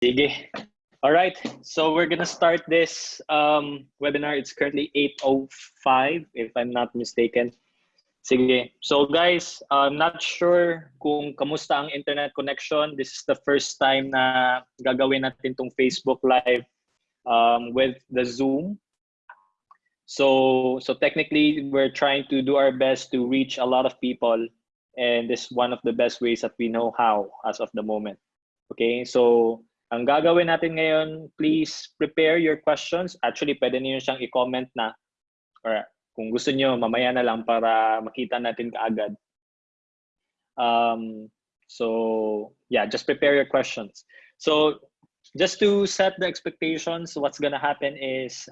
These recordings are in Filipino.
Sige. All right. So we're gonna start this um, webinar. It's currently 8:05, if I'm not mistaken. Sige. So guys, I'm not sure kung kamusta ang internet connection. This is the first time na gagawin natin tong Facebook Live um, with the Zoom. So, so technically, we're trying to do our best to reach a lot of people, and this is one of the best ways that we know how as of the moment. Okay, so ang gagawin natin ngayon, please prepare your questions. Actually, pwede niyo siyang i-comment na, or kung gusto niyo, mamaya na lang para makita natin kaagad. Um, so, yeah, just prepare your questions. So, just to set the expectations, what's gonna happen is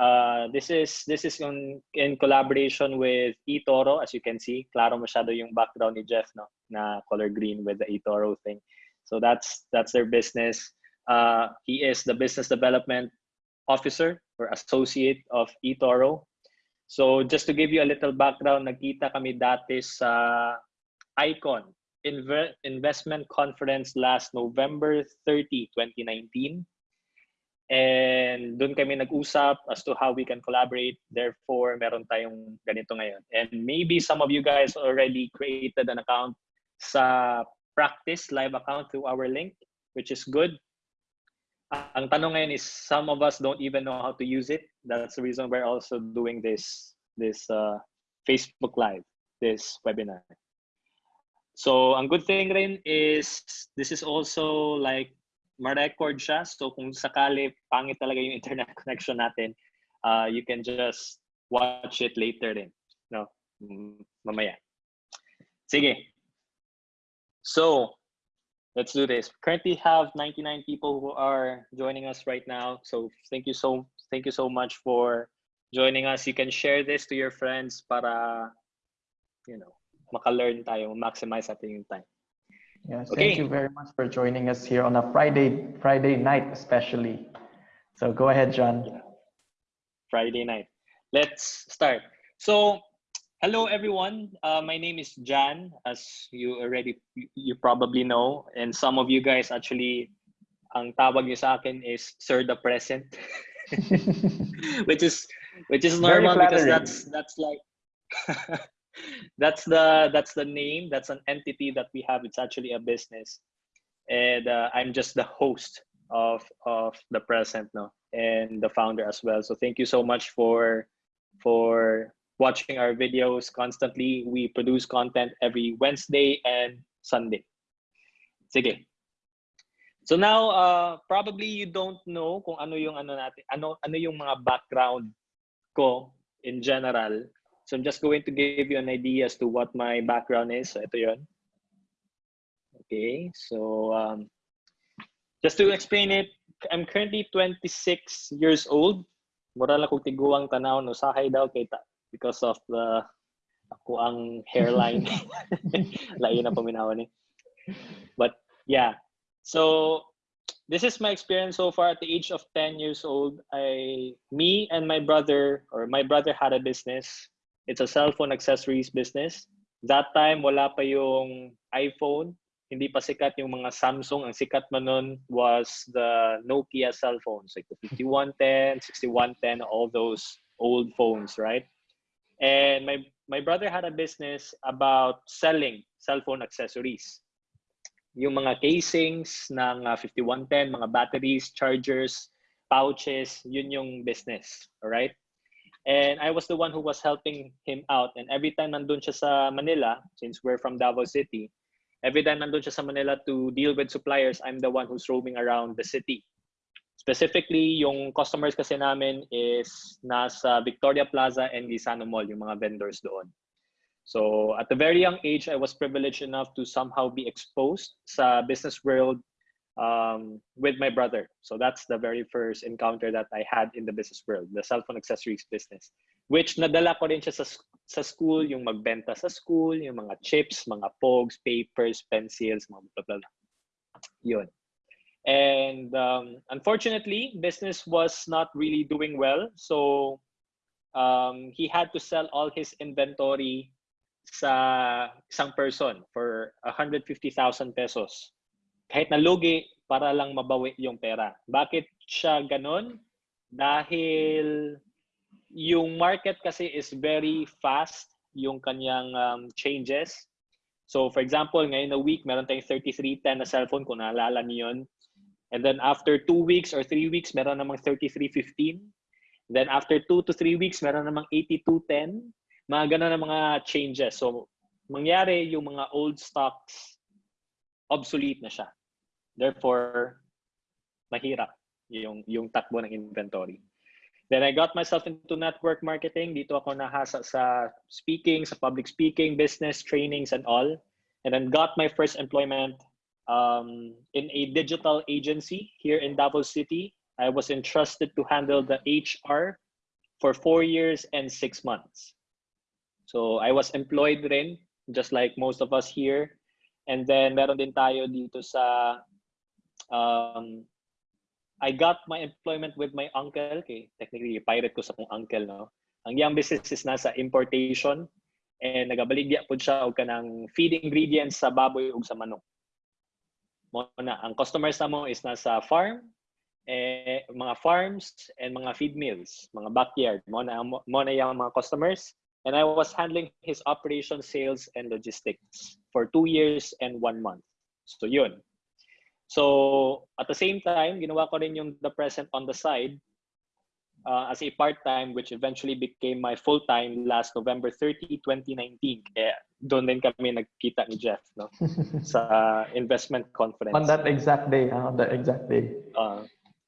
Uh, this is this is in, in collaboration with eToro. As you can see, klaro masyado yung background ni Jeff, no? Na color green with the eToro thing. So that's that's their business. Uh, he is the business development officer or associate of eToro. So just to give you a little background, nagkita kami dati sa Icon Inve Investment Conference last November 30, 2019. And doon kami nag-usap as to how we can collaborate. Therefore, meron tayong ganito ngayon. And maybe some of you guys already created an account sa practice live account through our link, which is good. Ang tanong ngayon is some of us don't even know how to use it. That's the reason we're also doing this this uh, Facebook Live, this webinar. So, ang good thing rin is this is also like ma-record siya. So kung sakali pangit talaga yung internet connection natin, uh, you can just watch it later din. No? Mamaya. Sige. So, let's do this. Currently have 99 people who are joining us right now. So thank you so thank you so much for joining us. You can share this to your friends para you know, maka-learn tayo, maximize natin yung time. Yes, Okay. thank you very much for joining us here on a Friday Friday night especially. So go ahead, John. Friday night. Let's start. So, hello everyone. Uh, my name is Jan, as you already you probably know, and some of you guys actually, ang tawag niyo sa akin is Sir the Present, which is which is normal because that's that's like that's the that's the name that's an entity that we have. It's actually a business. And uh, i'm just the host of of the present no and the founder as well. So thank you so much for for watching our videos constantly we produce content every wednesday and sunday sige so now uh, probably you don't know kung ano yung ano natin ano ano yung mga background ko in general So I'm just going to give you an idea as to what my background is. So ito. Okay, so um, just to explain it, I'm currently 26 years old. Mura lang kong tiguang tanaw no sahay daw kita because of the ako ang hairline. Lain na paminawan ni. But yeah. So this is my experience so far at the age of 10 years old. I me and my brother or my brother had a business It's a cell phone accessories business. That time, wala pa yung iPhone. Hindi pa sikat yung mga Samsung. Ang sikat man nun was the Nokia cell phones, like the 5110, 6110, all those old phones, right? And my, my brother had a business about selling cell phone accessories. Yung mga casings ng uh, 5110, mga batteries, chargers, pouches, yun yung business, all right? And I was the one who was helping him out. And every time nandun siya sa Manila, since we're from Davao City, every time nandun siya sa Manila to deal with suppliers, I'm the one who's roaming around the city. Specifically, yung customers kasi namin is nasa Victoria Plaza and Gisano Mall, yung mga vendors doon. So at a very young age, I was privileged enough to somehow be exposed sa business world um, with my brother. So that's the very first encounter that I had in the business world, the cell phone accessories business. Which nadala ko rin siya sa, sa school, yung magbenta sa school, yung mga chips, mga pogs, papers, pencils, mga blah, blah, blah. Yun. And um, unfortunately, business was not really doing well. So um, he had to sell all his inventory sa isang person for 150,000 pesos. Kahit nalugi, para lang mabawi yung pera. Bakit siya ganon? Dahil yung market kasi is very fast yung kanyang um, changes. So for example, ngayon na week, meron tayong 3310 na cellphone kung naalala niyo yun. And then after two weeks or three weeks, meron namang 3315. Then after two to three weeks, meron namang 8210. Mga ganun na mga changes. So mangyari yung mga old stocks, obsolete na siya. Therefore, mahirap yung, yung takbo ng inventory. Then I got myself into network marketing. Dito ako nahasa sa speaking, sa public speaking, business trainings and all. And then got my first employment um, in a digital agency here in Davao City. I was entrusted to handle the HR for four years and six months. So I was employed rin, just like most of us here. And then meron din tayo dito sa um, I got my employment with my uncle. Okay, technically, pirate ko sa kong uncle, no? Ang iyang business is nasa importation and nagabaligya po siya og kanang feed ingredients sa baboy ug sa manok. Mo na ang customers na mo is nasa farm, eh, mga farms and mga feed mills, mga backyard. Mo na mo na yung mga customers. And I was handling his operation, sales, and logistics for two years and one month. So yun. So at the same time, ginawa ko rin yung the present on the side uh, as a part-time which eventually became my full-time last November 30, 2019. Kaya doon din kami nagkita ni Jeff no? sa investment conference. On that exact day, huh? on that exact day. Uh,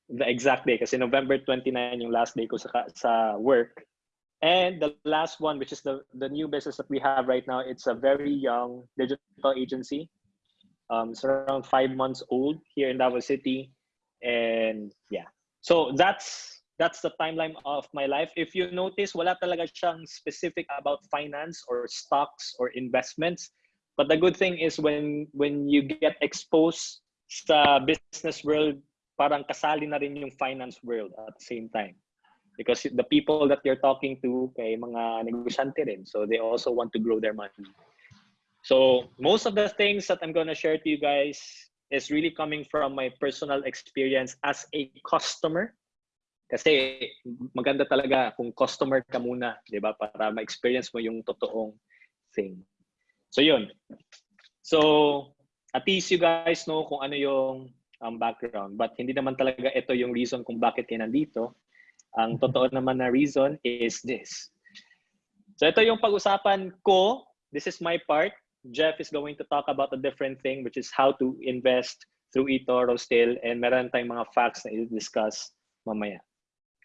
the exact day kasi November 29 yung last day ko sa sa work. And the last one, which is the, the new business that we have right now, it's a very young digital agency um, it's around five months old here in Davao City, and yeah. So that's that's the timeline of my life. If you notice, wala talaga siyang specific about finance or stocks or investments. But the good thing is when when you get exposed sa business world, parang kasali na rin yung finance world at the same time. Because the people that you're talking to, kay mga negosyante rin. So they also want to grow their money. So most of the things that I'm going to share to you guys is really coming from my personal experience as a customer. Kasi maganda talaga kung customer ka muna, di ba? Para ma-experience mo yung totoong thing. So yun. So at least you guys know kung ano yung um, background. But hindi naman talaga ito yung reason kung bakit kayo nandito. Ang totoo naman na reason is this. So ito yung pag-usapan ko. This is my part. Jeff is going to talk about a different thing, which is how to invest through eToro still. And meron tayong mga facts na i-discuss mamaya.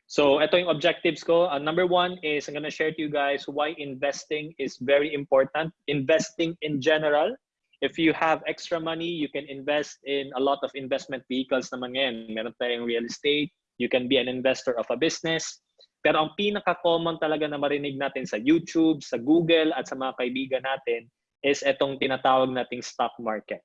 So ito yung objectives ko. Uh, number one is I'm gonna share to you guys why investing is very important. Investing in general. If you have extra money, you can invest in a lot of investment vehicles naman ngayon. Meron tayong real estate. You can be an investor of a business. Pero ang pinaka-common talaga na marinig natin sa YouTube, sa Google, at sa mga kaibigan natin is itong tinatawag nating stock market.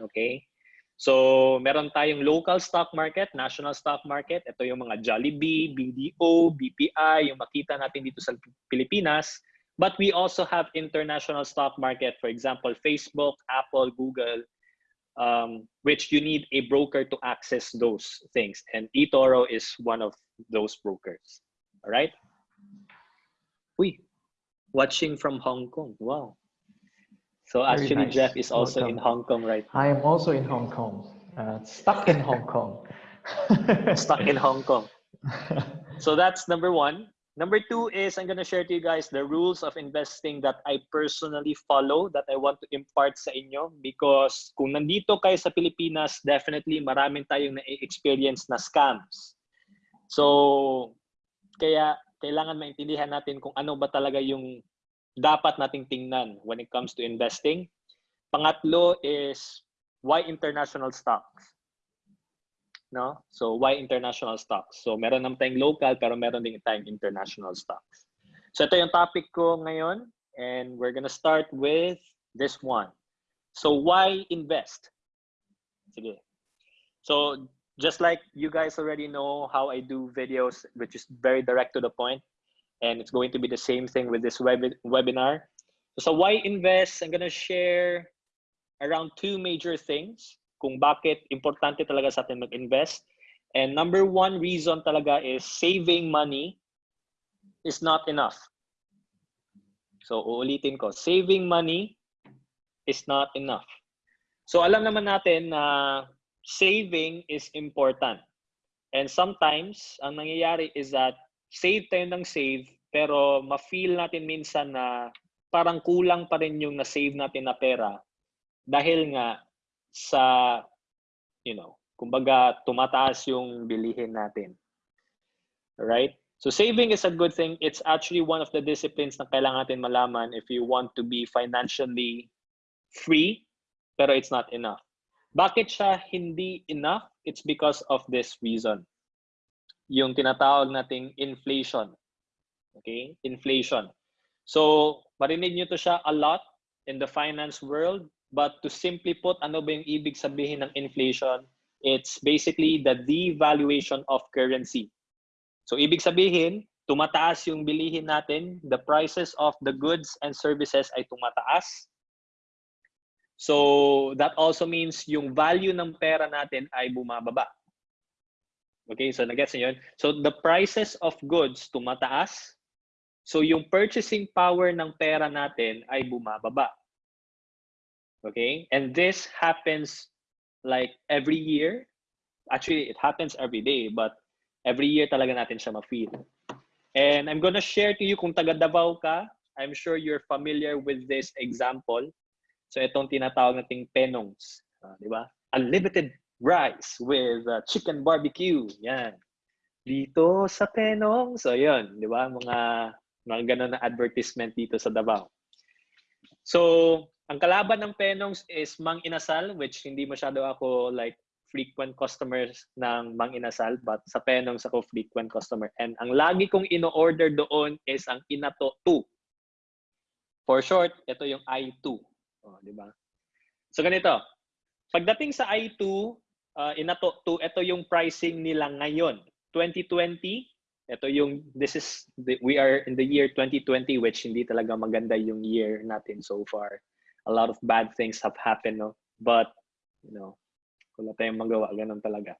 Okay? So, meron tayong local stock market, national stock market. Ito yung mga Jollibee, BDO, BPI, yung makita natin dito sa Pilipinas. But we also have international stock market, for example, Facebook, Apple, Google, um, which you need a broker to access those things. And eToro is one of those brokers. All right? Uy, watching from Hong Kong. Wow. So Very actually, nice. Jeff is also Welcome. in Hong Kong right I am also in Hong Kong. Uh, stuck in Hong Kong. stuck in Hong Kong. So that's number one. Number two is I'm going to share to you guys the rules of investing that I personally follow that I want to impart sa inyo because kung nandito kayo sa Pilipinas, definitely maraming tayong na-experience na scams. So, kaya kailangan maintindihan natin kung ano ba talaga yung dapat nating tingnan when it comes to investing. Pangatlo is why international stocks? No? So why international stocks? So meron naman tayong local pero meron din tayong international stocks. So ito yung topic ko ngayon and we're gonna start with this one. So why invest? Sige. So just like you guys already know how I do videos which is very direct to the point and it's going to be the same thing with this web webinar. So why invest? I'm gonna share around two major things. kung bakit importante talaga sa atin mag-invest. And number one reason talaga is saving money is not enough. So uulitin ko, saving money is not enough. So alam naman natin na saving is important. And sometimes, ang nangyayari is that save tayo ng save, pero ma-feel natin minsan na parang kulang pa rin yung na-save natin na pera dahil nga sa, you know, kumbaga tumataas yung bilihin natin. Right? So saving is a good thing. It's actually one of the disciplines na kailangan natin malaman if you want to be financially free, pero it's not enough. Bakit siya hindi enough? It's because of this reason. Yung tinatawag nating inflation. Okay? Inflation. So, marinig nyo to siya a lot in the finance world, but to simply put, ano ba yung ibig sabihin ng inflation? It's basically the devaluation of currency. So, ibig sabihin, tumataas yung bilihin natin, the prices of the goods and services ay tumataas. So, that also means yung value ng pera natin ay bumababa. Okay, so nagets niyo yun? So, the prices of goods tumataas. So, yung purchasing power ng pera natin ay bumababa. Okay? And this happens like every year. Actually, it happens every day, but every year talaga natin siya ma-feel. And I'm gonna share to you kung taga Davao ka, I'm sure you're familiar with this example. So itong tinatawag nating penongs, uh, di ba? Unlimited rice with uh, chicken barbecue. Yan. Dito sa penong. So yun, di ba? Mga mga ganun na advertisement dito sa Davao. So, ang kalaban ng penongs is Mang Inasal, which hindi masyado ako like frequent customers ng Mang Inasal, but sa penongs ako frequent customer. And ang lagi kong ino-order doon is ang Inato 2. For short, ito yung I2. Oh, di ba? So ganito. Pagdating sa I2, uh, Inato 2, ito yung pricing nila ngayon. 2020, ito yung this is the, we are in the year 2020 which hindi talaga maganda yung year natin so far. A lot of bad things have happened, no? But you know, wala tayong magawa, ganun talaga.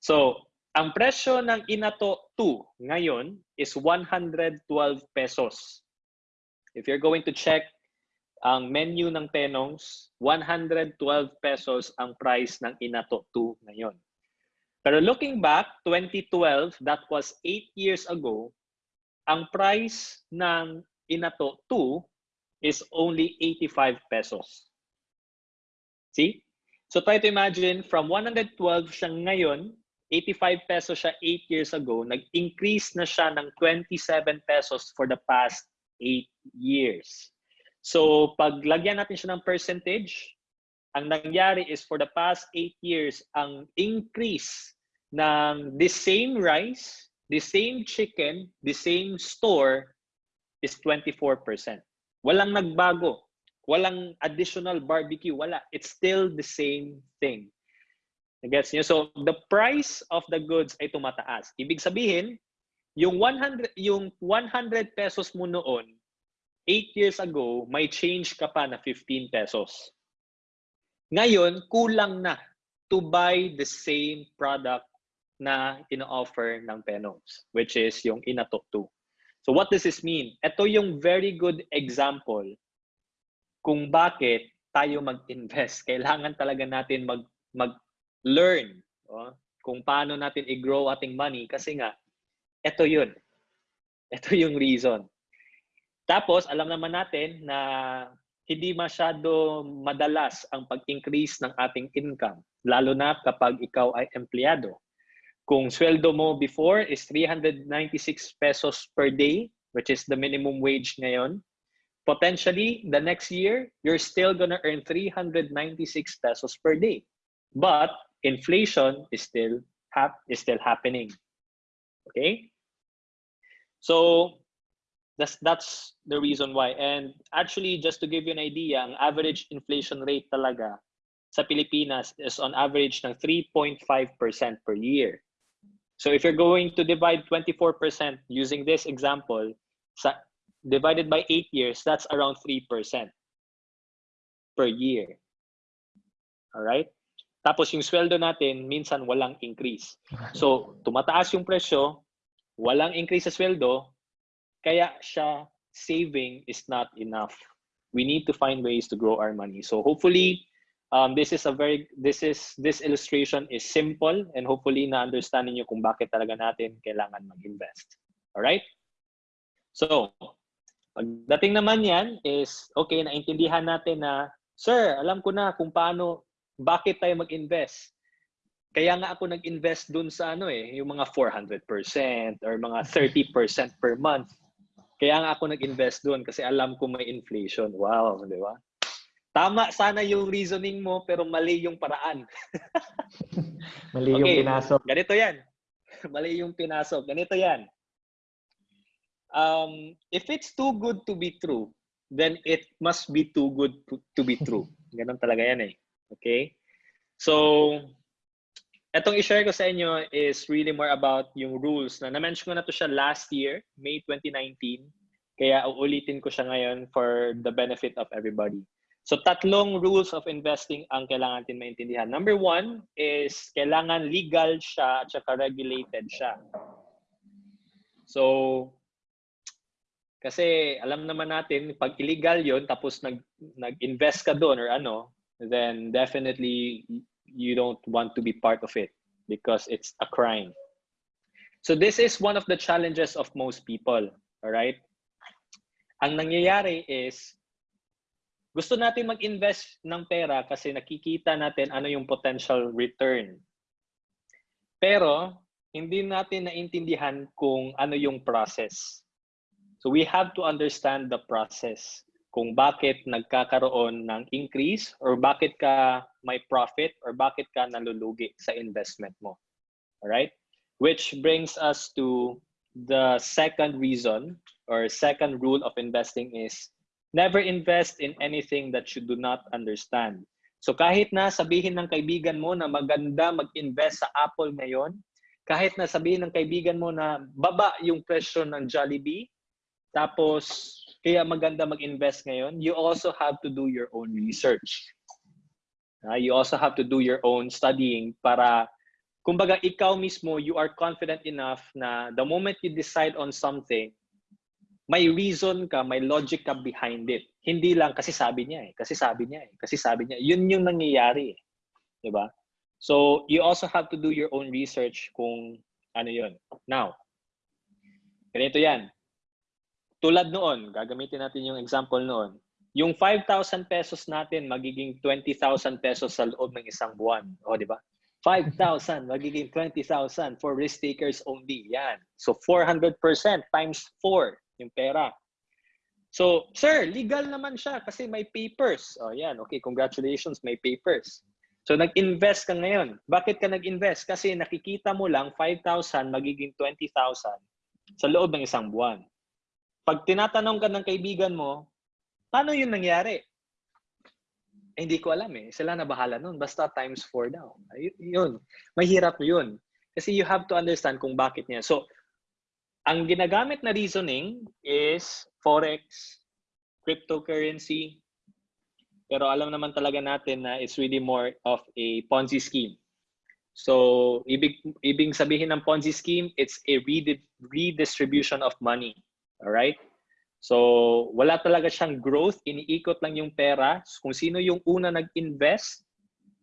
So, ang presyo ng Inato 2 ngayon is 112 pesos. If you're going to check ang menu ng Penongs, 112 pesos ang price ng Inato 2 ngayon. Pero looking back, 2012, that was 8 years ago, ang price ng Inato 2 is only 85 pesos. See? So try to imagine, from 112 siya ngayon, 85 pesos siya 8 years ago, nag-increase na siya ng 27 pesos for the past 8 years. So pag lagyan natin siya ng percentage, ang nangyari is for the past 8 years, ang increase ng the same rice, the same chicken, the same store is 24%. Walang nagbago. Walang additional barbecue. Wala. It's still the same thing. Gets niyo? So, the price of the goods ay tumataas. Ibig sabihin, yung 100, yung 100 pesos mo noon, 8 years ago, may change ka pa na 15 pesos. Ngayon, kulang na to buy the same product na ino-offer ng Penons, which is yung Inatok 2. So what does this mean? Ito yung very good example kung bakit tayo mag-invest. Kailangan talaga natin mag mag-learn oh, kung paano natin i-grow ating money kasi nga ito yun. Ito yung reason. Tapos alam naman natin na hindi masyado madalas ang pag-increase ng ating income lalo na kapag ikaw ay empleyado. Kung sweldo mo before is 396 pesos per day, which is the minimum wage ngayon, potentially the next year, you're still gonna earn 396 pesos per day. But inflation is still hap is still happening. Okay? So that's that's the reason why. And actually, just to give you an idea, ang average inflation rate talaga sa Pilipinas is on average ng 3.5% per year. So if you're going to divide 24% using this example, sa, divided by 8 years, that's around 3% per year. All right? Tapos yung sweldo natin, minsan walang increase. So, tumataas yung presyo, walang increase sa sweldo, kaya siya saving is not enough. We need to find ways to grow our money. So hopefully, um, this is a very this is this illustration is simple and hopefully na understanding niyo kung bakit talaga natin kailangan mag-invest. All right? So, pagdating naman yan is okay, naintindihan natin na sir, alam ko na kung paano bakit tayo mag-invest. Kaya nga ako nag-invest dun sa ano eh, yung mga 400% or mga 30% per month. Kaya nga ako nag-invest doon kasi alam ko may inflation. Wow, di ba? Tama sana yung reasoning mo pero mali yung paraan. Mali yung Okay. pinasok. Ganito yan. mali yung pinasok. Ganito yan. Um, if it's too good to be true, then it must be too good to, to be true. Ganon talaga yan eh. Okay? So, etong i-share ko sa inyo is really more about yung rules na na-mention ko na to siya last year, May 2019. Kaya uulitin ko siya ngayon for the benefit of everybody. So tatlong rules of investing ang kailangan natin maintindihan. Number one is kailangan legal siya at saka regulated siya. So, kasi alam naman natin, pag illegal yon tapos nag, nag-invest ka doon or ano, then definitely you don't want to be part of it because it's a crime. So this is one of the challenges of most people, all right? Ang nangyayari is gusto natin mag-invest ng pera kasi nakikita natin ano yung potential return. Pero hindi natin naintindihan kung ano yung process. So we have to understand the process kung bakit nagkakaroon ng increase or bakit ka may profit or bakit ka nalulugi sa investment mo. Alright? Which brings us to the second reason or second rule of investing is never invest in anything that you do not understand. So kahit na sabihin ng kaibigan mo na maganda mag-invest sa Apple ngayon, kahit na sabihin ng kaibigan mo na baba yung presyo ng Jollibee, tapos kaya maganda mag-invest ngayon, you also have to do your own research. Uh, you also have to do your own studying para kumbaga ikaw mismo you are confident enough na the moment you decide on something may reason ka, may logic ka behind it. Hindi lang kasi sabi niya eh, kasi sabi niya eh, kasi sabi niya. Yun yung nangyayari eh. 'Di ba? So, you also have to do your own research kung ano yun. Now, ganito yan tulad noon, gagamitin natin yung example noon, yung 5,000 pesos natin magiging 20,000 pesos sa loob ng isang buwan. O, di ba? 5,000 magiging 20,000 for risk takers only. Yan. So, 400% times 4 yung pera. So, sir, legal naman siya kasi may papers. O, yan. Okay, congratulations, may papers. So, nag-invest ka ngayon. Bakit ka nag-invest? Kasi nakikita mo lang 5,000 magiging 20,000 sa loob ng isang buwan pag tinatanong ka ng kaibigan mo, paano yun nangyari? Eh, hindi ko alam eh. Sila na bahala nun. Basta times 4 daw. Ay, yun. Mahirap yun. Kasi you have to understand kung bakit niya. So, ang ginagamit na reasoning is forex, cryptocurrency, pero alam naman talaga natin na it's really more of a Ponzi scheme. So, ibig, ibig sabihin ng Ponzi scheme, it's a redi- redistribution of money. Alright? So, wala talaga siyang growth. Iniikot lang yung pera. Kung sino yung una nag-invest,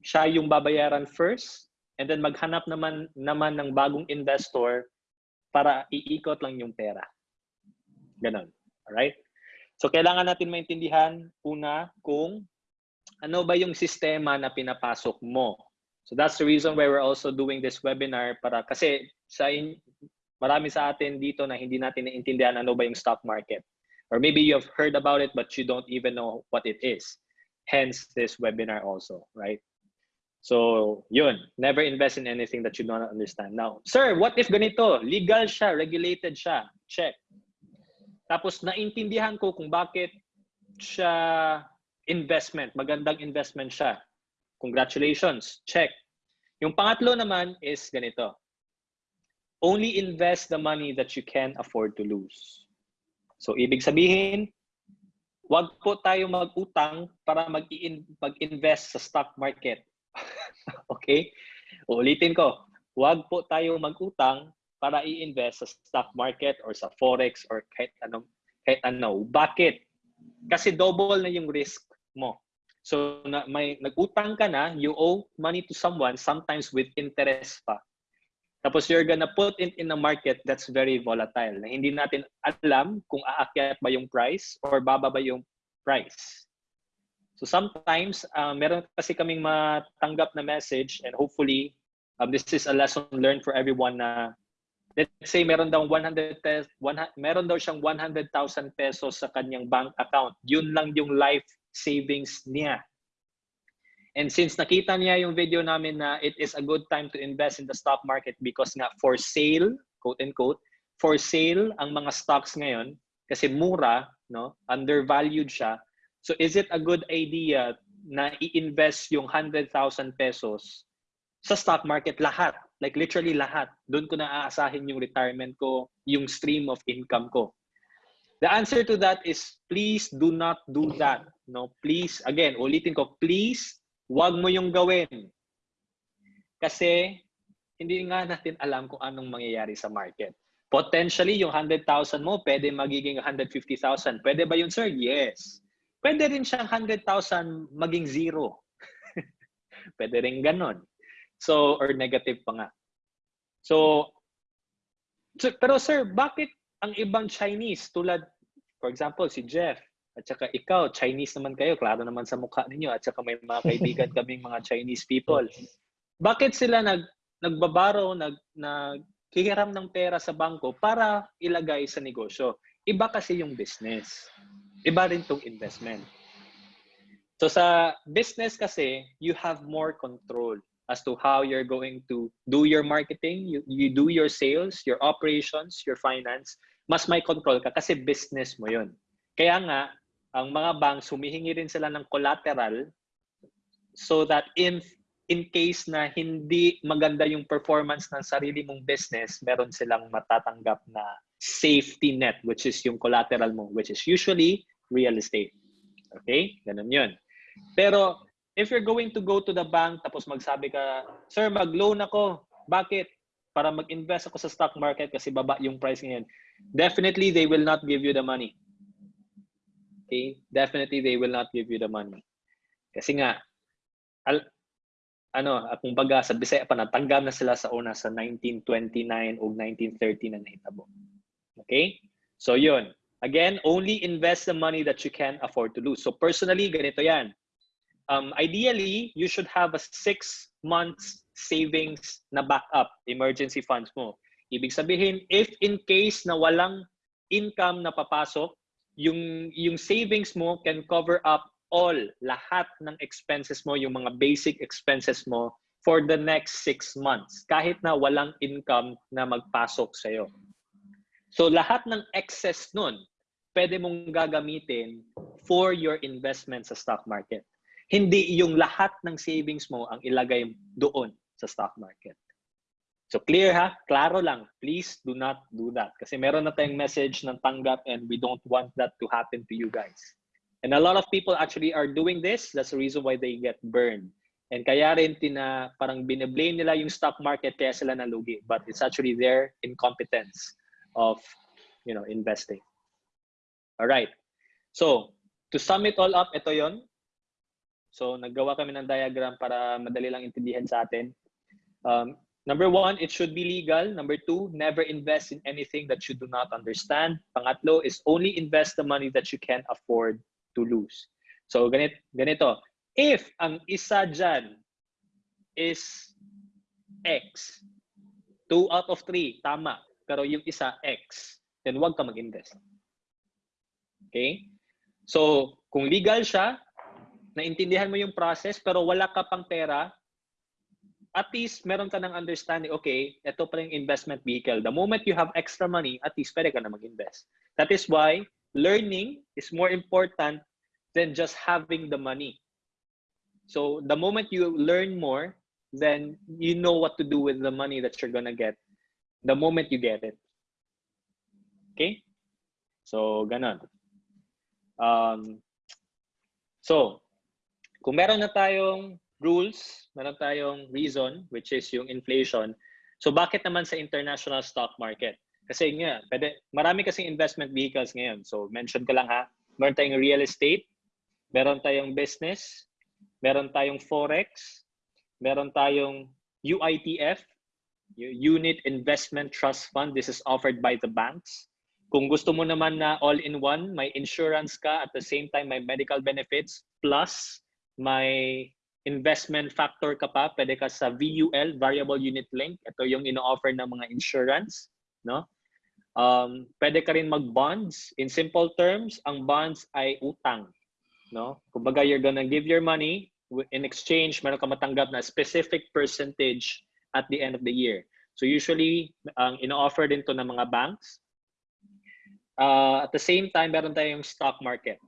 siya yung babayaran first. And then maghanap naman, naman ng bagong investor para iikot lang yung pera. Ganon. Alright? So, kailangan natin maintindihan una kung ano ba yung sistema na pinapasok mo. So, that's the reason why we're also doing this webinar para kasi sa in, marami sa atin dito na hindi natin naintindihan ano ba yung stock market. Or maybe you have heard about it but you don't even know what it is. Hence this webinar also, right? So, yun. Never invest in anything that you don't understand. Now, sir, what if ganito? Legal siya, regulated siya. Check. Tapos, naintindihan ko kung bakit siya investment. Magandang investment siya. Congratulations. Check. Yung pangatlo naman is ganito only invest the money that you can afford to lose. So, ibig sabihin, wag po tayo mag-utang para mag-invest sa stock market. okay? Uulitin ko, huwag po tayo mag-utang para i-invest sa stock market or sa forex or kahit anong kahit ano. Bakit? Kasi double na yung risk mo. So na, may nag-utang ka na, you owe money to someone sometimes with interest pa. Tapos you're gonna put it in a market that's very volatile na hindi natin alam kung aakyat ba yung price or bababa yung price. So sometimes, uh, meron kasi kaming matanggap na message and hopefully um, this is a lesson learned for everyone na let's say meron daw 100 pesos, meron daw siyang 100,000 pesos sa kanyang bank account. Yun lang yung life savings niya. And since nakita niya yung video namin na it is a good time to invest in the stock market because nga for sale, quote and quote, for sale ang mga stocks ngayon kasi mura, no? Undervalued siya. So is it a good idea na i-invest yung 100,000 pesos sa stock market lahat? Like literally lahat. Doon ko na aasahin yung retirement ko, yung stream of income ko. The answer to that is please do not do that. No, please again, ulitin ko, please Huwag mo yung gawin. Kasi hindi nga natin alam kung anong mangyayari sa market. Potentially, yung 100,000 mo, pwede magiging 150,000. Pwede ba yun, sir? Yes. Pwede rin siyang 100,000 maging zero. pwede rin ganon. So, or negative pa nga. So, so, pero sir, bakit ang ibang Chinese tulad, for example, si Jeff, at saka ikaw, Chinese naman kayo, klaro naman sa mukha ninyo. At saka may mga kaibigan kaming mga Chinese people. Bakit sila nag nagbabaro, nag naghihiram ng pera sa bangko para ilagay sa negosyo? Iba kasi yung business. Iba rin tong investment. So sa business kasi, you have more control as to how you're going to do your marketing, you, you do your sales, your operations, your finance. Mas may control ka kasi business mo yun. Kaya nga, ang mga banks humihingi rin sila ng collateral so that in in case na hindi maganda yung performance ng sarili mong business, meron silang matatanggap na safety net which is yung collateral mo which is usually real estate. Okay? Ganun 'yun. Pero if you're going to go to the bank tapos magsabi ka, "Sir, mag-loan ako." Bakit? Para mag-invest ako sa stock market kasi baba yung price ngayon. Definitely they will not give you the money okay, definitely they will not give you the money. Kasi nga, al, ano, kung baga sa Bisaya pa, natanggap na sila sa una sa 1929 o 1930 na nahitabo. Okay? So yun. Again, only invest the money that you can afford to lose. So personally, ganito yan. Um, ideally, you should have a six months savings na backup, emergency funds mo. Ibig sabihin, if in case na walang income na papasok, yung yung savings mo can cover up all lahat ng expenses mo, yung mga basic expenses mo for the next six months kahit na walang income na magpasok sa iyo. So lahat ng excess nun, pwede mong gagamitin for your investment sa stock market. Hindi yung lahat ng savings mo ang ilagay doon sa stock market. So clear ha? Klaro lang. Please do not do that. Kasi meron na tayong message ng tanggap and we don't want that to happen to you guys. And a lot of people actually are doing this. That's the reason why they get burned. And kaya rin tina, parang bine-blame nila yung stock market kaya sila nalugi. But it's actually their incompetence of you know, investing. All right. So, to sum it all up, ito yon. So, naggawa kami ng diagram para madali lang intindihan sa atin. Um, Number one, it should be legal. Number two, never invest in anything that you do not understand. Pangatlo is only invest the money that you can afford to lose. So ganito, ganito. If ang isa dyan is X, two out of three, tama. Pero yung isa X, then wag ka mag-invest. Okay? So, kung legal siya, naintindihan mo yung process, pero wala ka pang pera, at least meron ka ng understanding, okay, ito pa yung investment vehicle. The moment you have extra money, at least pwede ka na mag-invest. That is why learning is more important than just having the money. So the moment you learn more, then you know what to do with the money that you're gonna get the moment you get it. Okay? So, ganon. Um, so, kung meron na tayong rules, meron tayong reason, which is yung inflation. So bakit naman sa international stock market? Kasi nga, pwede, marami kasing investment vehicles ngayon. So mention ko lang ha, meron tayong real estate, meron tayong business, meron tayong forex, meron tayong UITF, Unit Investment Trust Fund. This is offered by the banks. Kung gusto mo naman na all-in-one, may insurance ka at the same time may medical benefits plus may investment factor ka pa, pwede ka sa VUL, Variable Unit Link. Ito yung ino-offer ng mga insurance, no? Um, pwede ka rin mag-bonds. In simple terms, ang bonds ay utang, no? Kumbaga, you're gonna give your money in exchange, meron ka matanggap na specific percentage at the end of the year. So usually, ang ino-offer din to ng mga banks. Uh, at the same time, meron tayong stock market.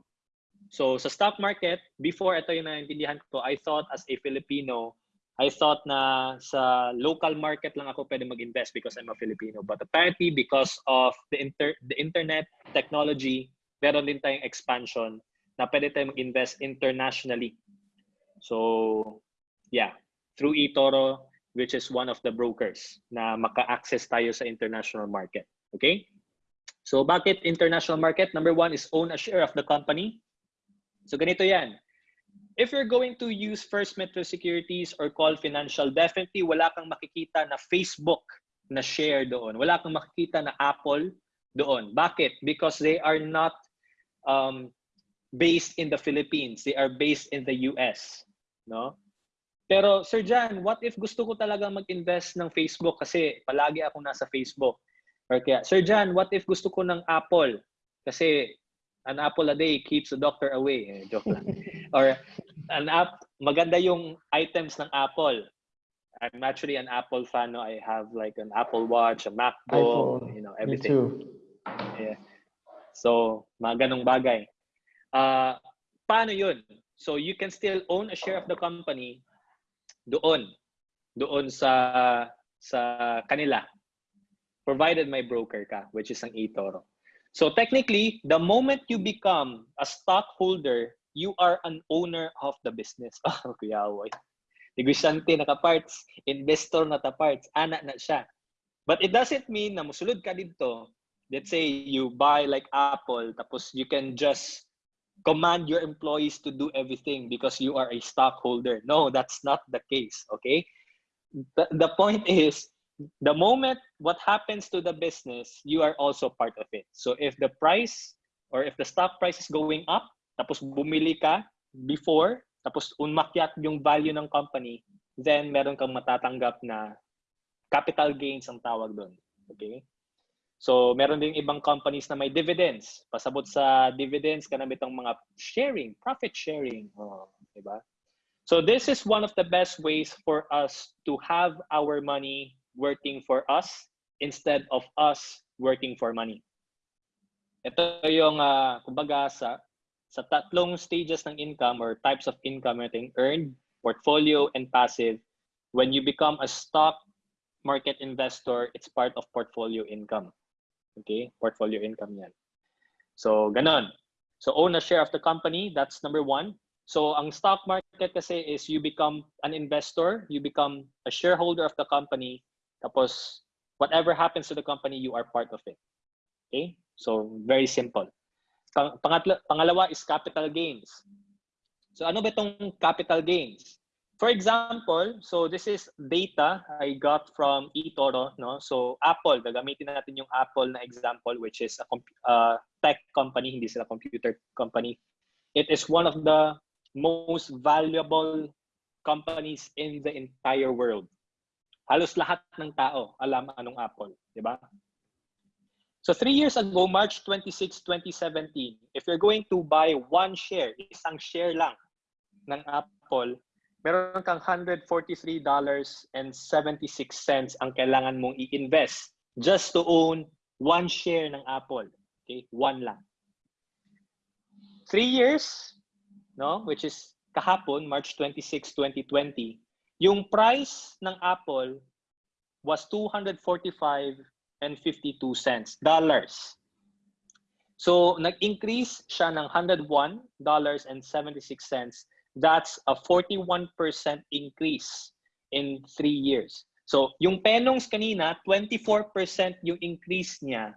So sa stock market, before ito yung naintindihan ko, I thought as a Filipino, I thought na sa local market lang ako pwede mag-invest because I'm a Filipino. But apparently because of the inter the internet technology, meron din tayong expansion na pwede tayong mag-invest internationally. So yeah, through eToro, which is one of the brokers na maka-access tayo sa international market. Okay? So bakit international market? Number one is own a share of the company. So ganito yan. If you're going to use First Metro Securities or Call Financial, definitely wala kang makikita na Facebook na share doon. Wala kang makikita na Apple doon. Bakit? Because they are not um, based in the Philippines. They are based in the US. No? Pero Sir Jan, what if gusto ko talaga mag-invest ng Facebook kasi palagi ako nasa Facebook? Or kaya, Sir Jan, what if gusto ko ng Apple? Kasi an apple a day keeps the doctor away. Eh, joke lang. or an app, maganda yung items ng Apple. I'm actually an Apple fan. No? I have like an Apple Watch, a MacBook, iPhone. you know, everything. Me too. Yeah. So, mga ganong bagay. Uh, paano yun? So, you can still own a share of the company doon. Doon sa sa kanila provided may broker ka, which is ang eToro. So technically, the moment you become a stockholder, you are an owner of the business. Oh, kuya Awoy. Negosyante na ka-parts, investor na ka-parts, anak na siya. But it doesn't mean na musulod ka dito. Let's say you buy like Apple, tapos you can just command your employees to do everything because you are a stockholder. No, that's not the case, okay? The, the point is, the moment what happens to the business, you are also part of it. So if the price or if the stock price is going up, tapos bumili ka before, tapos umakyat yung value ng company, then meron kang matatanggap na capital gains ang tawag doon. Okay? So, meron din ibang companies na may dividends. Pasabot sa dividends, kanami itong mga sharing, profit sharing. Oh, diba? So, this is one of the best ways for us to have our money working for us instead of us working for money. Ito yung, uh, kumbaga, sa, sa tatlong stages ng income or types of income, natin earned, portfolio, and passive. When you become a stock market investor, it's part of portfolio income. Okay? Portfolio income yan. So, ganon. So, own a share of the company. That's number one. So, ang stock market kasi is you become an investor, you become a shareholder of the company, tapos, whatever happens to the company, you are part of it. Okay? So, very simple. Pang pangatlo, pangalawa is capital gains. So, ano ba itong capital gains? For example, so this is data I got from eToro. No? So, Apple, gagamitin natin yung Apple na example, which is a uh, tech company, hindi sila computer company. It is one of the most valuable companies in the entire world halos lahat ng tao alam anong Apple, di ba? So three years ago, March 26, 2017, if you're going to buy one share, isang share lang ng Apple, meron kang $143.76 ang kailangan mong i-invest just to own one share ng Apple. Okay? One lang. Three years, no, which is kahapon, March 26, 2020, yung price ng Apple was 245 and 52 cents dollars. So nag-increase siya ng 101 dollars and 76 cents that's a 41% increase in three years. So, yung Penongs kanina, 24% yung increase niya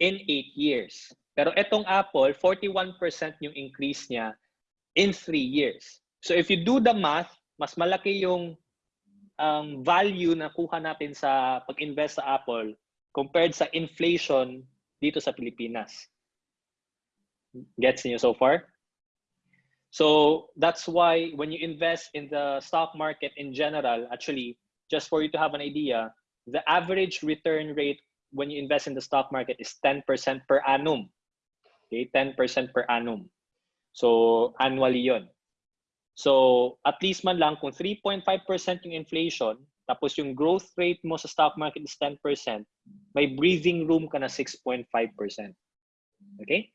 in 8 years. Pero etong Apple, 41% yung increase niya in 3 years. So, if you do the math, mas malaki yung um, value na kuha natin sa pag-invest sa Apple compared sa inflation dito sa Pilipinas. Gets niyo so far? So that's why when you invest in the stock market in general, actually, just for you to have an idea, the average return rate when you invest in the stock market is 10% per annum. Okay, 10% per annum. So annually yon. So at least man lang kung 3.5% yung inflation, tapos yung growth rate mo sa stock market is 10%, may breathing room ka na 6.5%. Okay?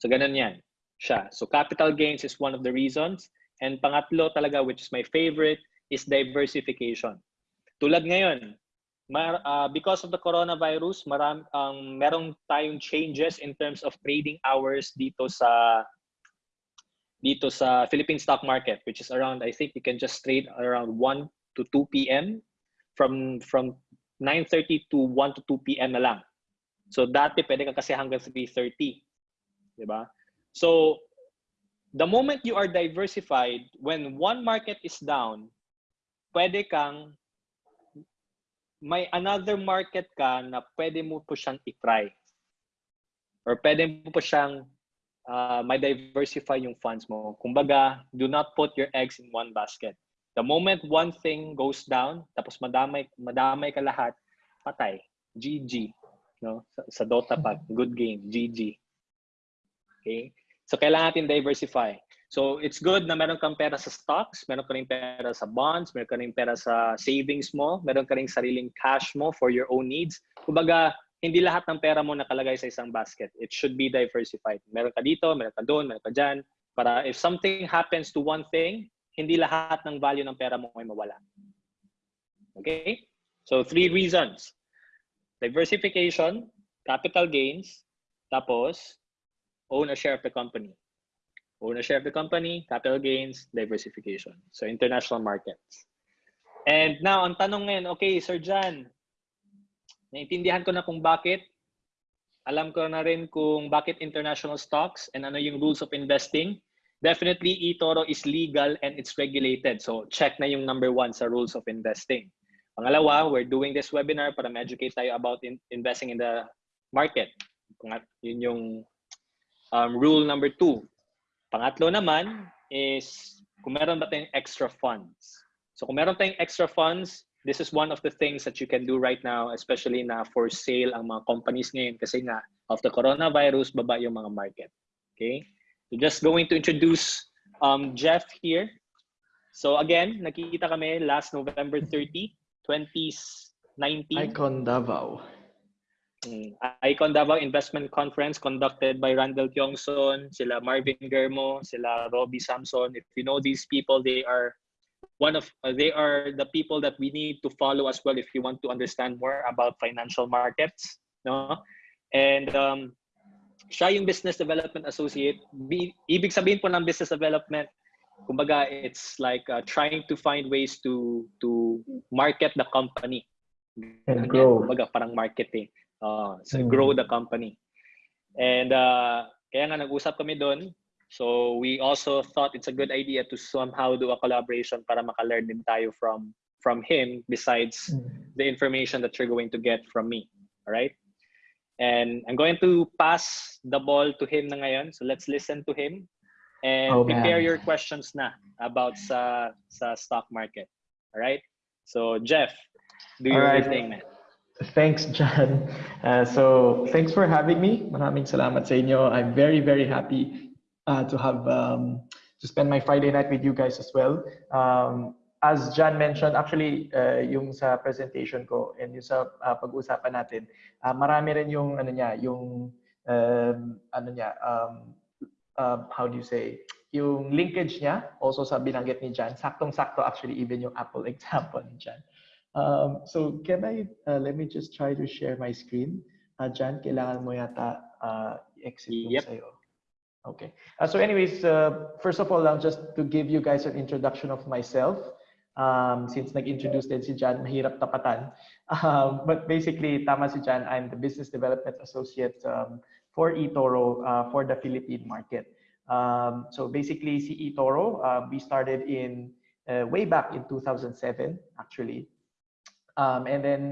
So ganun yan siya. So capital gains is one of the reasons. And pangatlo talaga, which is my favorite, is diversification. Tulad ngayon, mar, uh, because of the coronavirus, maram, um, merong tayong changes in terms of trading hours dito sa dito sa Philippine stock market, which is around, I think you can just trade around 1 to 2 p.m. from from 9.30 to 1 to 2 p.m. na lang. So dati pwede ka kasi hanggang 3.30. Di ba? So the moment you are diversified, when one market is down, pwede kang may another market ka na pwede mo po siyang i-try. Or pwede mo po siyang uh, may diversify yung funds mo. Kumbaga, do not put your eggs in one basket. The moment one thing goes down, tapos madamay, madamay ka lahat, patay. GG. No? Sa, sa Dota pa, good game. GG. Okay? So, kailangan natin diversify. So, it's good na meron kang pera sa stocks, meron ka rin pera sa bonds, meron ka rin pera sa savings mo, meron ka rin sariling cash mo for your own needs. Kumbaga, hindi lahat ng pera mo nakalagay sa isang basket. It should be diversified. Meron ka dito, meron ka doon, meron ka dyan. Para if something happens to one thing, hindi lahat ng value ng pera mo ay mawala. Okay? So, three reasons. Diversification, capital gains, tapos own a share of the company. Own a share of the company, capital gains, diversification. So, international markets. And now, ang tanong ngayon, okay, Sir John, naintindihan ko na kung bakit. Alam ko na rin kung bakit international stocks and ano yung rules of investing. Definitely, eToro is legal and it's regulated. So, check na yung number one sa rules of investing. Pangalawa, we're doing this webinar para ma-educate tayo about in investing in the market. Yun yung um, rule number two. Pangatlo naman is kung meron ba tayong extra funds. So kung meron tayong extra funds, this is one of the things that you can do right now, especially na for sale ang mga companies ngayon kasi nga of the coronavirus, baba yung mga market. Okay? So just going to introduce um, Jeff here. So again, nakikita kami last November 30, 2019. Icon Davao. Mm, Icon Davao Investment Conference conducted by Randall Kyongson, sila Marvin Germo, sila Robbie Samson. If you know these people, they are one of uh, they are the people that we need to follow as well if you want to understand more about financial markets, no? And um siya yung business development associate. Bi ibig sabihin po ng business development, kumbaga it's like uh, trying to find ways to to market the company. And grow. Kumbaga parang marketing. Uh, so mm. grow the company. And uh, kaya nga nag-usap kami doon. So we also thought it's a good idea to somehow do a collaboration para makalearn din tayo from from him besides mm. the information that you're going to get from me. All right? And I'm going to pass the ball to him na ngayon. So let's listen to him and Oh, prepare your questions na about sa sa stock market. All right? So Jeff, do your right. thing, man. Thanks, John. Uh, so thanks for having me. Maraming salamat sa inyo. I'm very, very happy uh, to have um, to spend my Friday night with you guys as well. Um, as John mentioned, actually, uh, yung sa presentation ko and yung sa uh, pag-usapan natin, uh, marami rin yung ano niya, yung um, ano niya, um, uh, how do you say, yung linkage niya, also sa binanggit ni John, saktong-sakto actually even yung Apple example ni John. Um, so can I, uh, let me just try to share my screen. Uh, Jan, kailangan mo yata uh, exit Yep. sa'yo. Okay. Uh, so anyways, uh, first of all, just to give you guys an introduction of myself. Um, since nag-introduce din si Jan, mahirap tapatan. Um, but basically, tama si Jan, I'm the Business Development Associate um, for eToro uh, for the Philippine market. Um, so basically, si eToro, uh, we started in uh, way back in 2007, actually. Um, and then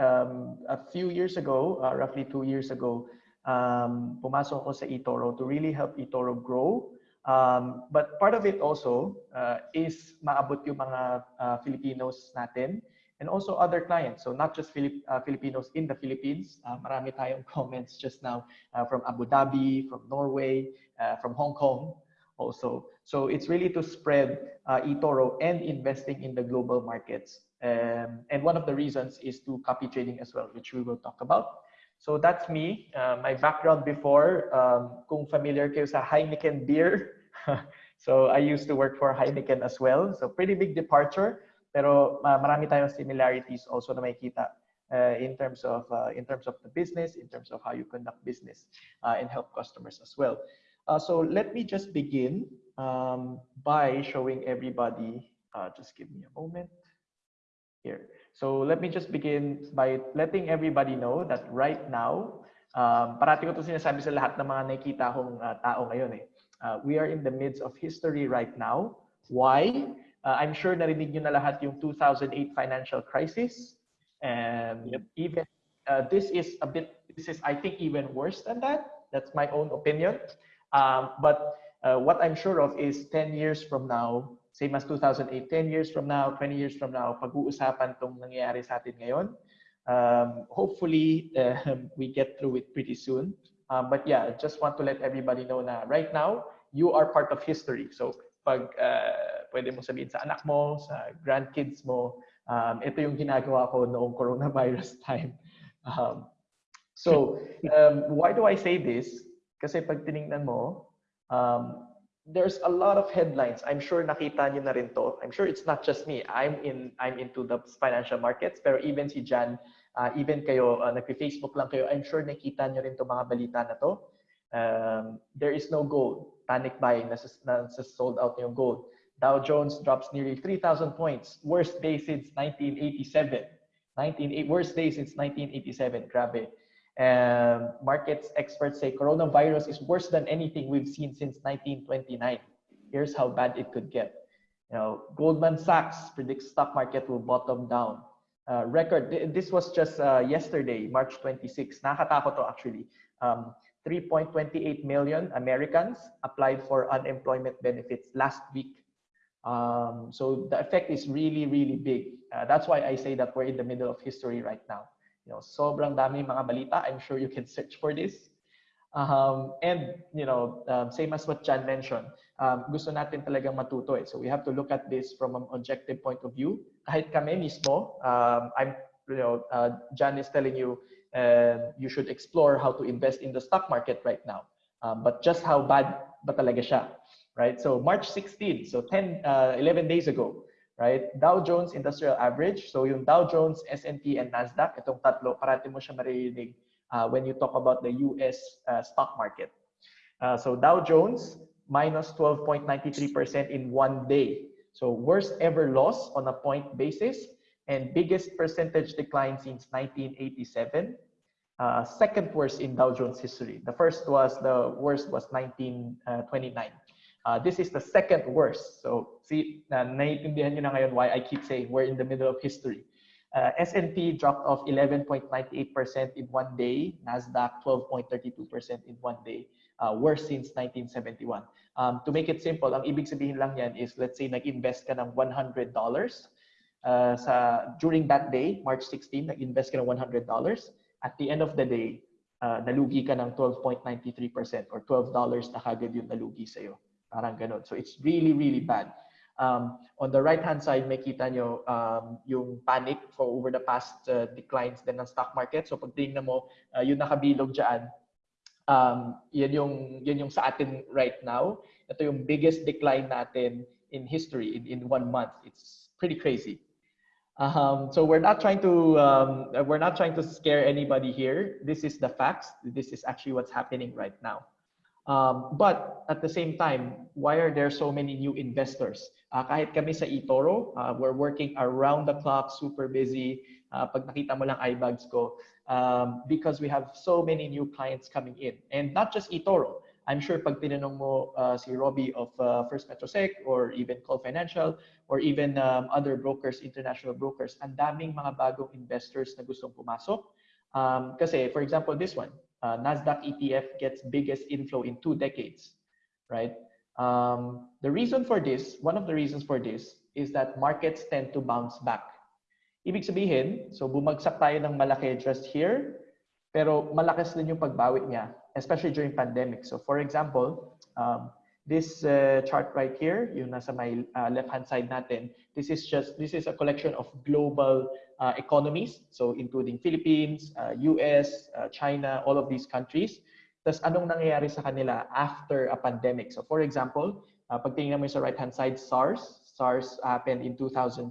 um, a few years ago, uh, roughly two years ago, um, pumasok sa eToro to really help eToro grow. Um, but part of it also uh, is maabot yung mga uh, Filipinos natin and also other clients. So not just Filip uh, Filipinos in the Philippines. Uh, marami tayong comments just now uh, from Abu Dhabi, from Norway, uh, from Hong Kong also. So it's really to spread uh, eToro and investing in the global markets. Um, and one of the reasons is to copy trading as well, which we will talk about. So that's me. Uh, my background before, um, kung familiar kayo sa Heineken beer. so I used to work for Heineken as well. So pretty big departure. Pero uh, marami tayong similarities also na makikita uh, in terms of uh, in terms of the business, in terms of how you conduct business uh, and help customers as well. Uh, so let me just begin um, by showing everybody. Uh, just give me a moment here. So let me just begin by letting everybody know that right now, um, parati ko ito sinasabi sa lahat ng mga nakikita kong uh, tao ngayon eh. Uh, we are in the midst of history right now. Why? Uh, I'm sure narinig nyo na lahat yung 2008 financial crisis. And yep. even uh, this is a bit, this is I think even worse than that. That's my own opinion. Um, but uh, what I'm sure of is 10 years from now, same as 2008, 10 years from now, 20 years from now, pag-uusapan tong nangyayari sa atin ngayon. Um, hopefully, uh, we get through it pretty soon. Um, but yeah, just want to let everybody know na right now, you are part of history. So pag uh, pwede mo sabihin sa anak mo, sa grandkids mo, um, ito yung ginagawa ko noong coronavirus time. Um, so um, why do I say this? Kasi pag tiningnan mo, um, there's a lot of headlines. I'm sure nakita niyo na rin to. I'm sure it's not just me. I'm in I'm into the financial markets. Pero even si Jan, uh, even kayo, uh, nagpi-Facebook lang kayo, I'm sure nakita niyo rin to mga balita na to. Um, there is no gold. Panic buying, nasa, nasa sold out yung gold. Dow Jones drops nearly 3,000 points. Worst day since 1987. 19, worst day since 1987. Grabe. Um, markets experts say coronavirus is worse than anything we've seen since 1929. Here's how bad it could get. You know, Goldman Sachs predicts stock market will bottom down. Uh, record, this was just uh, yesterday, March 26. Nakakatakot to actually. Um, 3.28 million Americans applied for unemployment benefits last week. Um, so the effect is really, really big. Uh, that's why I say that we're in the middle of history right now. You know, sobrang dami mga balita. I'm sure you can search for this. Um, and, you know, um, same as what Jan mentioned, um, gusto natin talagang matuto eh. So we have to look at this from an objective point of view. Kahit kami mismo, um, I'm, you know, uh, Jan is telling you uh, you should explore how to invest in the stock market right now. Um, but just how bad ba talaga siya, right? So March 16, so 10, uh, 11 days ago, right? Dow Jones Industrial Average. So yung Dow Jones, S&P, and Nasdaq, itong tatlo, parati mo siya maririnig uh, when you talk about the US uh, stock market. Uh, so Dow Jones, minus 12.93% in one day. So worst ever loss on a point basis and biggest percentage decline since 1987. Uh, second worst in Dow Jones history. The first was, the worst was 1929. Uh, this is the second worst. So see, uh, naiintindihan nyo na ngayon why I keep saying we're in the middle of history. Uh, S&P dropped off 11.98% in one day. NASDAQ 12.32% in one day. Uh, worst since 1971. Um, to make it simple, ang ibig sabihin lang yan is let's say nag-invest ka ng $100 uh, sa, during that day, March 16, nag-invest ka ng $100. At the end of the day, uh, nalugi ka ng 12.93% or $12 na kagad yung nalugi sa'yo. Parang. So it's really, really bad. Um, on the right-hand side, makita nyo um, yung panic for over the past uh, declines din ng stock market. So pag tingnan mo, uh, yung nakabilog dyan, um, yan, yung, yan yung sa atin right now. Ito yung biggest decline natin in history in, in one month. It's pretty crazy. Um, so we're not trying to um, we're not trying to scare anybody here. This is the facts. This is actually what's happening right now. Um, but at the same time, why are there so many new investors? Uh, kahit kami sa eToro, uh, we're working around the clock, super busy. Uh, pag nakita mo lang iBags ko, um, because we have so many new clients coming in. And not just eToro. I'm sure pag tinanong mo uh, si Robbie of uh, First Metrosec or even Call Financial or even um, other brokers, international brokers, ang daming mga bagong investors na gustong pumasok. Um, kasi, for example, this one, uh, Nasdaq ETF gets biggest inflow in two decades, right? Um, the reason for this, one of the reasons for this, is that markets tend to bounce back. Ibig sabihin, so bumagsak tayo ng malaki just here, pero malakas din yung pagbawi niya, especially during pandemic. So for example, um, this uh, chart right here, yung nasa my uh, left-hand side natin, this is just, this is a collection of global uh, economies, so including Philippines, uh, US, uh, China, all of these countries. Tapos anong nangyayari sa kanila after a pandemic? So for example, uh, pag tingnan mo sa right-hand side, SARS. SARS happened in 2003.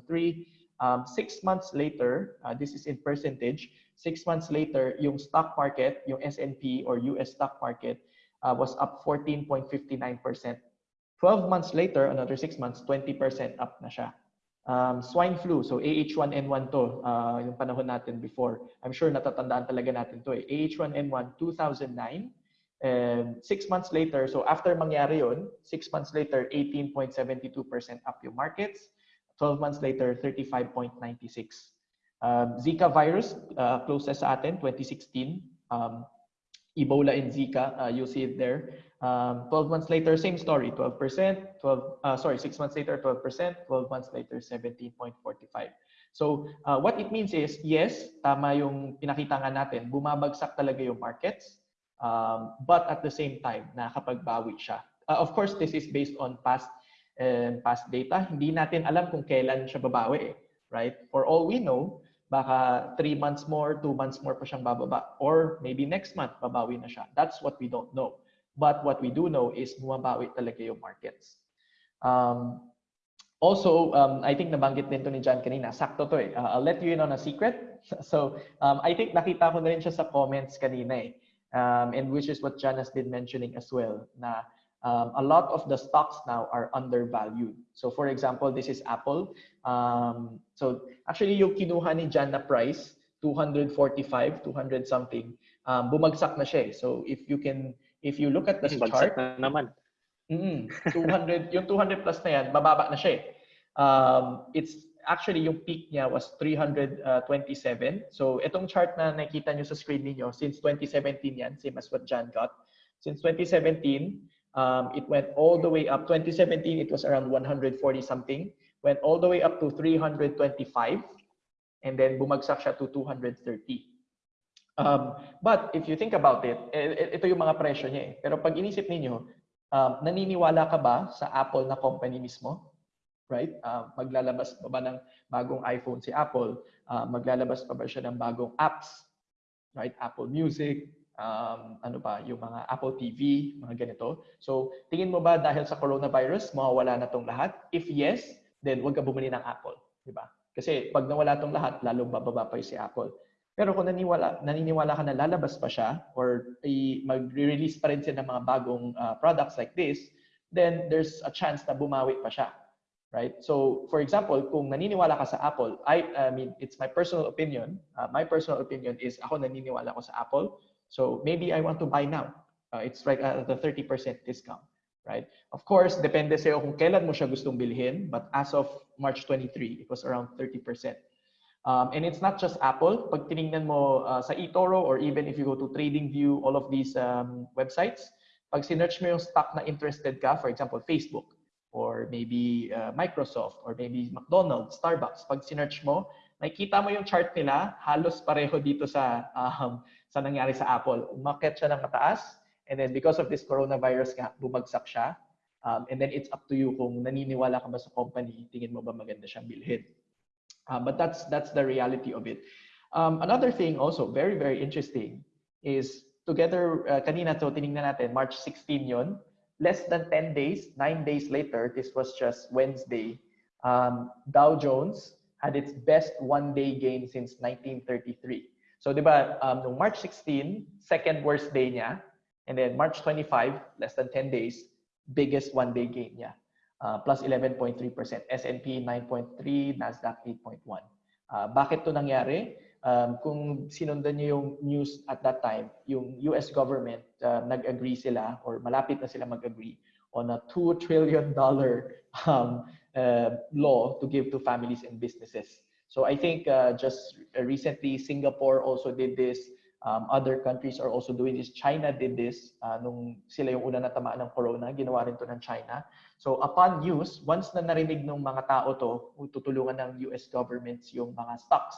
Um, six months later, uh, this is in percentage, six months later, yung stock market, yung S&P or US stock market, uh, was up 14.59%. 12 months later, another six months, 20% up na siya. Um, swine flu, so AH1N1 to, uh, yung panahon natin before. I'm sure natatandaan talaga natin to eh. AH1N1, 2009. And six months later, so after mangyari yun, six months later, 18.72% up yung markets. 12 months later, 35.96. Um, Zika virus, uh, closest sa atin, 2016. Um, Ebola and Zika, uh, you'll see it there. Um, 12 months later, same story, 12%, 12, uh, sorry, six months later, 12%, 12 months later, 17.45. So uh, what it means is, yes, tama yung pinakita nga natin, bumabagsak talaga yung markets, um, but at the same time, nakakapagbawi siya. Uh, of course, this is based on past and past data. Hindi natin alam kung kailan siya babawi, eh, right? For all we know, baka 3 months more, 2 months more pa siyang bababa. Or maybe next month, babawi na siya. That's what we don't know. But what we do know is bumabawi talaga yung markets. Um, also, um, I think nabanggit din to ni John kanina. Sakto to eh. Uh, I'll let you in on a secret. So, um, I think nakita ko na rin siya sa comments kanina eh. Um, and which is what John has been mentioning as well. Na um, a lot of the stocks now are undervalued. So for example, this is Apple. Um, so actually yung kinuha ni Jan na price, 245, 200 something, um, bumagsak na siya. eh. So if you can, if you look at the chart, na naman. mm, 200, yung 200 plus na yan, bababa na siya. eh. Um, it's actually yung peak niya was 327. So itong chart na nakita nyo sa screen niyo since 2017 yan, same as what Jan got. Since 2017, um, it went all the way up. 2017, it was around 140 something. Went all the way up to 325. And then bumagsak siya to 230. Um, but if you think about it, eh, eh, ito yung mga presyo niya eh. Pero pag inisip ninyo, um, naniniwala ka ba sa Apple na company mismo? Right? Uh, maglalabas pa ba ng bagong iPhone si Apple? Uh, maglalabas pa ba siya ng bagong apps? Right? Apple Music, um, ano pa, yung mga Apple TV, mga ganito. So, tingin mo ba dahil sa coronavirus, mawawala na tong lahat? If yes, then huwag ka bumili ng Apple. Di ba? Kasi pag nawala tong lahat, lalong bababa pa yung si Apple. Pero kung naniniwala, naniniwala ka na lalabas pa siya or mag-release pa rin siya ng mga bagong uh, products like this, then there's a chance na bumawi pa siya. Right? So, for example, kung naniniwala ka sa Apple, I, I mean, it's my personal opinion. Uh, my personal opinion is ako naniniwala ko sa Apple. So maybe I want to buy now. Uh, it's right at the 30% discount, right? Of course, depende sa'yo kung kailan mo siya gustong bilhin. But as of March 23, it was around 30%. Um, and it's not just Apple. Pag tinignan mo uh, sa eToro or even if you go to TradingView, all of these um, websites, pag sinerch mo yung stock na interested ka, for example, Facebook, or maybe uh, Microsoft, or maybe McDonald's, Starbucks, pag sinerch mo, makikita mo yung chart nila, halos pareho dito sa um, sa nangyari sa Apple. Umakyat siya ng mataas, and then because of this coronavirus nga, bumagsak siya. Um, and then it's up to you kung naniniwala ka ba sa company, tingin mo ba maganda siyang bilhin. Uh, but that's that's the reality of it. Um, another thing also, very, very interesting, is together, uh, kanina to, tinignan natin, March 16 yon less than 10 days, 9 days later, this was just Wednesday, um, Dow Jones had its best one-day gain since 1933. So, di ba, um, nung March 16, second worst day niya, And then March 25, less than 10 days, biggest one-day gain niya. Uh, plus 11.3%. S&P 9.3, Nasdaq 8.1. Uh, bakit to nangyari? Um, kung sinundan niyo yung news at that time, yung US government uh, nag-agree sila or malapit na sila mag-agree on a $2 trillion um, uh, law to give to families and businesses. So I think uh, just recently Singapore also did this. Um, other countries are also doing this. China did this uh, nung sila yung una natamaan ng corona. Ginawa rin to ng China. So upon news, once na narinig ng mga tao to, tutulungan ng US governments yung mga stocks,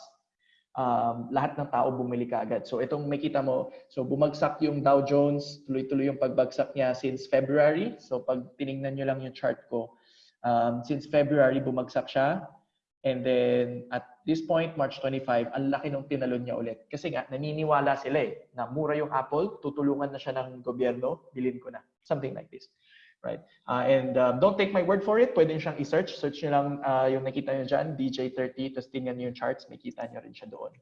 um, lahat ng tao bumili kaagad. So itong makita mo, so bumagsak yung Dow Jones, tuloy-tuloy yung pagbagsak niya since February. So pag tiningnan nyo lang yung chart ko, um, since February bumagsak siya. And then at this point, March 25, ang laki nung tinalon niya ulit. Kasi nga, naniniwala sila eh, na mura yung Apple, tutulungan na siya ng gobyerno, bilhin ko na. Something like this. Right? Uh, and um, don't take my word for it. Pwede siyang i-search. Search nyo lang uh, yung nakita nyo dyan, DJ30, tapos tingnan nyo yung charts, may kita nyo rin siya doon.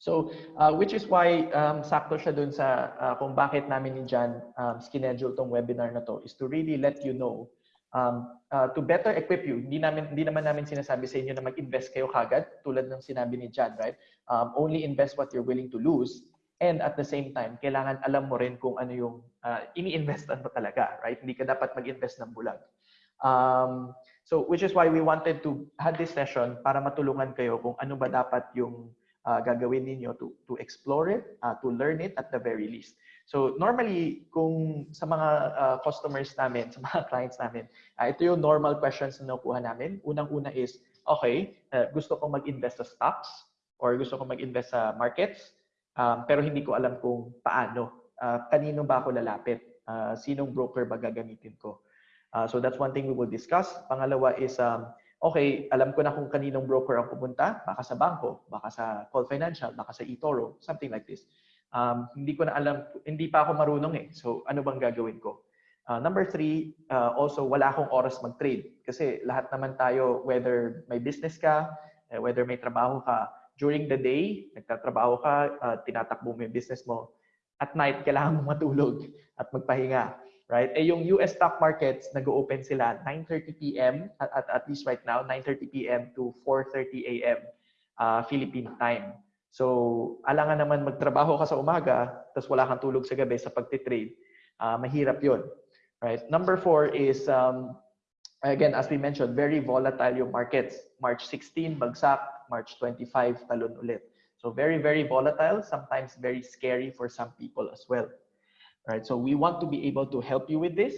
So, uh, which is why um, sakto siya dun sa uh, kung bakit namin ni Jan um, schedule tong webinar na to is to really let you know um, uh, to better equip you. Hindi, namin, hindi naman namin sinasabi sa inyo na mag-invest kayo kagad tulad ng sinabi ni Jan, right? Um, only invest what you're willing to lose. And at the same time, kailangan alam mo rin kung ano yung uh, ini-investan mo talaga, right? Hindi ka dapat mag-invest ng bulag. Um, so, which is why we wanted to have this session para matulungan kayo kung ano ba dapat yung uh, gagawin ninyo to, to explore it, uh, to learn it at the very least. So normally, kung sa mga uh, customers namin, sa mga clients namin, uh, ito yung normal questions na nakuha namin. Unang-una is, okay, uh, gusto kong mag-invest sa stocks or gusto kong mag-invest sa markets, um, pero hindi ko alam kung paano. Uh, kanino ba ako lalapit? Uh, sinong broker ba gagamitin ko? Uh, so that's one thing we will discuss. Pangalawa is, um, okay, alam ko na kung kaninong broker ang pupunta, baka sa banko, baka sa Call Financial, baka sa eToro, something like this. Um, hindi ko na alam, hindi pa ako marunong eh. So ano bang gagawin ko? Uh, number three, uh, also wala akong oras mag-trade. Kasi lahat naman tayo, whether may business ka, eh, whether may trabaho ka, during the day, nagtatrabaho ka, uh, tinatakbo mo yung business mo. At night, kailangan mo matulog at magpahinga right? Eh yung US stock markets, nag-open sila 9:30 p.m. At, at at least right now 9:30 p.m. to 4:30 a.m. Uh, Philippine time. So, alangan naman magtrabaho ka sa umaga, tapos wala kang tulog sa gabi sa pagtitrade. Uh, mahirap 'yon. Right? Number four is um, again as we mentioned, very volatile yung markets. March 16 bagsak, March 25 talon ulit. So very very volatile, sometimes very scary for some people as well. Right? So we want to be able to help you with this.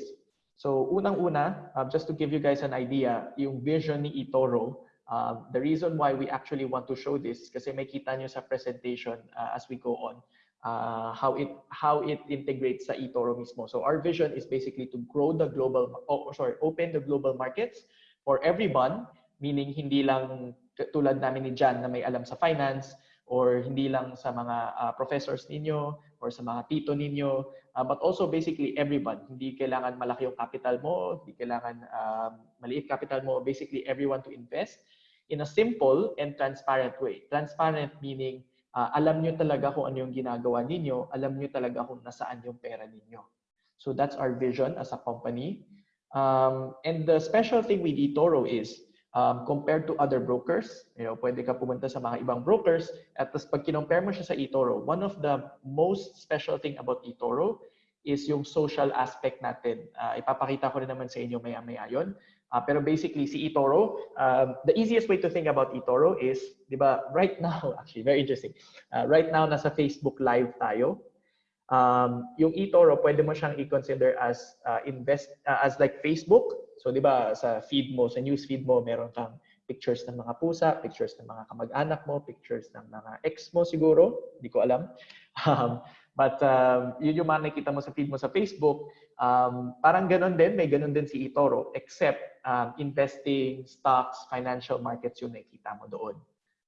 So unang-una, uh, just to give you guys an idea, yung vision ni eToro, uh, the reason why we actually want to show this, kasi may kita nyo sa presentation uh, as we go on, uh, how it how it integrates sa eToro mismo. So our vision is basically to grow the global, oh, sorry, open the global markets for everyone, meaning hindi lang tulad namin ni Jan na may alam sa finance, or hindi lang sa mga uh, professors ninyo or sa mga tito ninyo, uh, but also basically everyone. Hindi kailangan malaki yung capital mo, hindi kailangan um, maliit capital mo, basically everyone to invest in a simple and transparent way. Transparent meaning uh, alam nyo talaga kung ano yung ginagawa ninyo, alam nyo talaga kung nasaan yung pera ninyo. So that's our vision as a company. Um, and the special thing with eToro is, um, compared to other brokers. You know, pwede ka pumunta sa mga ibang brokers at tapos pag kinompare mo siya sa eToro, one of the most special thing about eToro is yung social aspect natin. Uh, ipapakita ko rin naman sa inyo maya-maya yun. Uh, pero basically, si eToro, um, the easiest way to think about eToro is, di ba, right now, actually, very interesting. Uh, right now, nasa Facebook Live tayo. Um, yung eToro, pwede mo siyang i-consider as uh, invest uh, as like Facebook. So 'di ba sa feed mo, sa news feed mo, meron kang pictures ng mga pusa, pictures ng mga kamag-anak mo, pictures ng mga ex mo siguro, hindi ko alam. Um, but um, yun yung mga nakikita mo sa feed mo sa Facebook, um, parang ganun din, may ganun din si eToro, except um, investing, stocks, financial markets yung nakikita mo doon.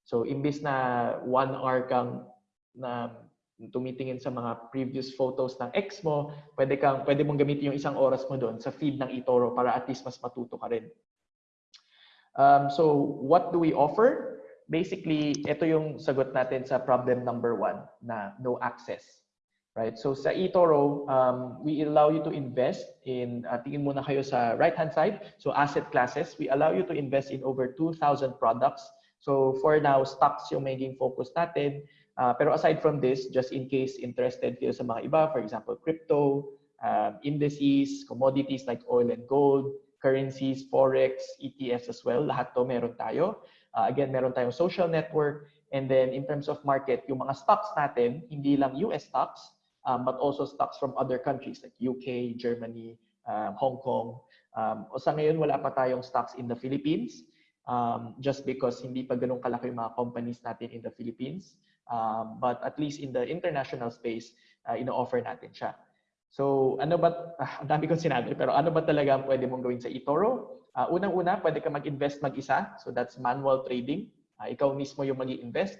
So imbis na one hour kang na tumitingin sa mga previous photos ng ex mo, pwede kang pwede mong gamitin yung isang oras mo doon sa feed ng eToro para at least mas matuto ka rin. Um, so what do we offer? Basically, ito yung sagot natin sa problem number one na no access. right? So sa eToro, um, we allow you to invest in, uh, tingin muna kayo sa right-hand side, so asset classes. We allow you to invest in over 2,000 products. So for now, stocks yung maging focus natin. Uh, pero aside from this, just in case interested kayo sa mga iba, for example, crypto, um, indices, commodities like oil and gold, currencies, forex, ETFs as well, lahat to meron tayo. Uh, again, meron tayong social network. And then in terms of market, yung mga stocks natin, hindi lang US stocks, um, but also stocks from other countries like UK, Germany, um, Hong Kong. Um, o sa ngayon, wala pa tayong stocks in the Philippines um, just because hindi pa ganun kalaki yung mga companies natin in the Philippines. Um, but at least in the international space, uh, ino-offer natin siya. So ano ba, ah, ang dami kong sinabi, pero ano ba talaga pwede mong gawin sa eToro? Uh, Unang-una, pwede ka mag-invest mag-isa. So that's manual trading. Uh, ikaw mismo yung mag invest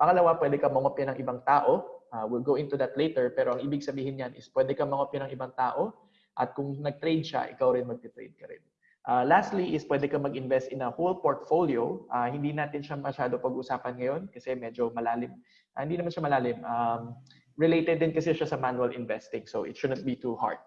Pangalawa, pwede ka mangopya ng ibang tao. Uh, we'll go into that later. Pero ang ibig sabihin niyan is pwede ka mangopya ng ibang tao. At kung nag-trade siya, ikaw rin mag-trade ka rin. Uh, lastly is pwede ka mag-invest in a whole portfolio. Uh, hindi natin siya masyado pag-usapan ngayon kasi medyo malalim. Uh, hindi naman siya malalim. Um, related din kasi siya sa manual investing. So it shouldn't be too hard.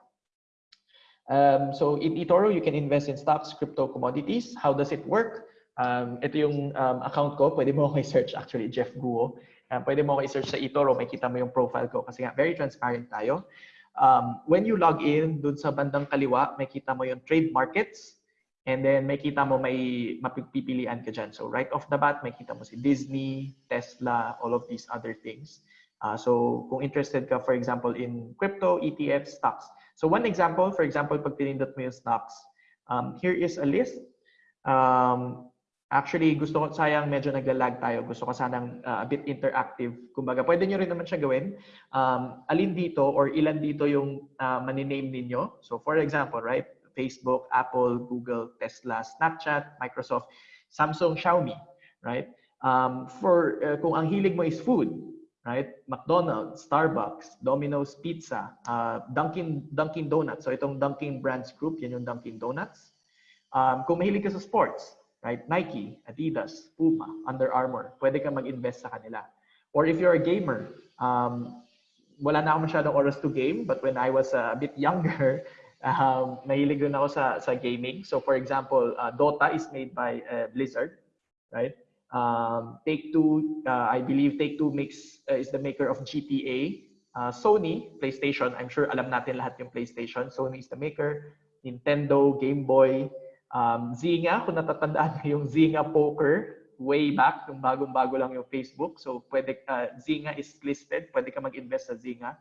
Um, so in eToro, you can invest in stocks, crypto, commodities. How does it work? Um, ito yung um, account ko. Pwede mo ako i-search actually, Jeff Guo. Um, pwede mo ako i-search sa eToro. Makita mo yung profile ko kasi nga very transparent tayo. Um, when you log in, dun sa bandang kaliwa, makita mo yung trade markets. And then makita mo may mapipilian ka dyan. So right off the bat, makita mo si Disney, Tesla, all of these other things. Uh, so kung interested ka, for example, in crypto, ETF, stocks. So one example, for example, pag pinindot mo yung stocks, um, here is a list. Um, Actually, gusto ko, sayang medyo naglalag tayo. Gusto ko sanang uh, a bit interactive. Kumbaga, pwede nyo rin naman siya gawin. Um, alin dito or ilan dito yung uh, maniname ninyo. So for example, right? Facebook, Apple, Google, Tesla, Snapchat, Microsoft, Samsung, Xiaomi, right? Um, for uh, kung ang hilig mo is food, right? McDonald's, Starbucks, Domino's Pizza, uh, Dunkin Dunkin Donuts. So itong Dunkin Brands Group, yan yung Dunkin Donuts. Um, kung mahilig ka sa sports, right? Nike, Adidas, Puma, Under Armour, pwede ka mag-invest sa kanila. Or if you're a gamer, um, wala na ako masyadong oras to game, but when I was uh, a bit younger, um, mahilig rin ako sa, sa gaming. So for example, uh, Dota is made by uh, Blizzard, right? Um, Take-Two, uh, I believe Take-Two makes, uh, is the maker of GTA. Uh, Sony, PlayStation, I'm sure alam natin lahat yung PlayStation. Sony is the maker. Nintendo, Game Boy, Um, Zynga, kung natatandaan mo yung Zynga Poker, way back, yung bagong-bago lang yung Facebook. So pwede, uh, Zynga is listed, pwede ka mag-invest sa Zynga.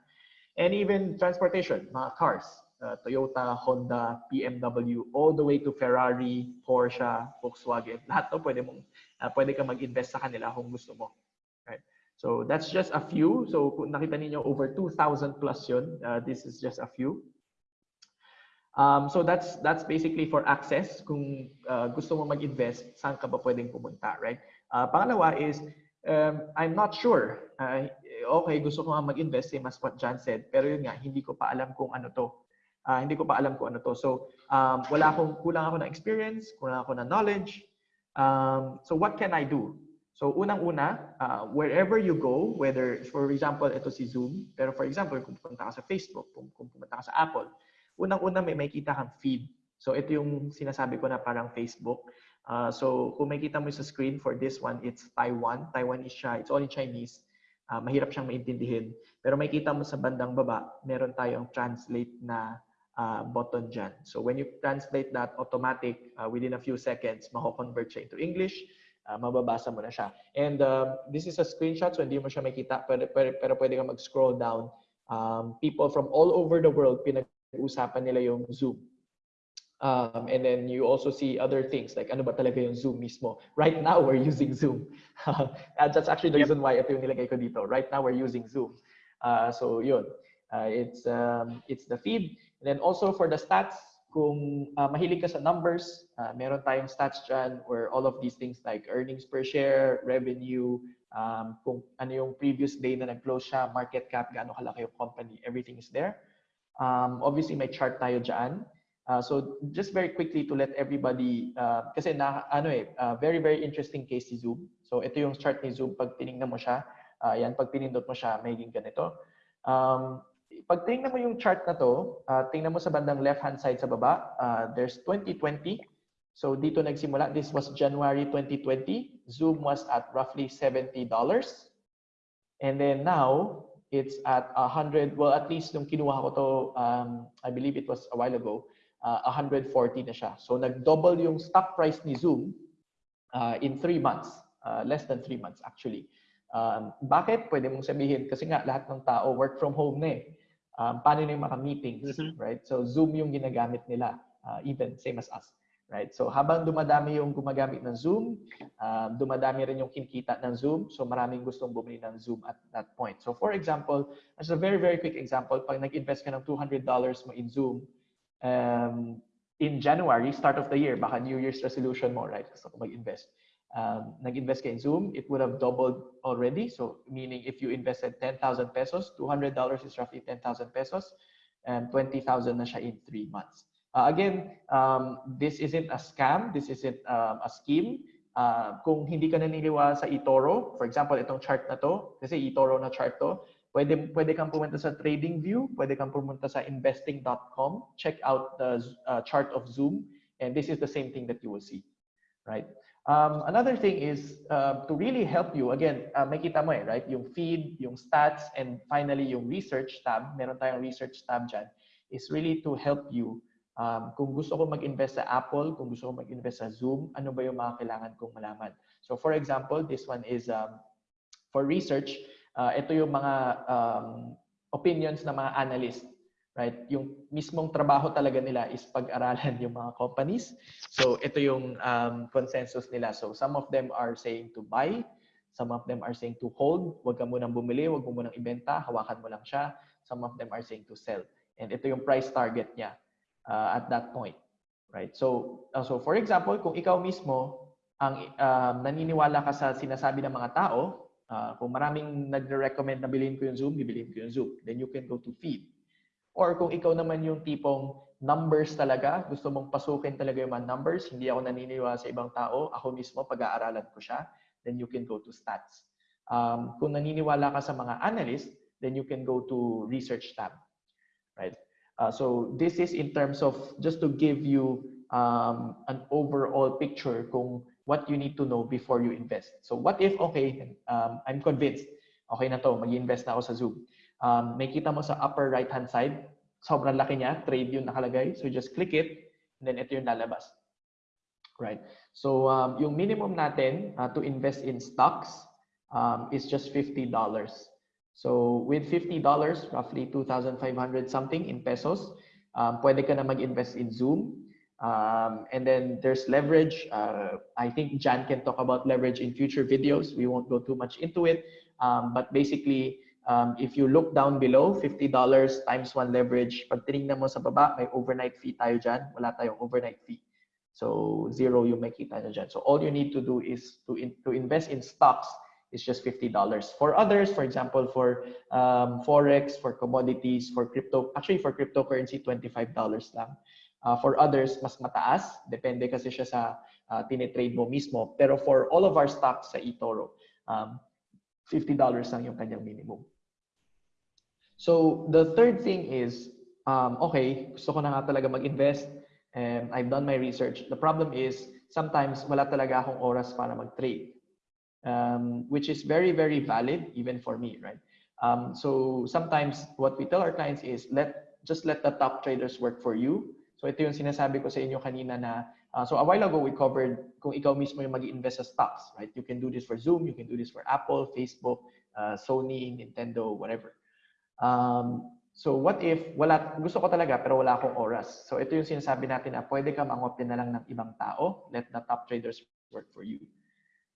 And even transportation, mga cars, uh, Toyota, Honda, BMW, all the way to Ferrari, Porsche, Volkswagen. Lahat to pwede, mong, uh, pwede ka mag-invest sa kanila kung gusto mo. Right? So that's just a few. So kung nakita niyo over 2,000 plus yun, uh, this is just a few. Um, so that's that's basically for access. Kung uh, gusto mo mag-invest, saan ka ba pwedeng pumunta, right? Uh, pangalawa is, um, I'm not sure. Uh, okay, gusto ko nga mag-invest, same as what John said. Pero yun nga, hindi ko pa alam kung ano to. Uh, hindi ko pa alam kung ano to. So, um, wala akong, kulang ako ng experience, kulang ako ng knowledge. Um, so, what can I do? So, unang-una, uh, wherever you go, whether, for example, ito si Zoom, pero for example, kung pumunta ka sa Facebook, kung, kung pumunta ka sa Apple, unang-una may makita kang feed. So ito yung sinasabi ko na parang Facebook. Uh, so kung makita mo sa screen for this one, it's Taiwan. Taiwan is siya, it's all in Chinese. Uh, mahirap siyang maintindihin. Pero makita mo sa bandang baba, meron tayong translate na uh, button dyan. So when you translate that automatic, uh, within a few seconds, mako-convert siya into English. Uh, mababasa mo na siya. And uh, this is a screenshot, so hindi mo siya makita, pero, pero, pero pwede ka mag-scroll down. Um, people from all over the world, pinag usapan nila yung Zoom. Um, and then you also see other things like ano ba talaga yung Zoom mismo. Right now, we're using Zoom. that's actually the reason why ito yung nilagay ko dito. Right now, we're using Zoom. Uh, so yun, uh, it's, um, it's the feed. And then also for the stats, kung uh, mahilig ka sa numbers, uh, meron tayong stats dyan where all of these things like earnings per share, revenue, um, kung ano yung previous day na nag-close siya, market cap, gaano kalaki yung company, everything is there. Um, obviously, may chart tayo dyan. Uh, so just very quickly to let everybody, uh, kasi na, ano eh, uh, very, very interesting case si Zoom. So ito yung chart ni Zoom pag tinignan mo siya. Uh, yan, pag pinindot mo siya, magiging ganito. Um, pag tingnan mo yung chart na to, uh, tingnan mo sa bandang left-hand side sa baba, uh, there's 2020. So dito nagsimula, this was January 2020. Zoom was at roughly $70. And then now, it's at 100, well, at least nung kinuha ko to, um, I believe it was a while ago, uh, 140 na siya. So nag-double yung stock price ni Zoom uh, in three months, uh, less than three months actually. Um, bakit? Pwede mong sabihin, kasi nga lahat ng tao work from home na eh. Um, paano na yung mga meetings, Mhm. right? So Zoom yung ginagamit nila, uh, even same as us. Right? So habang dumadami yung gumagamit ng Zoom, um, dumadami rin yung kinkita ng Zoom. So maraming gustong bumili ng Zoom at that point. So for example, as a very, very quick example, pag nag-invest ka ng $200 mo in Zoom, um, in January, start of the year, baka New Year's resolution mo, right? Gusto ko mag-invest. Um, nag-invest ka in Zoom, it would have doubled already. So meaning if you invested 10,000 pesos, $200 is roughly 10,000 pesos, and 20,000 na siya in three months. Uh, again, um, this isn't a scam. This isn't um, a scheme. Uh, kung hindi ka naniniwala sa eToro, for example, itong chart na to, kasi eToro na chart to, pwede, pwede kang pumunta sa TradingView, pwede kang pumunta sa investing.com, check out the uh, chart of Zoom, and this is the same thing that you will see, right? Um, another thing is uh, to really help you, again, uh, makita mo eh, right? Yung feed, yung stats, and finally yung research tab, meron tayong research tab dyan, is really to help you Um, kung gusto ko mag-invest sa Apple, kung gusto ko mag-invest sa Zoom, ano ba yung mga kailangan kong malaman? So for example, this one is um, for research. Uh, ito yung mga um, opinions ng mga analyst. Right? Yung mismong trabaho talaga nila is pag-aralan yung mga companies. So ito yung um, consensus nila. So some of them are saying to buy, some of them are saying to hold, wag ka munang bumili, wag mo munang ibenta, hawakan mo lang siya. Some of them are saying to sell. And ito yung price target niya uh, at that point, right? So, uh, so for example, kung ikaw mismo ang uh, naniniwala ka sa sinasabi ng mga tao, uh, kung maraming nagre-recommend na bilhin ko yung Zoom, bibilhin ko yung Zoom. Then you can go to feed. Or kung ikaw naman yung tipong numbers talaga, gusto mong pasukin talaga yung mga numbers, hindi ako naniniwala sa ibang tao, ako mismo pag-aaralan ko siya, then you can go to stats. Um, kung naniniwala ka sa mga analyst, then you can go to research tab, right? Uh, so this is in terms of just to give you um, an overall picture kung what you need to know before you invest. So what if, okay, um, I'm convinced, okay na to, mag-invest na ako sa Zoom. Um, may kita mo sa upper right-hand side, sobrang laki niya, trade yung nakalagay. So just click it, and then ito yung lalabas. Right. So um, yung minimum natin uh, to invest in stocks um, is just $50. So with $50, roughly 2,500 something in pesos, um, pwede ka na mag-invest in Zoom. Um, and then there's leverage. Uh, I think Jan can talk about leverage in future videos. We won't go too much into it. Um, but basically, um, if you look down below, $50 times one leverage, pag tinignan mo sa baba, may overnight fee tayo dyan. Wala tayong overnight fee. So zero yung makita nyo dyan. So all you need to do is to, in, to invest in stocks is just $50. For others, for example, for um, Forex, for commodities, for crypto, actually for cryptocurrency, $25 lang. Uh, for others, mas mataas. Depende kasi siya sa uh, tinitrade mo mismo. Pero for all of our stocks sa eToro, um, $50 lang yung kanyang minimum. So the third thing is, um, okay, gusto ko na nga talaga mag-invest. And I've done my research. The problem is, sometimes wala talaga akong oras para mag-trade. Um, which is very, very valid even for me, right? Um, so sometimes what we tell our clients is let just let the top traders work for you. So ito yung sinasabi ko sa inyo kanina na uh, so a while ago we covered kung ikaw mismo yung mag-invest sa stocks, right? You can do this for Zoom, you can do this for Apple, Facebook, uh, Sony, Nintendo, whatever. Um, so what if wala gusto ko talaga pero wala akong oras. So ito yung sinasabi natin na pwede ka mangopya na lang ng ibang tao, let the top traders work for you.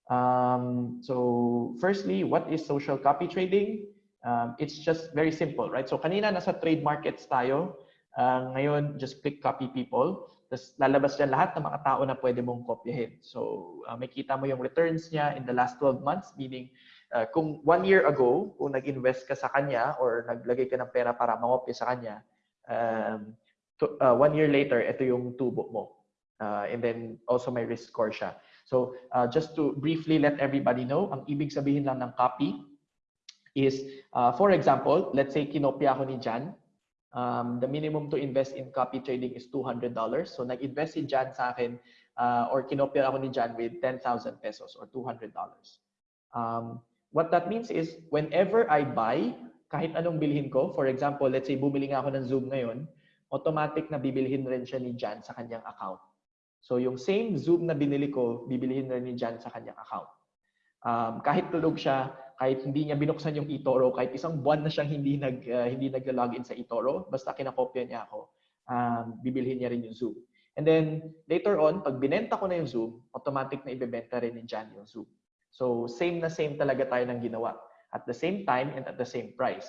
Um, so firstly, what is social copy trading? Um, it's just very simple, right? So kanina nasa trade markets tayo. Uh, ngayon, just click copy people. Tapos lalabas dyan lahat ng mga tao na pwede mong kopyahin. So uh, may kita mo yung returns niya in the last 12 months, meaning uh, kung one year ago, kung nag-invest ka sa kanya or naglagay ka ng pera para mangopya sa kanya, um, to, uh, one year later, ito yung tubo mo. Uh, and then also may risk score siya. So uh, just to briefly let everybody know, ang ibig sabihin lang ng copy is, uh, for example, let's say kinopya ako ni Jan. Um, the minimum to invest in copy trading is $200. So nag-invest si Jan sa akin uh, or kinopya ako ni Jan with 10,000 pesos or $200. Um, what that means is whenever I buy, kahit anong bilhin ko, for example, let's say bumili nga ako ng Zoom ngayon, automatic na bibilhin rin siya ni Jan sa kanyang account. So yung same Zoom na binili ko, bibilhin rin ni Jan sa kanyang account. Um, kahit tulog siya, kahit hindi niya binuksan yung eToro, kahit isang buwan na siyang hindi nag uh, hindi nagla-login sa eToro, basta kinakopya niya ako, um, bibilhin niya rin yung Zoom. And then later on, pag binenta ko na yung Zoom, automatic na ibebenta rin ni Jan yung Zoom. So same na same talaga tayo ng ginawa. At the same time and at the same price.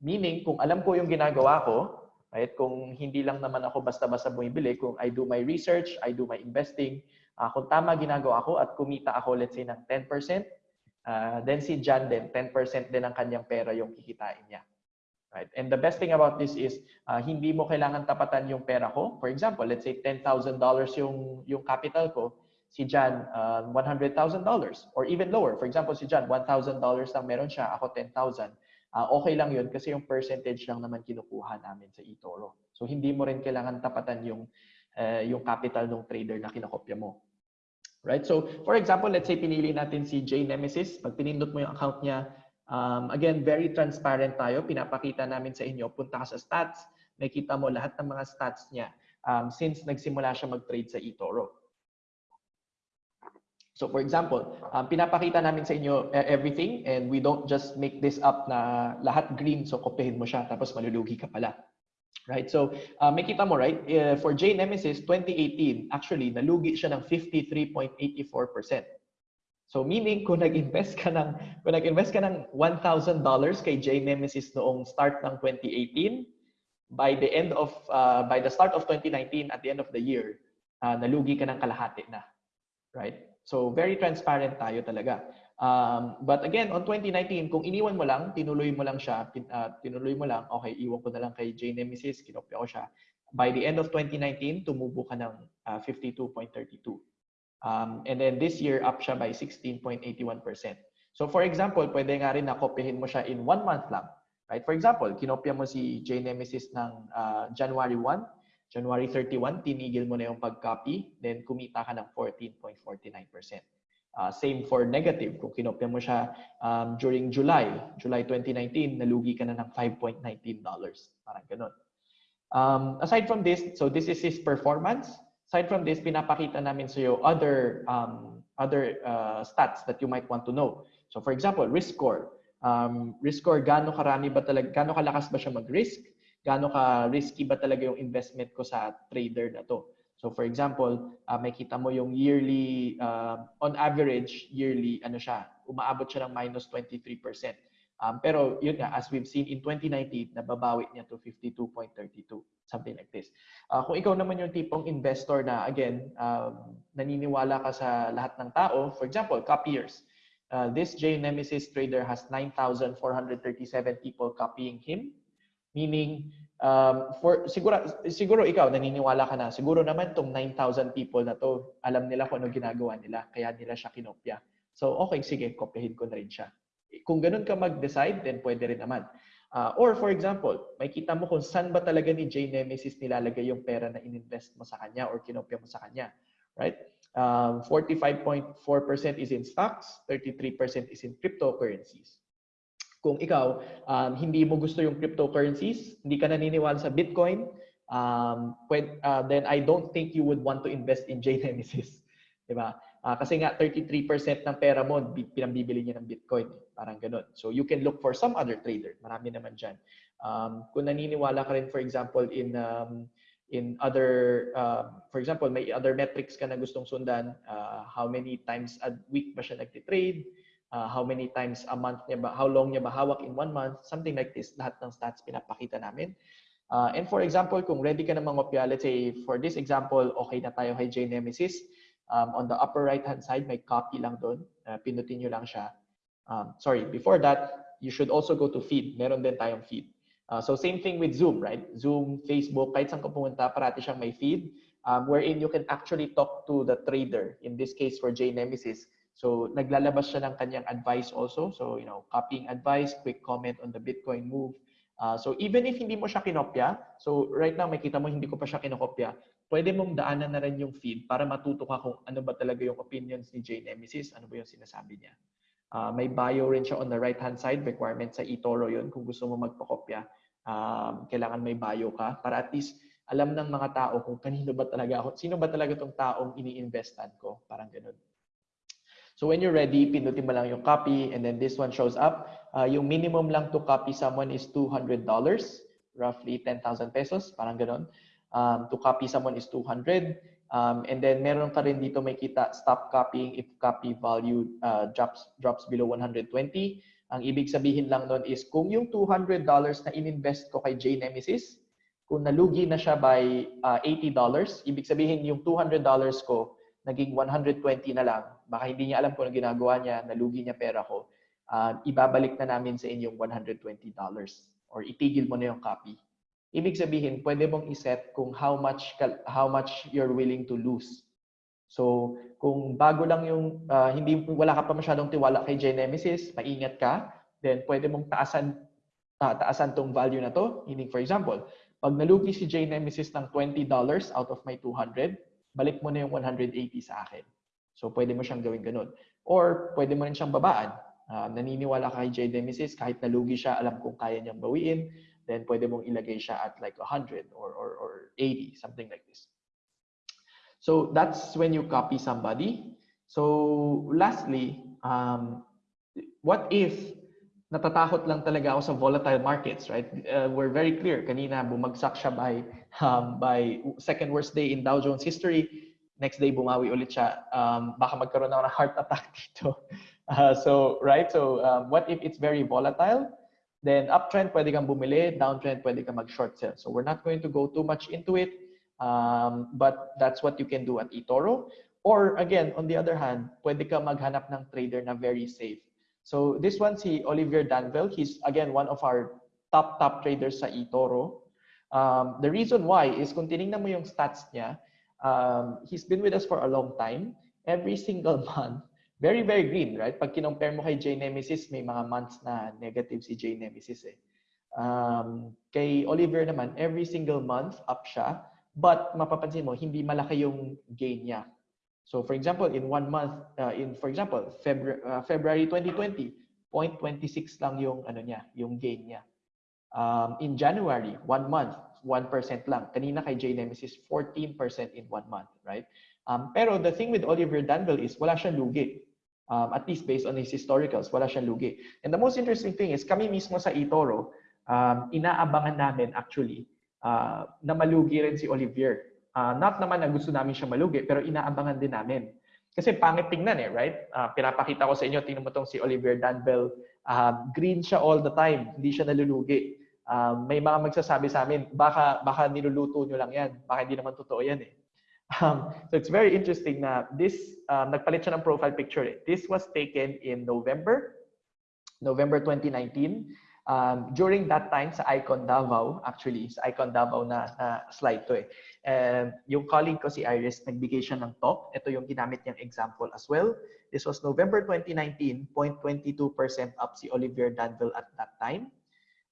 Meaning, kung alam ko yung ginagawa ko, right, kung hindi lang naman ako basta-basta bumibili, kung I do my research, I do my investing, uh, kung tama ginagawa ko at kumita ako, let's say, ng 10%, Uh, then si John din, 10% din ng kanyang pera yung kikitain niya. Right? And the best thing about this is, uh, hindi mo kailangan tapatan yung pera ko. For example, let's say $10,000 yung, yung capital ko. Si John, uh, $100,000 or even lower. For example, si John, $1,000 lang meron siya, ako 10,000. Uh, okay lang yun kasi yung percentage lang naman kinukuha namin sa eToro. So hindi mo rin kailangan tapatan yung, uh, yung capital ng trader na kinokopya mo. Right? So, for example, let's say pinili natin si J Nemesis. Pag pinindot mo yung account niya, um, again, very transparent tayo. Pinapakita namin sa inyo. Punta ka sa stats. Makita mo lahat ng mga stats niya um, since nagsimula siya mag-trade sa eToro. So, for example, um, pinapakita namin sa inyo uh, everything and we don't just make this up na lahat green so kopyahin mo siya tapos malulugi ka pala. Right? So, uh, may kita mo, right? Uh, for J Nemesis 2018, actually, nalugi siya ng 53.84%. So, meaning, kung nag-invest ka ng, kung nag-invest ka ng $1,000 kay J Nemesis noong start ng 2018, by the end of, uh, by the start of 2019, at the end of the year, uh, nalugi ka ng kalahati na. Right? So, very transparent tayo talaga. Um, but again, on 2019, kung iniwan mo lang, tinuloy mo lang siya, pin, uh, tinuloy mo lang, okay, iwan ko na lang kay J Nemesis, kinopya ko siya. By the end of 2019, tumubo ka ng uh, 52.32. Um, and then this year, up siya by 16.81%. So for example, pwede nga rin na kopyahin mo siya in one month lang. Right? For example, kinopya mo si J Nemesis ng uh, January 1, January 31, tinigil mo na yung pag-copy, then kumita ka ng 14.49%. Uh, same for negative. Kung kinopya mo siya um, during July, July 2019, nalugi ka na ng $5.19. Parang ganun. Um, aside from this, so this is his performance. Aside from this, pinapakita namin sa iyo other, um, other uh, stats that you might want to know. So for example, risk score. Um, risk score, gaano karami ba talaga, gaano kalakas ba siya mag-risk? Gaano ka risky ba talaga yung investment ko sa trader na to? So for example, uh, makita mo yung yearly, uh, on average, yearly, ano siya, umaabot siya ng minus 23%. Um, pero yun nga, as we've seen in 2019, nababawi niya to 52.32, something like this. Uh, kung ikaw naman yung tipong investor na, again, um, naniniwala ka sa lahat ng tao, for example, copiers. Uh, this J Nemesis trader has 9,437 people copying him, meaning um, for siguro siguro ikaw naniniwala ka na siguro naman tong 9,000 people na to alam nila kung ano ginagawa nila kaya nila siya kinopya. So okay sige kopyahin ko na rin siya. Kung ganun ka mag-decide then pwede rin naman. Uh, or for example may kita mo kung saan ba talaga ni J Nemesis nilalagay yung pera na ininvest mo sa kanya or kinopya mo sa kanya right? Um, 45.4% is in stocks 33% is in cryptocurrencies kung ikaw um, hindi mo gusto yung cryptocurrencies, hindi ka naniniwala sa Bitcoin, um, when, uh, then I don't think you would want to invest in JNemesis. Di ba? Uh, kasi nga 33% ng pera mo pinambibili niya ng Bitcoin. Parang ganun. So you can look for some other trader. Marami naman dyan. Um, kung naniniwala ka rin, for example, in um, in other, uh, for example, may other metrics ka na gustong sundan, uh, how many times a week ba siya nagtitrade, uh, how many times a month niya ba, how long niya ba hawak in one month, something like this. Lahat ng stats pinapakita namin. Uh, and for example, kung ready ka na mangopya, let's say for this example, okay na tayo kay J Nemesis. Um, on the upper right hand side, may copy lang doon. Uh, pinutin nyo lang siya. Um, sorry, before that, you should also go to feed. Meron din tayong feed. Uh, so same thing with Zoom, right? Zoom, Facebook, kahit saan ka pumunta, parati siyang may feed um, wherein you can actually talk to the trader. In this case, for J Nemesis, So naglalabas siya ng kanyang advice also. So, you know, copying advice, quick comment on the Bitcoin move. Uh, so even if hindi mo siya kinopya, so right now makita mo hindi ko pa siya kinokopya, pwede mong daanan na rin yung feed para matuto ka kung ano ba talaga yung opinions ni Jay Nemesis, ano ba yung sinasabi niya. Uh, may bio rin siya on the right hand side, requirement sa eToro yun. Kung gusto mo magpakopya, um, kailangan may bio ka para at least alam ng mga tao kung kanino ba talaga ako, sino ba talaga tong taong ini-investan ko, parang ganun. So when you're ready, pindutin mo lang yung copy and then this one shows up. Uh, yung minimum lang to copy someone is $200, roughly 10,000 pesos, parang ganun. Um, to copy someone is 200. Um, and then meron ka rin dito may kita stop copying if copy value uh, drops drops below 120. Ang ibig sabihin lang nun is kung yung $200 na ininvest ko kay J Nemesis, kung nalugi na siya by uh, $80, ibig sabihin yung $200 ko naging 120 na lang, baka hindi niya alam kung ano ginagawa niya, nalugi niya pera ko, uh, ibabalik na namin sa inyong $120 or itigil mo na yung copy. Ibig sabihin, pwede mong iset kung how much how much you're willing to lose. So, kung bago lang yung uh, hindi wala ka pa masyadong tiwala kay Genesis, maingat ka, then pwede mong taasan ta taasan tong value na to. Meaning for example, pag nalugi si J Nemesis ng $20 out of my 200, balik mo na yung 180 sa akin. So, pwede mo siyang gawin ganun. Or, pwede mo rin siyang babaan. Uh, naniniwala ka kay J. Nemesis, kahit nalugi siya, alam kung kaya niyang bawiin, then pwede mong ilagay siya at like 100 or, or, or 80, something like this. So, that's when you copy somebody. So, lastly, um, what if natatakot lang talaga ako sa volatile markets, right? Uh, we're very clear. Kanina, bumagsak siya by, um, by second worst day in Dow Jones history. Next day, bumawi ulit siya. Um, baka magkaroon ako ng heart attack dito. Uh, so, right? So, um, what if it's very volatile? Then, uptrend, pwede kang bumili. Downtrend, pwede kang mag-short sell. So, we're not going to go too much into it. Um, but that's what you can do at eToro. Or, again, on the other hand, pwede ka maghanap ng trader na very safe. So this one, si Olivier Danville, he's again one of our top, top traders sa eToro. Um, the reason why is kung tinignan mo yung stats niya, um, he's been with us for a long time. Every single month, very, very green, right? Pag kinompare mo kay J Nemesis, may mga months na negative si J Nemesis eh. Um, kay Oliver naman, every single month, up siya. But mapapansin mo, hindi malaki yung gain niya. So for example, in one month, uh, in for example, February, uh, February 2020, 0.26 lang yung ano niya, yung gain niya. Um, in January, one month, 1% lang. Kanina kay J Nemesis, 14% in one month, right? Um, pero the thing with Oliver Danville is wala siyang lugi. Um, at least based on his historicals, wala siyang lugi. And the most interesting thing is kami mismo sa eToro, um, inaabangan namin actually uh, na malugi rin si Olivier Uh, not naman na gusto namin siya malugi, pero inaabangan din namin. Kasi pangit tingnan eh, right? Uh, pinapakita ko sa inyo, tingnan mo tong si Oliver Danville. Uh, green siya all the time, hindi siya nalulugi. Uh, may mga magsasabi sa amin, baka, baka niluluto nyo lang yan. Baka hindi naman totoo yan eh. Um, so it's very interesting na this, um, nagpalit siya ng profile picture. Eh. This was taken in November, November 2019. Um, during that time sa Icon Davao, actually, sa Icon Davao na, na slide to eh. Um, yung colleague ko si Iris, nagbigay siya ng top. Ito yung ginamit niyang example as well. This was November 2019, 0.22% up si Olivier Danville at that time.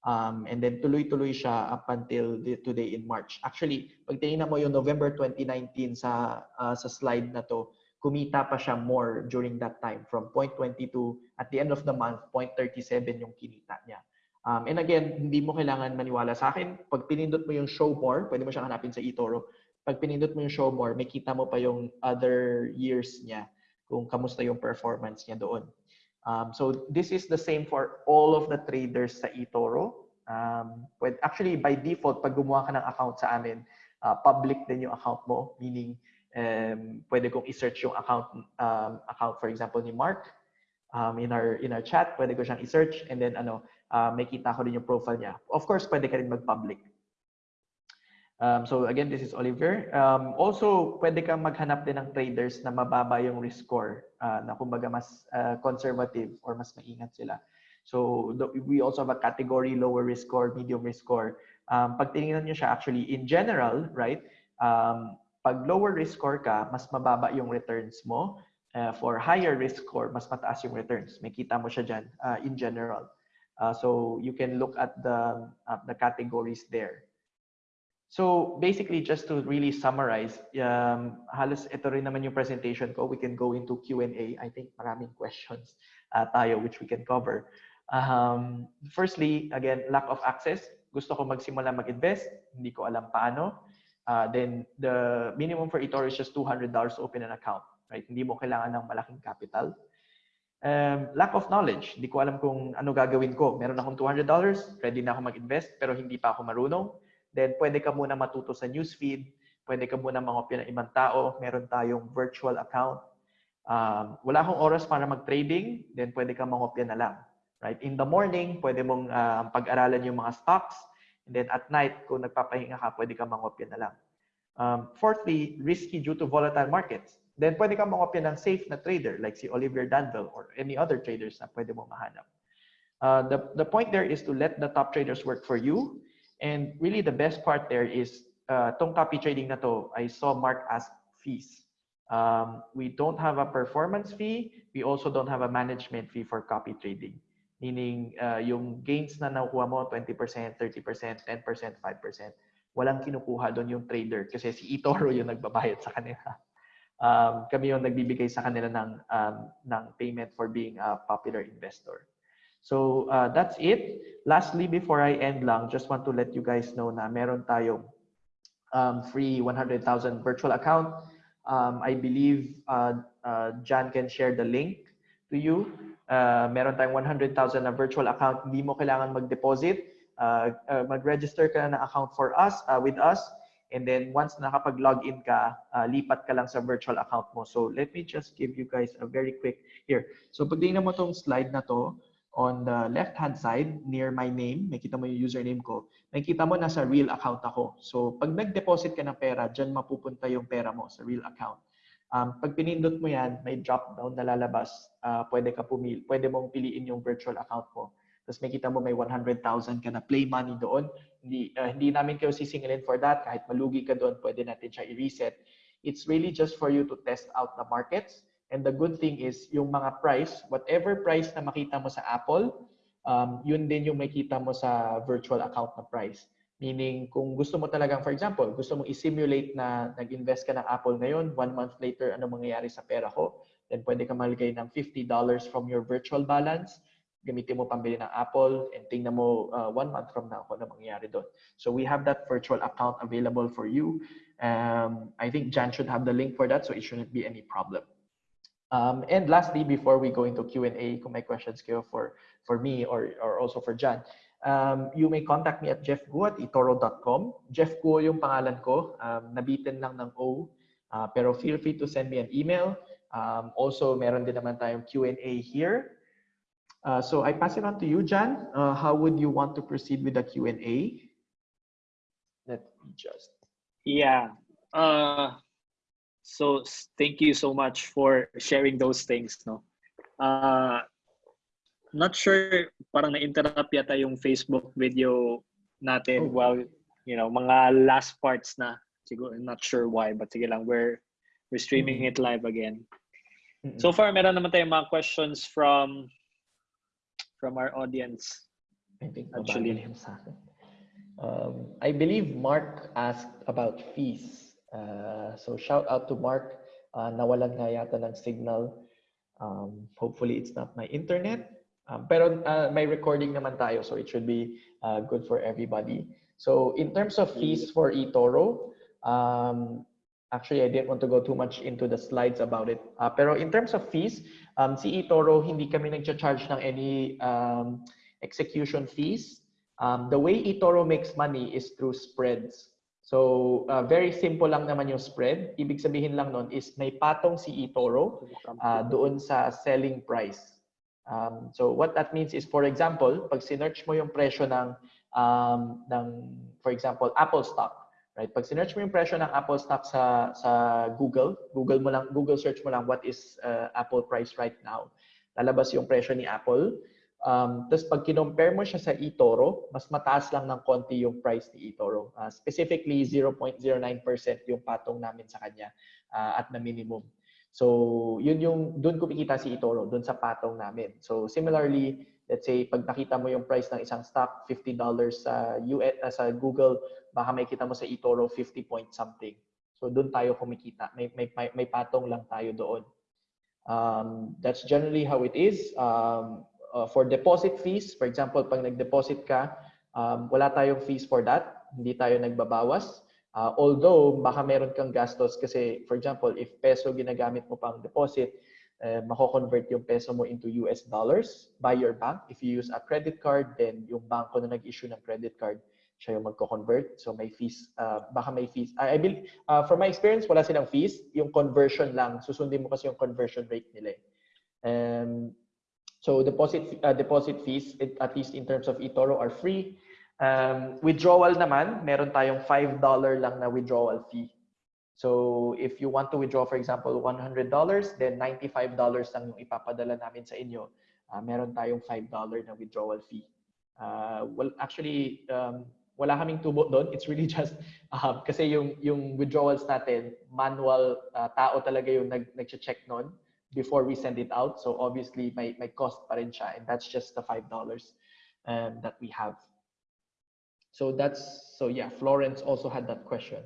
Um, and then tuloy-tuloy siya up until the, today in March. Actually, pag tinignan mo yung November 2019 sa, uh, sa slide na to, kumita pa siya more during that time from 0.22 at the end of the month, 0.37 yung kinita niya. Um, and again, hindi mo kailangan maniwala sa akin. Pag pinindot mo yung show more, pwede mo siyang hanapin sa eToro. Pag pinindot mo yung show more, may kita mo pa yung other years niya kung kamusta yung performance niya doon. Um, so this is the same for all of the traders sa eToro. Um, actually, by default, pag gumawa ka ng account sa amin, uh, public din yung account mo. Meaning, um, pwede kong i-search yung account, um, account for example, ni Mark um, in our in our chat. Pwede ko siyang i-search and then ano, uh, may kita ko din yung profile niya. Of course, pwede ka rin mag-public. Um, so again, this is Oliver. Um, also, pwede kang maghanap din ng traders na mababa yung risk score, uh, na kumbaga mas uh, conservative or mas maingat sila. So we also have a category lower risk score, medium risk score. Um, pag tinignan nyo siya actually, in general, right, um, pag lower risk score ka, mas mababa yung returns mo. uh, for higher risk score, mas mataas yung returns. May kita mo siya dyan uh, in general. Uh, so you can look at the, uh, the categories there. So basically, just to really summarize, um, halos ito rin naman yung presentation ko. We can go into Q&A. I think maraming questions uh, tayo which we can cover. Um, firstly, again, lack of access. Gusto ko magsimula mag-invest. Hindi ko alam paano. Uh, then the minimum for eToro is just $200 to open an account. Right? Hindi mo kailangan ng malaking capital. Um, lack of knowledge. Hindi ko alam kung ano gagawin ko. Meron akong $200, ready na ako mag-invest, pero hindi pa ako marunong then pwede ka muna matuto sa newsfeed, pwede ka muna mangopya ng ibang tao, meron tayong virtual account. Um, wala akong oras para mag-trading, then pwede ka mangopya na lang. Right? In the morning, pwede mong uh, pag-aralan yung mga stocks, and then at night, kung nagpapahinga ka, pwede ka mangopya na lang. Um, fourthly, risky due to volatile markets. Then pwede ka mangopya ng safe na trader like si Oliver Danville or any other traders na pwede mo mahanap. Uh, the, the point there is to let the top traders work for you and really the best part there is uh, tong copy trading na to, I saw Mark ask fees. Um, we don't have a performance fee. We also don't have a management fee for copy trading. Meaning, uh, yung gains na nakuha mo, 20%, 30%, 10%, 5%, walang kinukuha doon yung trader kasi si eToro yung nagbabayad sa kanila. Um, kami yung nagbibigay sa kanila ng, um, ng payment for being a popular investor. So uh, that's it. Lastly, before I end lang, just want to let you guys know na meron tayong um, free 100,000 virtual account. Um, I believe uh, uh, Jan can share the link to you. Uh, meron tayong 100,000 na virtual account. Hindi mo kailangan mag-deposit. Uh, uh, mag-register ka na account for us, uh, with us. And then once nakapag-login ka, uh, lipat ka lang sa virtual account mo. So let me just give you guys a very quick here. So pag mo tong slide na to, on the left-hand side, near my name, may kita mo yung username ko, may kita mo nasa real account ako. So, pag nag-deposit ka ng pera, dyan mapupunta yung pera mo sa real account. Um, pag pinindot mo yan, may drop-down na lalabas. Uh, pwede ka pumili, pwede mong piliin yung virtual account mo. Tapos may kita mo may 100,000 ka na play money doon. Hindi, uh, hindi namin kayo sisingilin for that. Kahit malugi ka doon, pwede natin siya i-reset. It's really just for you to test out the markets And the good thing is, yung mga price, whatever price na makita mo sa Apple, um, yun din yung makita mo sa virtual account na price. Meaning, kung gusto mo talagang, for example, gusto mo i-simulate na nag-invest ka ng Apple ngayon, one month later, ano mangyayari sa pera ko, then pwede ka maligay ng $50 from your virtual balance, gamitin mo pambili ng Apple, and tingnan mo uh, one month from now kung ano mangyayari doon. So we have that virtual account available for you. Um, I think Jan should have the link for that, so it shouldn't be any problem. Um, and lastly, before we go into Q&A, kung may questions kayo for, for me or, or also for John, um, you may contact me at jeffguo at itoro.com. Jeff Guo yung pangalan ko, um, nabitin lang ng O, uh, pero feel free to send me an email. Um, also, meron din naman tayong Q&A here. Uh, so I pass it on to you, Jan. Uh, how would you want to proceed with the Q&A? Let me just... Yeah. Uh, So thank you so much for sharing those things, no. Uh, not sure parang na-interrupt yata yung Facebook video natin oh. while you know mga last parts na siguro not sure why but sige lang we're we're streaming mm-hmm. it live again. Mm-hmm. So far meron naman tayong mga questions from from our audience. I think actually sa akin. Um, I believe Mark asked about fees. Uh, so shout out to Mark. Uh, nawalan nga yata ng signal. Um, hopefully it's not my internet. Um, pero uh, may recording naman tayo so it should be uh, good for everybody. So in terms of fees for eToro, um, actually I didn't want to go too much into the slides about it. Uh, pero in terms of fees, um, si eToro hindi kami nag-charge ng any um, execution fees. Um, the way eToro makes money is through spreads. So, uh, very simple lang naman yung spread. Ibig sabihin lang nun is may patong si eToro uh, doon sa selling price. Um, so, what that means is, for example, pag sinearch mo yung presyo ng, um, ng for example, Apple stock, right? Pag sinearch mo yung presyo ng Apple stock sa, sa Google, Google mo lang, Google search mo lang what is uh, Apple price right now. Lalabas yung presyo ni Apple. Um, Tapos pag kinompare mo siya sa eToro, mas mataas lang ng konti yung price ni eToro. Uh, specifically, 0.09% yung patong namin sa kanya uh, at na minimum. So, yun yung, doon kumikita si eToro, doon sa patong namin. So, similarly, let's say, pag nakita mo yung price ng isang stock, $50 sa, US, uh, sa Google, baka may kita mo sa eToro 50 point something. So, doon tayo kumikita. May, may, may, may patong lang tayo doon. Um, that's generally how it is. Um, uh, for deposit fees, for example, pag nag-deposit ka, um, wala tayong fees for that. Hindi tayo nagbabawas. Uh, although, baka meron kang gastos kasi, for example, if peso ginagamit mo pang deposit, uh, mako-convert yung peso mo into US dollars by your bank. If you use a credit card, then yung banko na nag-issue ng credit card, siya yung magko-convert. So may fees, uh, baka may fees. I, I believe, uh, from my experience, wala silang fees. Yung conversion lang, susundin mo kasi yung conversion rate nila. eh. Um, so deposit uh, deposit fees, it, at least in terms of eToro, are free. Um, withdrawal naman, meron tayong $5 lang na withdrawal fee. So if you want to withdraw, for example, $100, then $95 lang yung ipapadala namin sa inyo. Uh, meron tayong $5 na withdrawal fee. Uh, well, actually, um, wala kaming tubo doon. It's really just uh, kasi yung yung withdrawals natin, manual uh, tao talaga yung nag nagche-check noon before we send it out. So obviously may may cost pa rin siya and that's just the $5 um, that we have. So that's so yeah, Florence also had that question.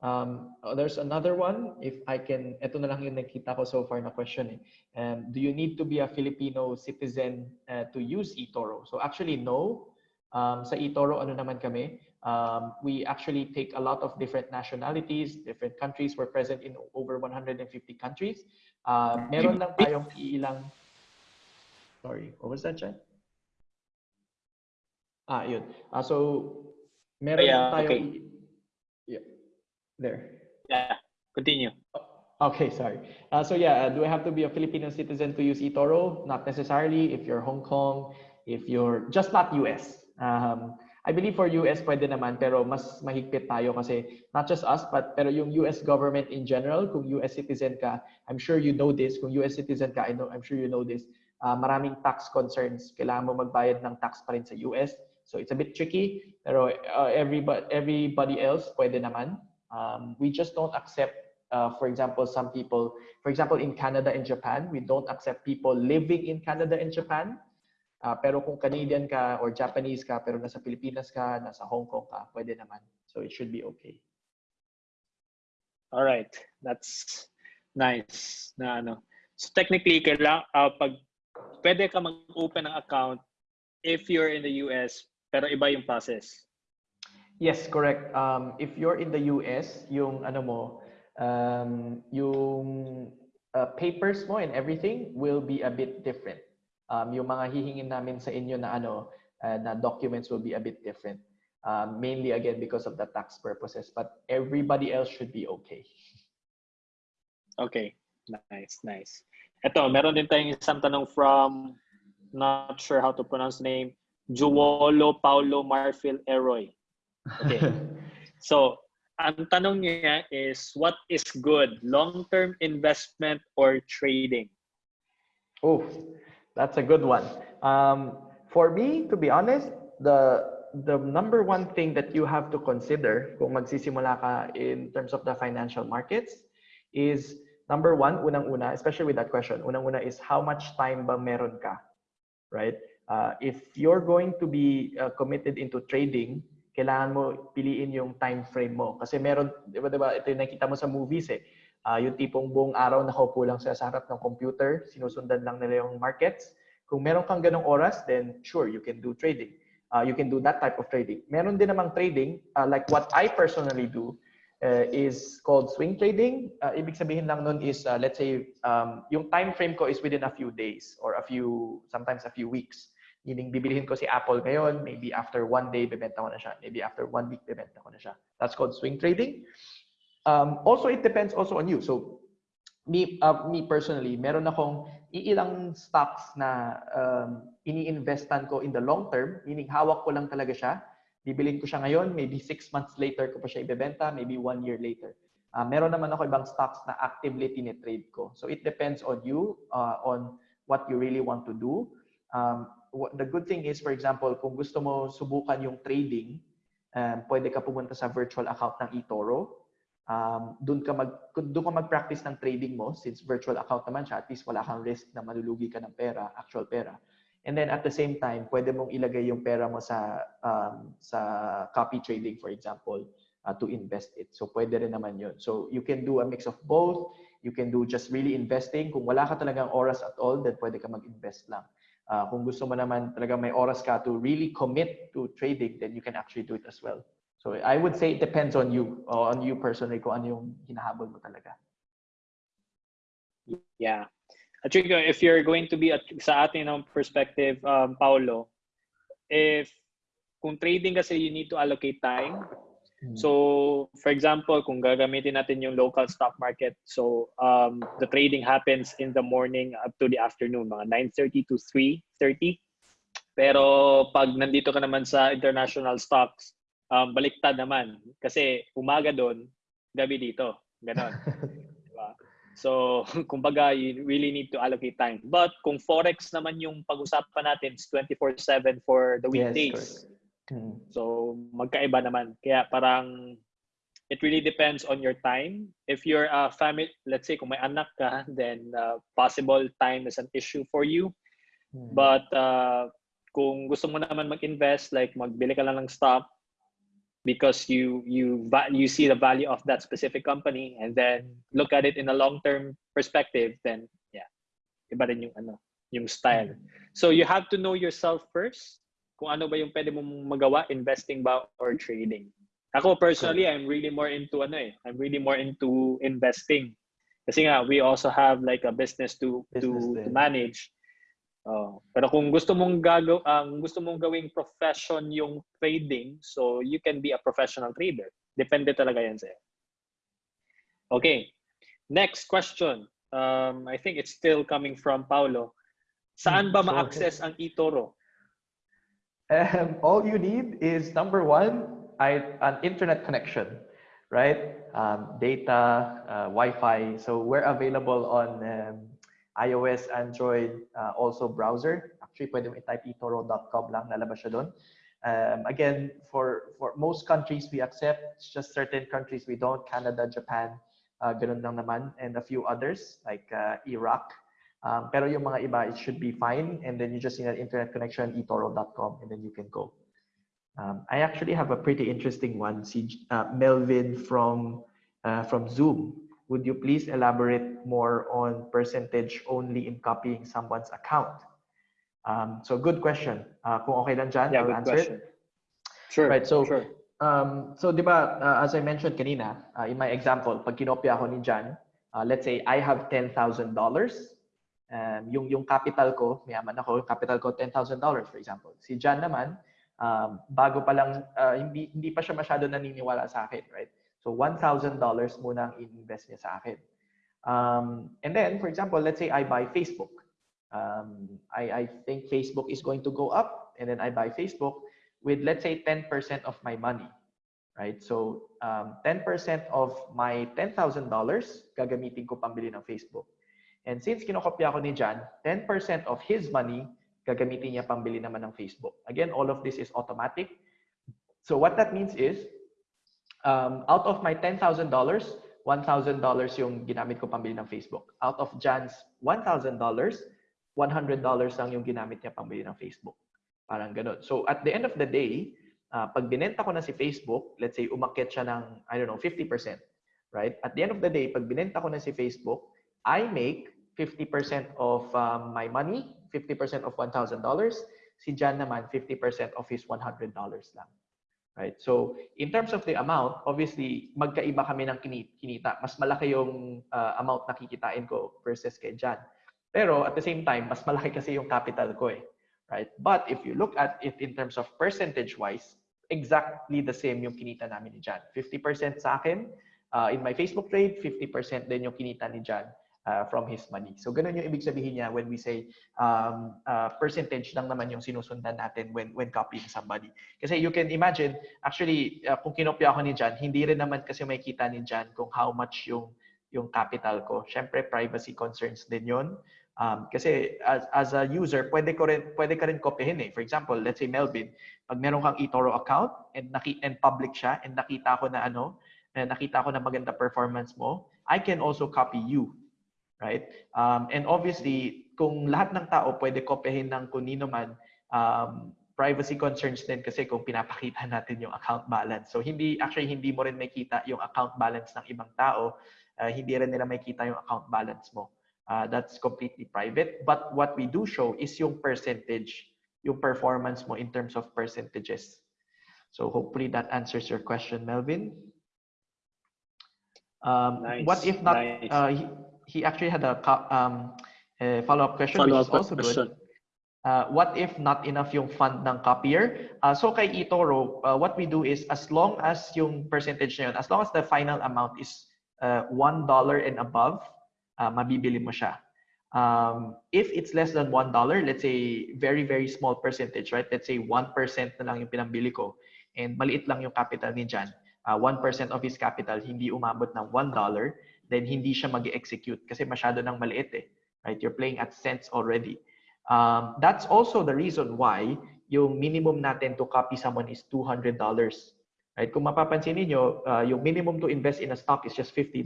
Um, uh, there's another one. If I can, ito na lang yung nakita ko so far na question. Eh. Um, do you need to be a Filipino citizen uh, to use eToro? So actually, no. Um, sa eToro, ano naman kami? Um, we actually take a lot of different nationalities, different countries. We're present in over 150 countries. Uh, meron lang tayong ilang. Sorry, what was that, Chan? Ah, yun. Ah, so, meron Yeah, tayong... okay. Yeah. There. Yeah, continue. Okay, sorry. Uh, so yeah, uh, do I have to be a Filipino citizen to use eToro? Not necessarily. If you're Hong Kong, if you're just not US. Um, I believe for US pwede naman, pero mas mahigpit tayo kasi not just us, but pero yung US government in general, kung US citizen ka, I'm sure you know this. Kung US citizen ka, I know, I'm sure you know this. Uh, maraming tax concerns. Kailangan mo magbayad ng tax pa rin sa US. So it's a bit tricky, pero uh, everybody, everybody else pwede naman. Um, we just don't accept, uh, for example, some people, for example, in Canada and Japan, we don't accept people living in Canada and Japan. Uh, pero kung Canadian ka or Japanese ka, pero nasa Pilipinas ka, nasa Hong Kong ka, pwede naman. So it should be okay. All right. That's nice. Na ano. So technically, kailang, uh, pag pwede ka mag-open ng account if you're in the US, pero iba yung process. Yes, correct. Um, if you're in the US, yung ano mo, um, yung uh, papers mo and everything will be a bit different. Um, yung mga hihingin namin sa inyo na ano, uh, na documents will be a bit different. Um, mainly again because of the tax purposes, but everybody else should be okay. Okay. Nice, nice. Ito, meron din tayong isang tanong from, not sure how to pronounce the name, Juwolo Paulo Marfil Eroy. Okay. So, ang tanong niya is, what is good? Long-term investment or trading? Oh, that's a good one. Um, for me, to be honest, the the number one thing that you have to consider kung magsisimula ka in terms of the financial markets is number one, unang-una, especially with that question, unang-una is how much time ba meron ka, right? Uh, if you're going to be uh, committed into trading, kailangan mo piliin yung time frame mo. Kasi meron, di ba, di ba ito yung nakita mo sa movies eh, uh, yung tipong buong araw nakaupo lang sila sa harap ng computer, sinusundan lang nila yung markets. Kung meron kang ganong oras, then sure, you can do trading. Uh, you can do that type of trading. Meron din namang trading, uh, like what I personally do, uh, is called swing trading. Uh, ibig sabihin lang nun is, uh, let's say, um, yung time frame ko is within a few days or a few, sometimes a few weeks. Meaning, bibilihin ko si Apple ngayon, maybe after one day, bebenta ko na siya. Maybe after one week, bebenta ko na siya. That's called swing trading. Um, also, it depends also on you. So, me, uh, me personally, meron akong iilang stocks na um, ini-investan ko in the long term, meaning hawak ko lang talaga siya. Bibilin ko siya ngayon, maybe six months later ko pa siya ibebenta, maybe one year later. Uh, meron naman ako ibang stocks na actively tinitrade ko. So it depends on you, uh, on what you really want to do. Um, what, the good thing is, for example, kung gusto mo subukan yung trading, um, pwede ka pumunta sa virtual account ng eToro. Um, doon ka mag doon ka mag-practice ng trading mo since virtual account naman siya, at least wala kang risk na malulugi ka ng pera, actual pera. And then at the same time, pwede mong ilagay yung pera mo sa um, sa copy trading for example uh, to invest it. So pwede rin naman 'yun. So you can do a mix of both. You can do just really investing. Kung wala ka talagang oras at all, then pwede ka mag-invest lang. Uh, kung gusto mo naman talaga may oras ka to really commit to trading, then you can actually do it as well. So I would say it depends on you, or on you personally, kung ano yung hinahabol mo talaga. Yeah. At if you're going to be at, sa ating ng perspective, um, Paulo, if kung trading kasi you need to allocate time. Hmm. So, for example, kung gagamitin natin yung local stock market, so um, the trading happens in the morning up to the afternoon, mga 9.30 to 3.30. Pero pag nandito ka naman sa international stocks, um, baliktad naman. Kasi umaga doon, gabi dito. Ganon. diba? So, kumbaga, you really need to allocate time. But kung Forex naman yung pag-usapan natin, it's 24-7 for the weekdays. Yes, hmm. so, magkaiba naman. Kaya parang, it really depends on your time. If you're a family, let's say kung may anak ka, then uh, possible time is an issue for you. Hmm. But uh, kung gusto mo naman mag-invest, like magbili ka lang ng stock, because you you you see the value of that specific company and then look at it in a long term perspective then yeah iba rin yung ano yung style. So you have to know yourself first kung ano ba yung pwede mong magawa investing ba or trading. Ako personally I'm really more into ano eh I'm really more into investing. Kasi nga we also have like a business to Business to, to manage Oh, pero kung gusto mong gagaw ang gusto mong gawing profession yung trading, so you can be a professional trader. Depende talaga yan sa'yo. Okay. Next question. Um, I think it's still coming from Paulo. Saan ba Hmm, ma-access ang eToro? Um, all you need is number one, I, an internet connection, right? Um, data, uh, Wi-Fi. So we're available on um, iOS, Android, uh, also browser. Actually, pwede mo i-type etoro.com lang, lalabas siya doon. Um, again, for for most countries we accept, it's just certain countries we don't. Canada, Japan, uh, ganun lang naman, and a few others like uh, Iraq. Um, pero yung mga iba, it should be fine. And then you just need an internet connection, etoro.com, and then you can go. Um, I actually have a pretty interesting one. Si uh, Melvin from uh, from Zoom. Would you please elaborate more on percentage only in copying someone's account? Um, so good question. Uh, kung okay lang dyan, Yeah, I'll answer question. it. Sure. Right, so sure. um, so di ba, uh, as I mentioned kanina, uh, in my example, pag kinopya ako ni Jan, uh, let's say I have $10,000. Um, yung, yung capital ko, mayaman ako, yung capital ko $10,000 for example. Si Jan naman, um, bago pa lang, uh, hindi, hindi pa siya masyado naniniwala sa akin, right? So $1,000 muna ang invest niya sa akin. Um, and then, for example, let's say I buy Facebook. Um, I, I think Facebook is going to go up, and then I buy Facebook with, let's say, 10% of my money, right? So, um, 10% of my $10,000, gagamitin ko pambili ng Facebook. And since kinokopya ko ni Jan, 10% of his money, gagamitin niya pambili naman ng Facebook. Again, all of this is automatic. So what that means is, um, out of my $10,000, $1,000 yung ginamit ko pambili ng Facebook. Out of Jan's $1,000, $100 lang yung ginamit niya pambili ng Facebook. Parang ganun. So at the end of the day, uh, pag binenta ko na si Facebook, let's say umakyat siya ng, I don't know, 50%. Right? At the end of the day, pag binenta ko na si Facebook, I make 50% of um, my money, 50% of $1,000. Si Jan naman, 50% of his $100 lang. Right? So, in terms of the amount, obviously, magkaiba kami ng kini- kinita. Mas malaki yung uh, amount na kikitain ko versus kay Jan. Pero at the same time, mas malaki kasi yung capital ko eh. Right? But if you look at it in terms of percentage-wise, exactly the same yung kinita namin ni Jan. 50% sa akin uh, in my Facebook trade, 50% din yung kinita ni Jan uh, from his money. So ganun yung ibig sabihin niya when we say um, uh, percentage lang naman yung sinusundan natin when when copying somebody. Kasi you can imagine, actually, uh, kung kinopya ako ni Jan, hindi rin naman kasi makikita ni Jan kung how much yung yung capital ko. Siyempre, privacy concerns din yun. Um, kasi as, as a user, pwede, ko rin, pwede ka rin kopyahin eh. For example, let's say Melvin, pag meron kang eToro account and, naki, and public siya and nakita ko na ano, and nakita ko na maganda performance mo, I can also copy you. Right? Um, and obviously, kung lahat ng tao pwede kopyahin ng kunino man, um, privacy concerns din kasi kung pinapakita natin yung account balance. So hindi actually hindi mo rin makita yung account balance ng ibang tao, uh, hindi rin nila makita yung account balance mo. Uh, that's completely private. But what we do show is yung percentage, yung performance mo in terms of percentages. So hopefully that answers your question, Melvin. Um, Nice, What if not? nice. Uh, he, actually had a, um, a follow-up question, Follow-up which is also question. good. Uh, what if not enough yung fund ng copier? Uh, so kay eToro, uh, what we do is as long as yung percentage na yun, as long as the final amount is uh, $1 and above, uh, mabibili mo siya. Um, if it's less than $1, let's say very, very small percentage, right? Let's say 1% na lang yung pinambili ko and maliit lang yung capital ni Jan, uh, 1% of his capital hindi umabot ng $1, then hindi siya mag execute kasi masyado nang maliit eh. Right? You're playing at cents already. Um, that's also the reason why yung minimum natin to copy someone is $200. Right? Kung mapapansin niyo, uh, yung minimum to invest in a stock is just $50.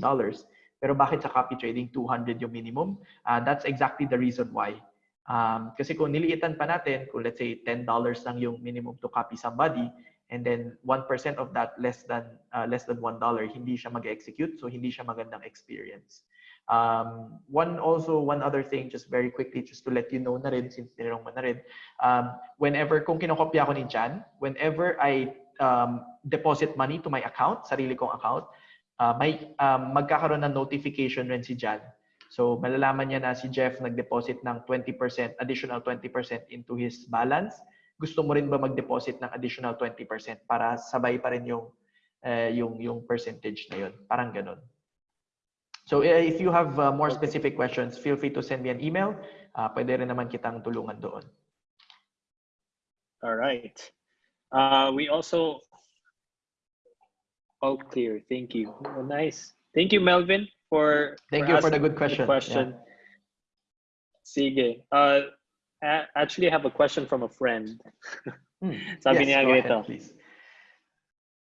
Pero bakit sa copy trading 200 yung minimum? Uh, that's exactly the reason why. Um, kasi kung niliitan pa natin, kung let's say $10 lang yung minimum to copy somebody, and then 1% of that less than uh, less than $1, hindi siya mag-execute, so hindi siya magandang experience. Um, one also, one other thing, just very quickly, just to let you know na rin, since tinanong mo na rin, um, whenever, kung kinokopya ko ni Jan, whenever I um, deposit money to my account, sarili kong account, uh, may um, magkakaroon ng notification rin si Jan. So malalaman niya na si Jeff nag-deposit ng 20%, additional 20% into his balance. Gusto mo rin ba mag-deposit ng additional 20% para sabay pa rin yung uh, yung yung percentage na yun. Parang ganun. So uh, if you have uh, more specific questions, feel free to send me an email. Uh, pwede rin naman kitang tulungan doon. All right. Uh, we also all clear. Thank you. Oh, nice. Thank you, Melvin, for Thank you for the good question. question. Sige. Uh, I actually have a question from a friend. Hmm. Sabi Yes, niya ganito. please.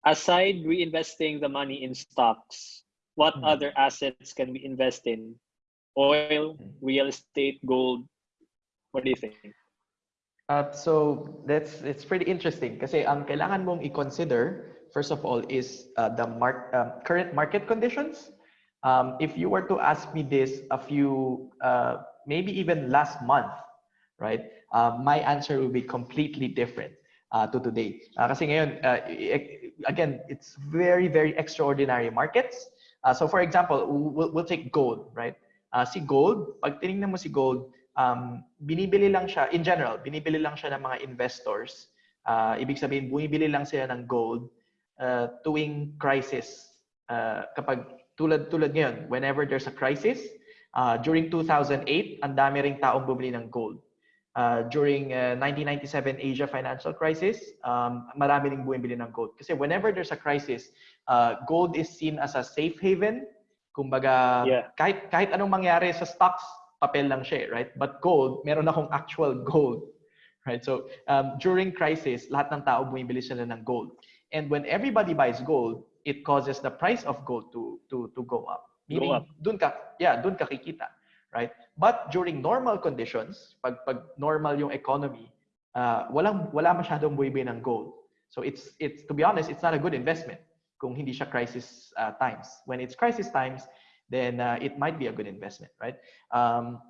Aside reinvesting the money in stocks, what Hmm. other assets can we invest in? Oil, Hmm. real estate, gold. What do you think? Uh, so that's it's pretty interesting kasi ang kailangan mong i-consider first of all is uh, the mark um, current market conditions. Um, if you were to ask me this a few uh, maybe even last month, right? Uh, my answer would be completely different uh, to today. Uh, kasi ngayon uh, i- again it's very very extraordinary markets. Uh, so for example, we'll, we'll take gold, right? Uh, si gold, pag tinignan mo si gold, um, binibili lang siya, in general, binibili lang siya ng mga investors. Uh, ibig sabihin, bumibili lang sila ng gold uh, tuwing crisis. Uh, kapag tulad tulad ngayon, whenever there's a crisis, uh, during 2008, ang dami ring taong bumili ng gold. Uh, during uh, 1997 Asia financial crisis, um, marami ring bumibili ng gold. Kasi whenever there's a crisis, uh, gold is seen as a safe haven. Kumbaga, Yeah. kahit kahit anong mangyari sa stocks, papel lang siya, eh, right? But gold, meron akong actual gold, right? So um, during crisis, lahat ng tao bumibili sila ng gold. And when everybody buys gold, it causes the price of gold to to to go up. Meaning, up. dun ka, yeah, dun ka kikita, right? But during normal conditions, pag pag normal yung economy, uh, walang wala masyadong bumibili ng gold. So it's it's to be honest, it's not a good investment kung hindi siya crisis uh, times. When it's crisis times, then uh, it might be a good investment, right? Um,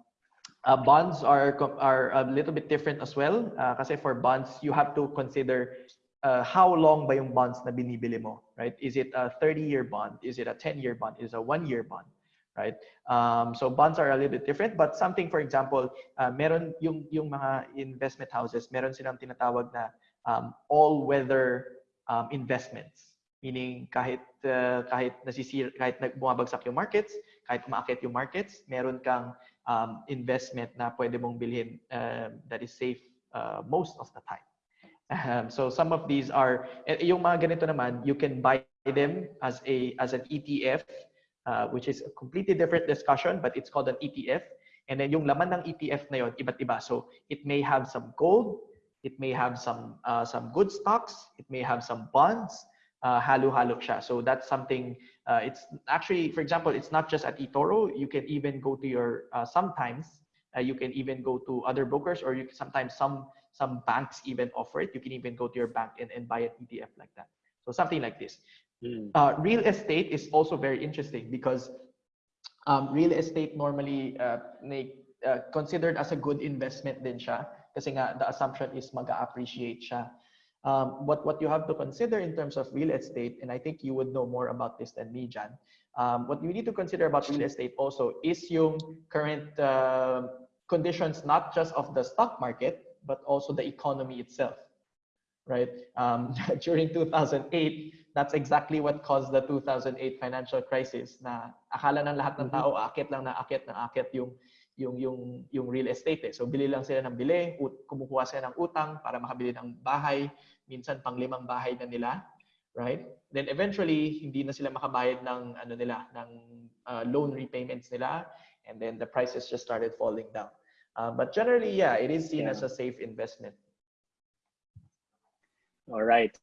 uh, bonds are are a little bit different as well. Uh, kasi for bonds, you have to consider uh, how long ba yung bonds na binibili mo, right? Is it a 30-year bond? Is it a 10-year bond? Is it a one-year bond? Right? Um, so bonds are a little bit different, but something, for example, uh, meron yung yung mga investment houses, meron silang tinatawag na um, all-weather um, investments. Meaning kahit uh, kahit nasisir kahit nagbumabagsak yung markets, kahit umaakit yung markets, meron kang um, investment na pwede mong bilhin um, that is safe uh, most of the time. Um, so some of these are eh, yung mga ganito naman, you can buy them as a as an ETF, uh, which is a completely different discussion, but it's called an ETF. And then yung laman ng ETF na yon iba't iba. So it may have some gold, it may have some uh, some good stocks, it may have some bonds, uh, halo-halo siya. So that's something, uh, it's actually, for example, it's not just at eToro. You can even go to your, uh, sometimes, uh, you can even go to other brokers or you can, sometimes some some banks even offer it. You can even go to your bank and, and buy an ETF like that. So something like this. Mm. Uh, real estate is also very interesting because um, real estate normally uh, uh, considered as a good investment din siya kasi nga the assumption is mag-appreciate siya. Um, what, what you have to consider in terms of real estate, and I think you would know more about this than me, Jan, um, what you need to consider about real estate also is yung current uh, conditions, not just of the stock market, but also the economy itself, right? Um, during 2008, that's exactly what caused the 2008 financial crisis na akala ng lahat ng tao akit lang na akit na akit yung yung yung yung real estate eh. So bili lang sila ng bili, ut- kumukuha sila ng utang para makabili ng bahay, minsan pang limang bahay na nila, right? Then eventually hindi na sila makabayad ng ano nila, ng uh, loan repayments nila and then the prices just started falling down. Uh, but generally, yeah, it is seen Yeah. as a safe investment. All right.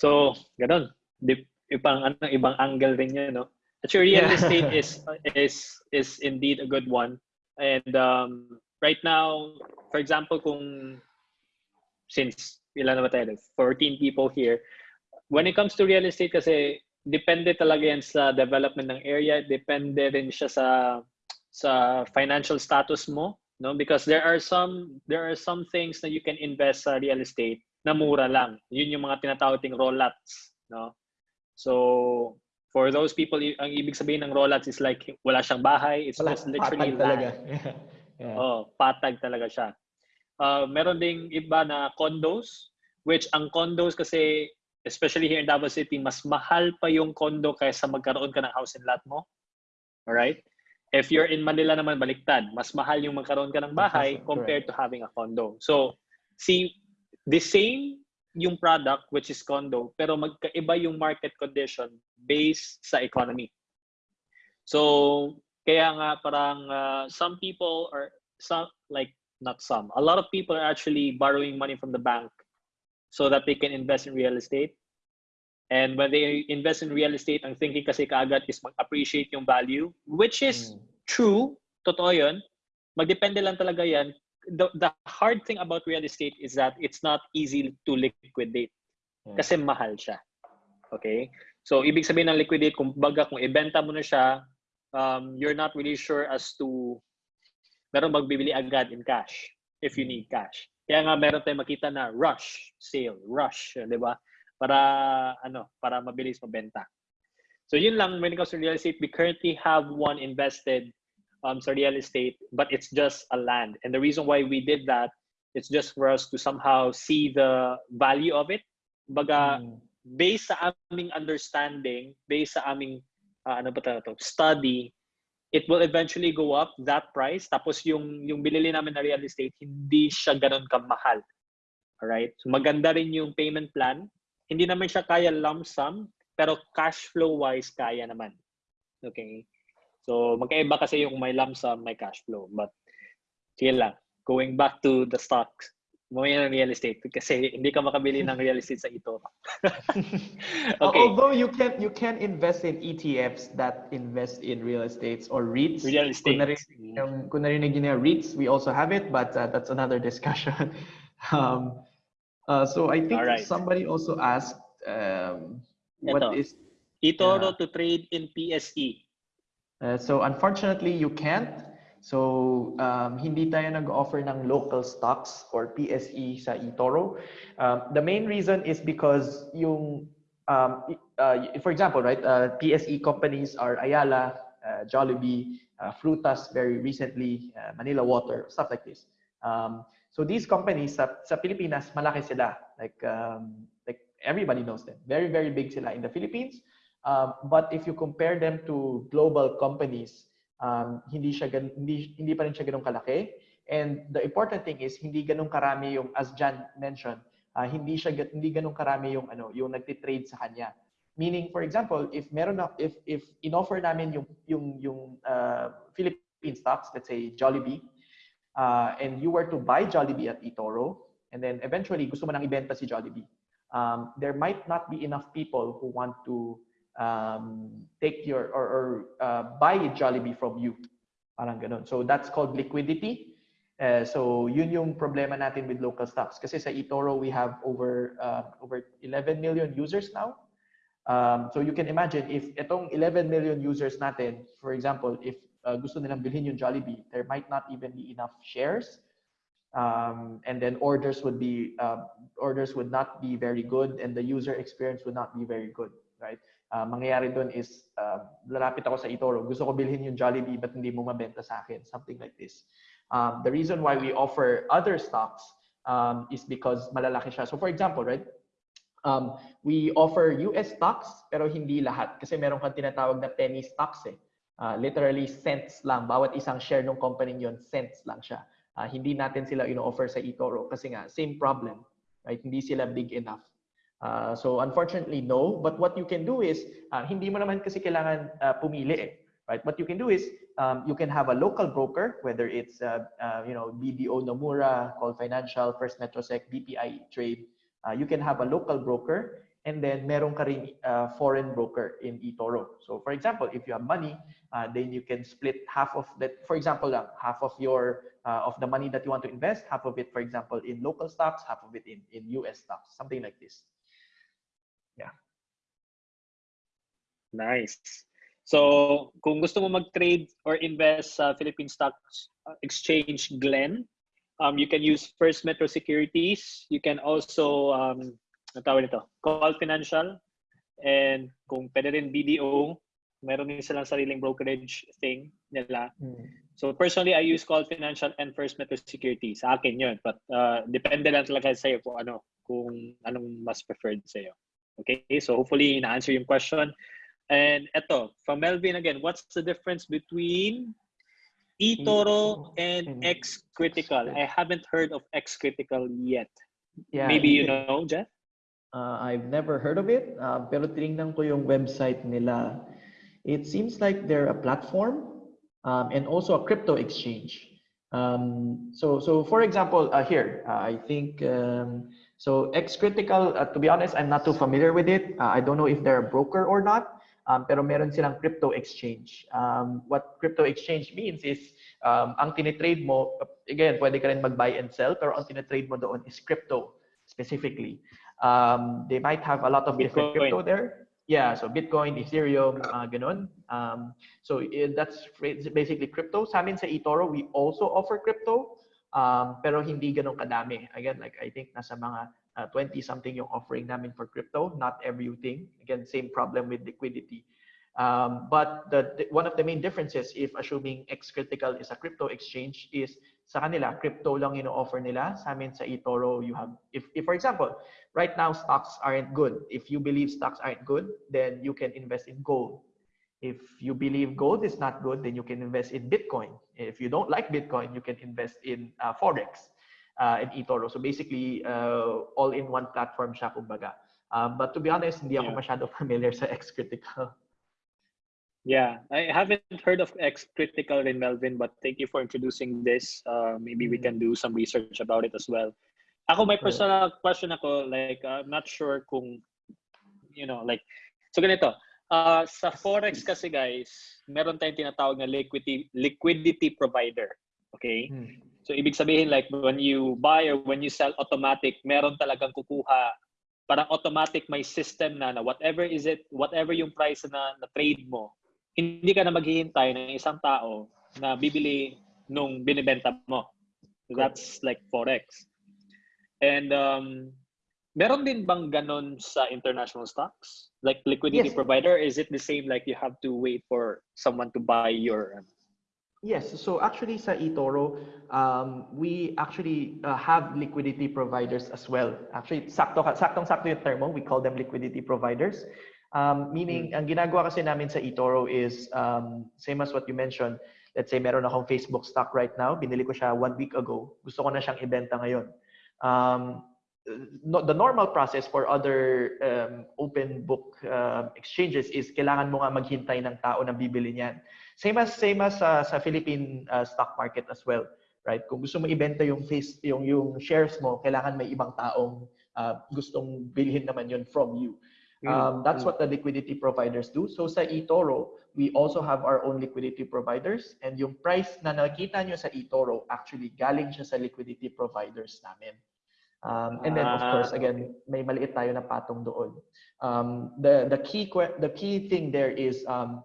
So, ganun. Di, ibang ano, ibang angle rin 'yun, no? Actually, real Yeah. estate is is is indeed a good one. And um, right now, for example, kung since ilan na ba tayo? 14 people here. When it comes to real estate kasi depende talaga yan sa development ng area, depende rin siya sa sa financial status mo, no? Because there are some there are some things that you can invest sa real estate na mura lang. Yun yung mga tinatawag ting rollouts, no? So, for those people, ang ibig sabihin ng rollouts is like wala siyang bahay, it's Wala, just literally patag talaga. Yeah. yeah. Oh, patag talaga siya. Uh, meron ding iba na condos, which ang condos kasi, especially here in Davao City, mas mahal pa yung condo kaysa magkaroon ka ng house and lot mo. Alright? If you're in Manila naman, baliktad. Mas mahal yung magkaroon ka ng bahay compared to having a condo. So, see, the same yung product, which is condo, pero magkaiba yung market condition based sa economy. So, kaya nga parang uh, some people are some like not some a lot of people are actually borrowing money from the bank so that they can invest in real estate and when they invest in real estate ang thinking kasi kaagad is mag-appreciate yung value which is Mm. true totoo yun magdepende lang talaga yan the, the hard thing about real estate is that it's not easy to liquidate Yeah. kasi mahal siya okay so ibig sabihin ng liquidate kung baga kung ibenta mo na siya um, you're not really sure as to meron magbibili agad in cash if you need cash. Kaya nga meron tayong makita na rush sale, rush, di ba? Para ano, para mabilis mabenta. So yun lang when it comes to real estate, we currently have one invested um, sa real estate, but it's just a land. And the reason why we did that, it's just for us to somehow see the value of it. Baga, Mm. based sa aming understanding, based sa aming ah, ano ba to, study, it will eventually go up that price. Tapos yung yung binili namin na real estate, hindi siya ganun kamahal. Alright? So maganda rin yung payment plan. Hindi naman siya kaya lump sum, pero cash flow wise kaya naman. Okay? So magkaiba kasi yung may lump sum, may cash flow. But sige lang. Going back to the stocks, mamaya ng real estate kasi hindi ka makabili ng real estate sa ito. okay. Although you can you can invest in ETFs that invest in real estates or REITs. Real Kung estate. narinig, yung, kung narinig niyo na REITs, we also have it, but uh, that's another discussion. um, uh, so I think Alright. somebody also asked, um, what Ito. is Itoro Yeah. to trade in. PSE. Uh, so unfortunately, you can't. So um, hindi tayo nag-offer ng local stocks or PSE sa eToro. Um, the main reason is because yung, um, uh, for example, right, uh, PSE companies are Ayala, uh, Jollibee, uh, Frutas very recently, uh, Manila Water, stuff like this. Um, so these companies sa, sa Pilipinas, malaki sila. Like, um, like everybody knows them. Very, very big sila in the Philippines. Um, but if you compare them to global companies, um, hindi siya hindi hindi pa rin siya ganun kalaki. And the important thing is hindi ganun karami yung as Jan mentioned, uh, hindi siya hindi ganun karami yung ano, yung nagti-trade sa kanya. Meaning for example, if meron na if if inoffer namin yung yung yung uh, Philippine stocks, let's say Jollibee, uh, and you were to buy Jollibee at eToro, and then eventually gusto mo nang ibenta si Jollibee. um, there might not be enough people who want to um, take your or, or uh, buy a Jollibee from you. Parang ganun. So that's called liquidity. Uh, so yun yung problema natin with local stocks. Kasi sa eToro, we have over uh, over 11 million users now. Um, so you can imagine if itong 11 million users natin, for example, if uh, gusto nilang bilhin yung Jollibee, there might not even be enough shares. Um, and then orders would be uh, orders would not be very good and the user experience would not be very good, right? Uh, mangyayari doon is uh, lalapit ako sa eToro, gusto ko bilhin yung Jollibee but hindi mo mabenta sa akin, something like this. Um, the reason why we offer other stocks um, is because malalaki siya. So for example, right, um, we offer US stocks pero hindi lahat kasi meron kang tinatawag na penny stocks eh. Uh, literally cents lang. Bawat isang share ng company yon cents lang siya. Uh, hindi natin sila ino-offer sa eToro kasi nga same problem. Right? Hindi sila big enough. Uh, so unfortunately, no. But what you can do is, uh, hindi mo naman kasi kailangan uh, pumili eh right? What you can do is um, you can have a local broker, whether it's you know BDO Nomura, Call Financial, First Metrosec, BPI Trade. You can have a local broker, and then meron ka rin uh, foreign broker in eToro. So for example, if you have money, uh, then you can split half of that. For example, lang, half of your uh, of the money that you want to invest, half of it, for example, in local stocks, half of it in in US stocks, something like this. Yeah. Nice. So, kung gusto mo mag-trade or invest sa Philippine Stock Exchange Glen, um, you can use First Metro Securities. You can also, um, ang tawag nito, Call Financial. And kung pwede rin BDO, meron din silang sariling brokerage thing nila. Mm. So personally, I use Call Financial and First Metro Securities. Sa akin yun. But uh, depende lang talaga sa'yo kung ano, kung anong mas preferred sa'yo. Okay, so hopefully in answer yung question. And eto, from Melvin again, what's the difference between eToro and and X Critical? I haven't heard of X Critical yet. Yeah, Maybe you know, Jeff? Uh, I've never heard of it, uh, pero tinignan ko yung website nila. It seems like they're a platform um, and also a crypto exchange. Um, so, so for example, uh, here, uh, I think, um, so X Critical, uh, to be honest, I'm not too familiar with it. Uh, I don't know if they're a broker or not, um, pero meron silang crypto exchange. Um, what crypto exchange means is, um, ang tinitrade mo, again, pwede ka rin mag-buy and sell, pero ang tinitrade mo doon is crypto specifically. Um, they might have a lot of different Bitcoin. crypto there. Yeah, so Bitcoin, Ethereum, uh, ganun. Um, so eh, that's basically crypto. Sa amin sa eToro, we also offer crypto, um, pero hindi ganun kadami. Again, like I think nasa mga 20 something yung offering namin for crypto, not everything. Again, same problem with liquidity. Um, but the, the- one of the main differences, if assuming X Critical is a crypto exchange, is sa kanila, crypto lang ino-offer nila. Sa amin sa eToro, you have, if, if for example, right now stocks aren't good. If you believe stocks aren't good, then you can invest in gold. If you believe gold is not good, then you can invest in Bitcoin. If you don't like Bitcoin, you can invest in uh, Forex uh, and eToro. So basically, uh, all in one platform siya, kumbaga. Um, but to be honest, hindi ako Yeah. masyado familiar sa X Critical. Yeah, I haven't heard of X Critical in Melvin, but thank you for introducing this. Uh, maybe we can do some research about it as well. Ako, my personal question ako, like, I'm not sure kung, you know, like, so ganito, uh, sa Forex kasi guys, meron tayong tinatawag na liquidity, liquidity provider. Okay? So, ibig sabihin, like, when you buy or when you sell automatic, meron talagang kukuha, parang automatic may system na, na whatever is it, whatever yung price na, na trade mo, hindi ka na maghihintay ng isang tao na bibili nung binibenta mo. So that's like Forex. And um, meron din bang ganon sa international stocks? Like liquidity Yes. provider, is it the same like you have to wait for someone to buy your Yes, so actually sa eToro, um, we actually uh, have liquidity providers as well. Actually, sakto saktong sakto yung term mo, we call them liquidity providers. Um, meaning, ang ginagawa kasi namin sa eToro is um, same as what you mentioned. Let's say meron akong Facebook stock right now, binili ko siya one week ago. Gusto ko na siyang ibenta ngayon. Um, no, the normal process for other um, open book um, exchanges is kailangan mo nga maghintay ng tao na bibili niyan. Same as same as uh, sa Philippine uh, stock market as well, right? Kung gusto mo ibenta yung face yung yung shares mo, kailangan may ibang taong uh, gustong bilhin naman yun from you. Mm, Um, that's mm. what the liquidity providers do. So sa eToro, we also have our own liquidity providers and yung price na nakita nyo sa eToro, actually galing siya sa liquidity providers namin. Um, and then of Ah, course, again, may maliit tayo na patong doon. Um, the the key the key thing there is um,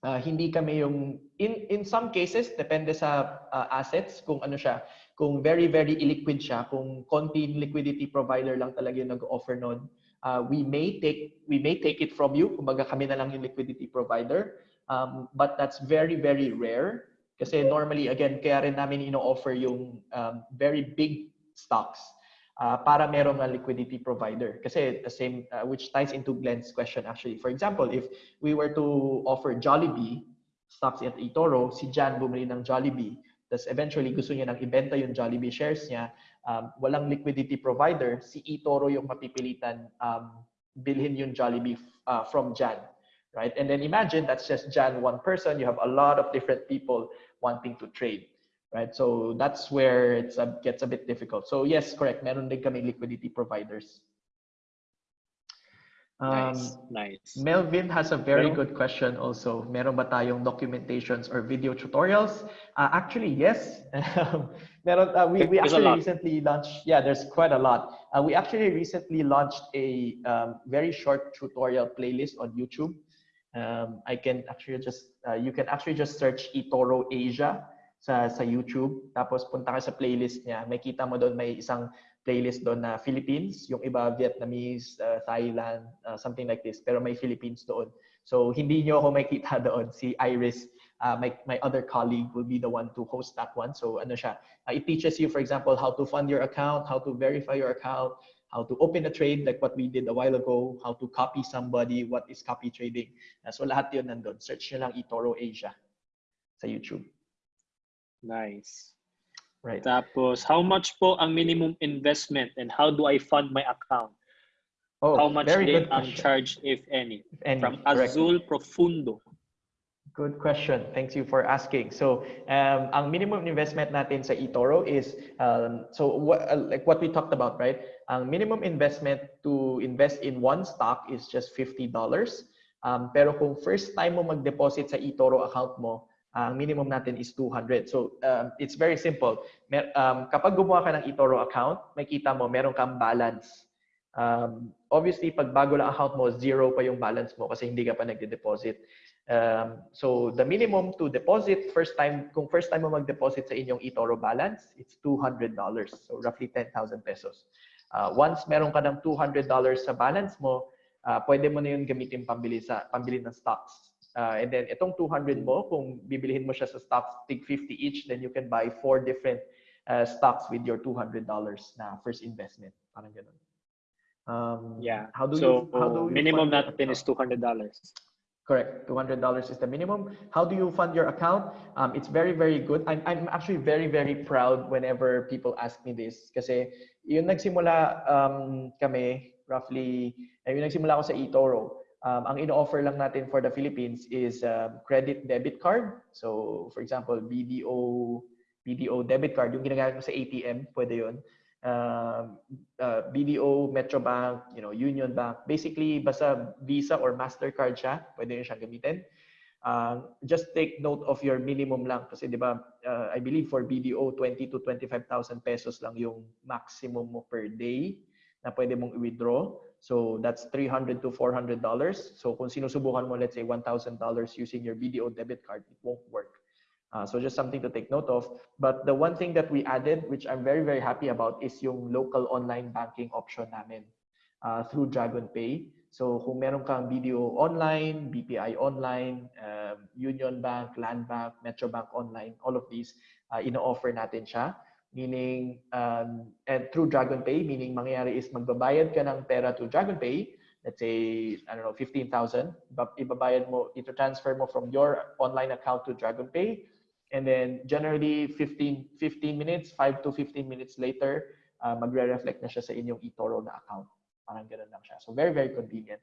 uh, hindi kami yung in in some cases depende sa uh, assets kung ano siya kung very very illiquid siya kung konti liquidity provider lang talaga yung nag-offer nun uh, we may take we may take it from you. Kumbaga kami na lang yung liquidity provider. Um, but that's very very rare. Kasi normally again kaya rin namin ino-offer yung um, very big stocks uh, para merong liquidity provider. Kasi the same uh, which ties into Glenn's question actually. For example if we were to offer Jollibee stocks at eToro si Jan bumili ng Jollibee tapos eventually gusto niya nang ibenta yung Jollibee shares niya um, walang liquidity provider si eToro yung mapipilitan um, bilhin yung Jollibee uh, from Jan right? And then imagine that's just Jan one person. You have a lot of different people wanting to trade right? So that's where it gets a bit difficult. So yes, correct. Meron din kami liquidity providers. Um, Nice, nice. Melvin has a very Meron- good question also. Meron ba tayong documentations or video tutorials? Uh, actually, yes. Meron, uh, we, we There's actually recently launched, yeah, there's quite a lot. Uh, we actually recently launched a um, very short tutorial playlist on YouTube. Um, I can actually just, uh, you can actually just search eToro Asia sa, sa YouTube. Tapos punta ka sa playlist niya. May kita mo doon, may isang playlist doon na Philippines, yung iba Vietnamese, uh, Thailand, uh, something like this. Pero may Philippines doon. So hindi nyo ako makita doon. Si Iris, uh, my, my other colleague will be the one to host that one. So ano siya, uh, it teaches you, for example, how to fund your account, how to verify your account, how to open a trade like what we did a while ago, how to copy somebody, what is copy trading. Uh, so lahat yun nandun. Search nyo lang eToro Asia sa YouTube. Nice. Right. Tapos, how much po ang minimum investment and how do I fund my account? Oh, how much very good ang charge, if any? If any, From correct. Azul Profundo. Good question. Thanks you for asking. So, um, ang minimum investment natin sa eToro is um, so what, uh, like what we talked about, right? Ang minimum investment to invest in one stock is just $50. Um, pero kung first time mo mag-deposit sa eToro account mo, ang minimum natin is 200. So, um, it's very simple. Mer- um, kapag gumawa ka ng eToro account, makita mo meron kang balance. Um, obviously, pag bago lang account mo, zero pa yung balance mo kasi hindi ka pa nagde-deposit. Um, so the minimum to deposit first time kung first time mo mag-deposit sa inyong eToro balance, it's $200. So roughly 10,000 pesos. Uh, once meron ka ng $200 sa balance mo, uh, pwede mo na yun gamitin pambili sa pambili ng stocks. Uh, and then itong 200 mo, kung bibilihin mo siya sa stocks, tig 50 each, then you can buy four different uh, stocks with your $200 na first investment. Parang ganun. Um, Yeah. How do so, you, how do you minimum natin is account? $200. Correct. $200 is the minimum. How do you fund your account? Um, it's very, very good. I'm, I'm actually very, very proud whenever people ask me this. Kasi yung nagsimula um, kami, roughly, eh, yung nagsimula ako sa eToro, um, ang ino-offer lang natin for the Philippines is um, credit debit card. So, for example, BDO, BDO debit card, yung ginagamit mo sa ATM, pwede yun. Um, uh, BDO, Metrobank, you know, Union Bank. Basically, basta Visa or Mastercard siya, pwede nyo siyang gamitin. Uh, just take note of your minimum lang kasi 'di ba uh, I believe for BDO 20 to 25,000 pesos lang yung maximum mo per day na pwede mong i-withdraw. So that's 300 to 400 dollars. So kung sinusubukan mo let's say 1,000 dollars using your BDO debit card, it won't work. Uh, so just something to take note of. But the one thing that we added, which I'm very, very happy about, is yung local online banking option namin uh, through Dragon Pay. So kung meron kang BDO online, BPI online, um, Union Bank, Land Bank, Metro Bank online, all of these, uh, ino-offer natin siya. Meaning, um, and through Dragon Pay, meaning mangyayari is magbabayad ka ng pera to Dragon Pay, let's say, I don't know, 15,000, iba- ibabayad mo, ito transfer mo from your online account to Dragon Pay, and then generally 15 15 minutes 5 to 15 minutes later uh, magre-reflect na siya sa inyong eToro na account. Parang ganun lang siya. So very very convenient.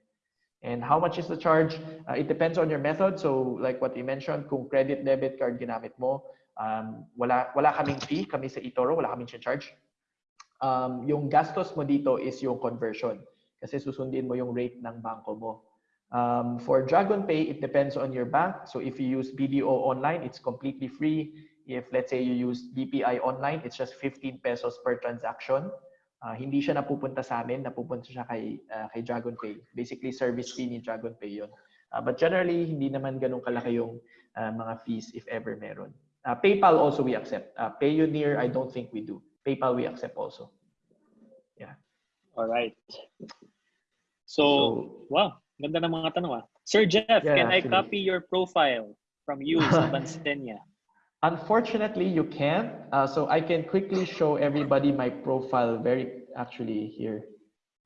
And how much is the charge? Uh, it depends on your method. So like what you mentioned kung credit debit card ginamit mo um, wala wala kaming fee kami sa eToro wala kaming charge um, yung gastos mo dito is yung conversion kasi susundin mo yung rate ng banko mo. Um, for DragonPay, it depends on your bank. So if you use BDO online, it's completely free. If let's say you use BPI online, it's just 15 pesos per transaction. Uh, hindi siya napupunta sa amin, napupunta siya kay, uh, kay DragonPay. Basically, service fee ni DragonPay yun. Uh, but generally, hindi naman ganun kalaki yung uh, mga fees if ever meron. Uh, PayPal also we accept. Uh, Payoneer, I don't think we do. PayPal we accept also. Yeah. All right. So, so wow, ganda ng mga tanong ah. Sir Jeff, yeah, can actually. I copy your profile from you sa Bansenia? Unfortunately, you can't. Uh, so I can quickly show everybody my profile very actually here.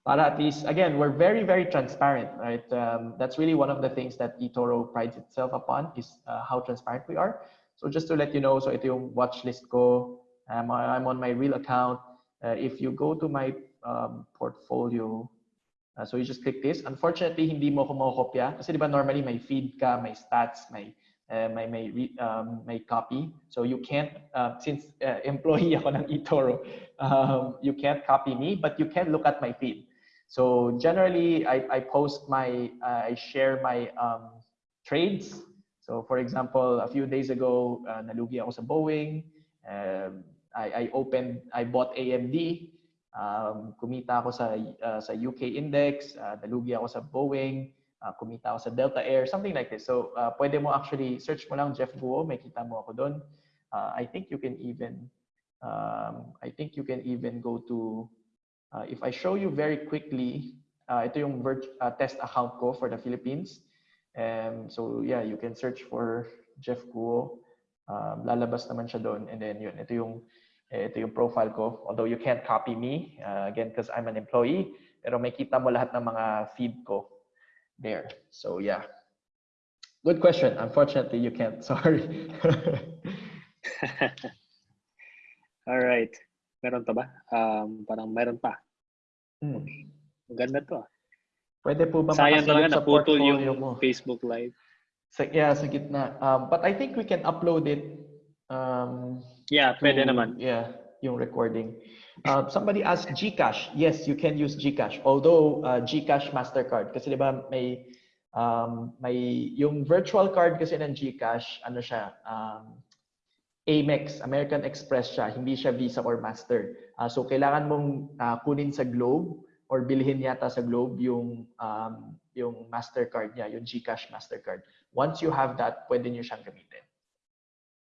Para at least, again, we're very, very transparent, right? Um, that's really one of the things that eToro prides itself upon is uh, how transparent we are. So just to let you know, so ito yung watch list ko. Um, I'm on my real account. Uh, if you go to my um, portfolio, uh, so you just click this. Unfortunately, hindi mo ko makokopya. Kasi di ba normally may feed ka, may stats, may uh, may may um, may copy. So you can't uh, since uh, employee ako ng eToro, um, you can't copy me, but you can look at my feed. So generally, I, I post my uh, I share my um, trades. So for example, a few days ago, uh, nalugi ako sa Boeing. Um, I, I opened, I bought AMD. Um, kumita ako sa uh, sa UK index, uh, nalugi ako sa Boeing, uh, kumita ako sa Delta Air, something like this. So uh, pwede mo actually search mo lang Jeff Guo, may kita mo ako doon. Uh, I think you can even um, I think you can even go to uh, if I show you very quickly, uh, ito yung uh, test account ko for the Philippines. Um, so yeah, you can search for Jeff Guo. Um, lalabas naman siya doon and then yun, ito yung ito yung profile ko. Although you can't copy me, uh, again, because I'm an employee, pero may kita mo lahat ng mga feed ko there. So yeah. Good question. Unfortunately, you can't. Sorry. All right. Meron pa ba? Um, parang meron pa. Hmm. Maganda to. Pwede po ba Sayang talaga naputol yung mo? Facebook Live. Sa, yeah, sa gitna. Um, but I think we can upload it um, Yeah, pwede to, naman. Yeah, yung recording. Uh, somebody asked GCash. Yes, you can use GCash. Although uh, GCash Mastercard kasi 'di ba may um, may yung virtual card kasi ng GCash, ano siya, um, Amex, American Express siya, hindi siya Visa or Master. Uh, so kailangan mong uh, kunin sa Globe or bilhin yata sa Globe yung um, yung Mastercard niya, yung GCash Mastercard. Once you have that, pwede niyo siyang gamitin.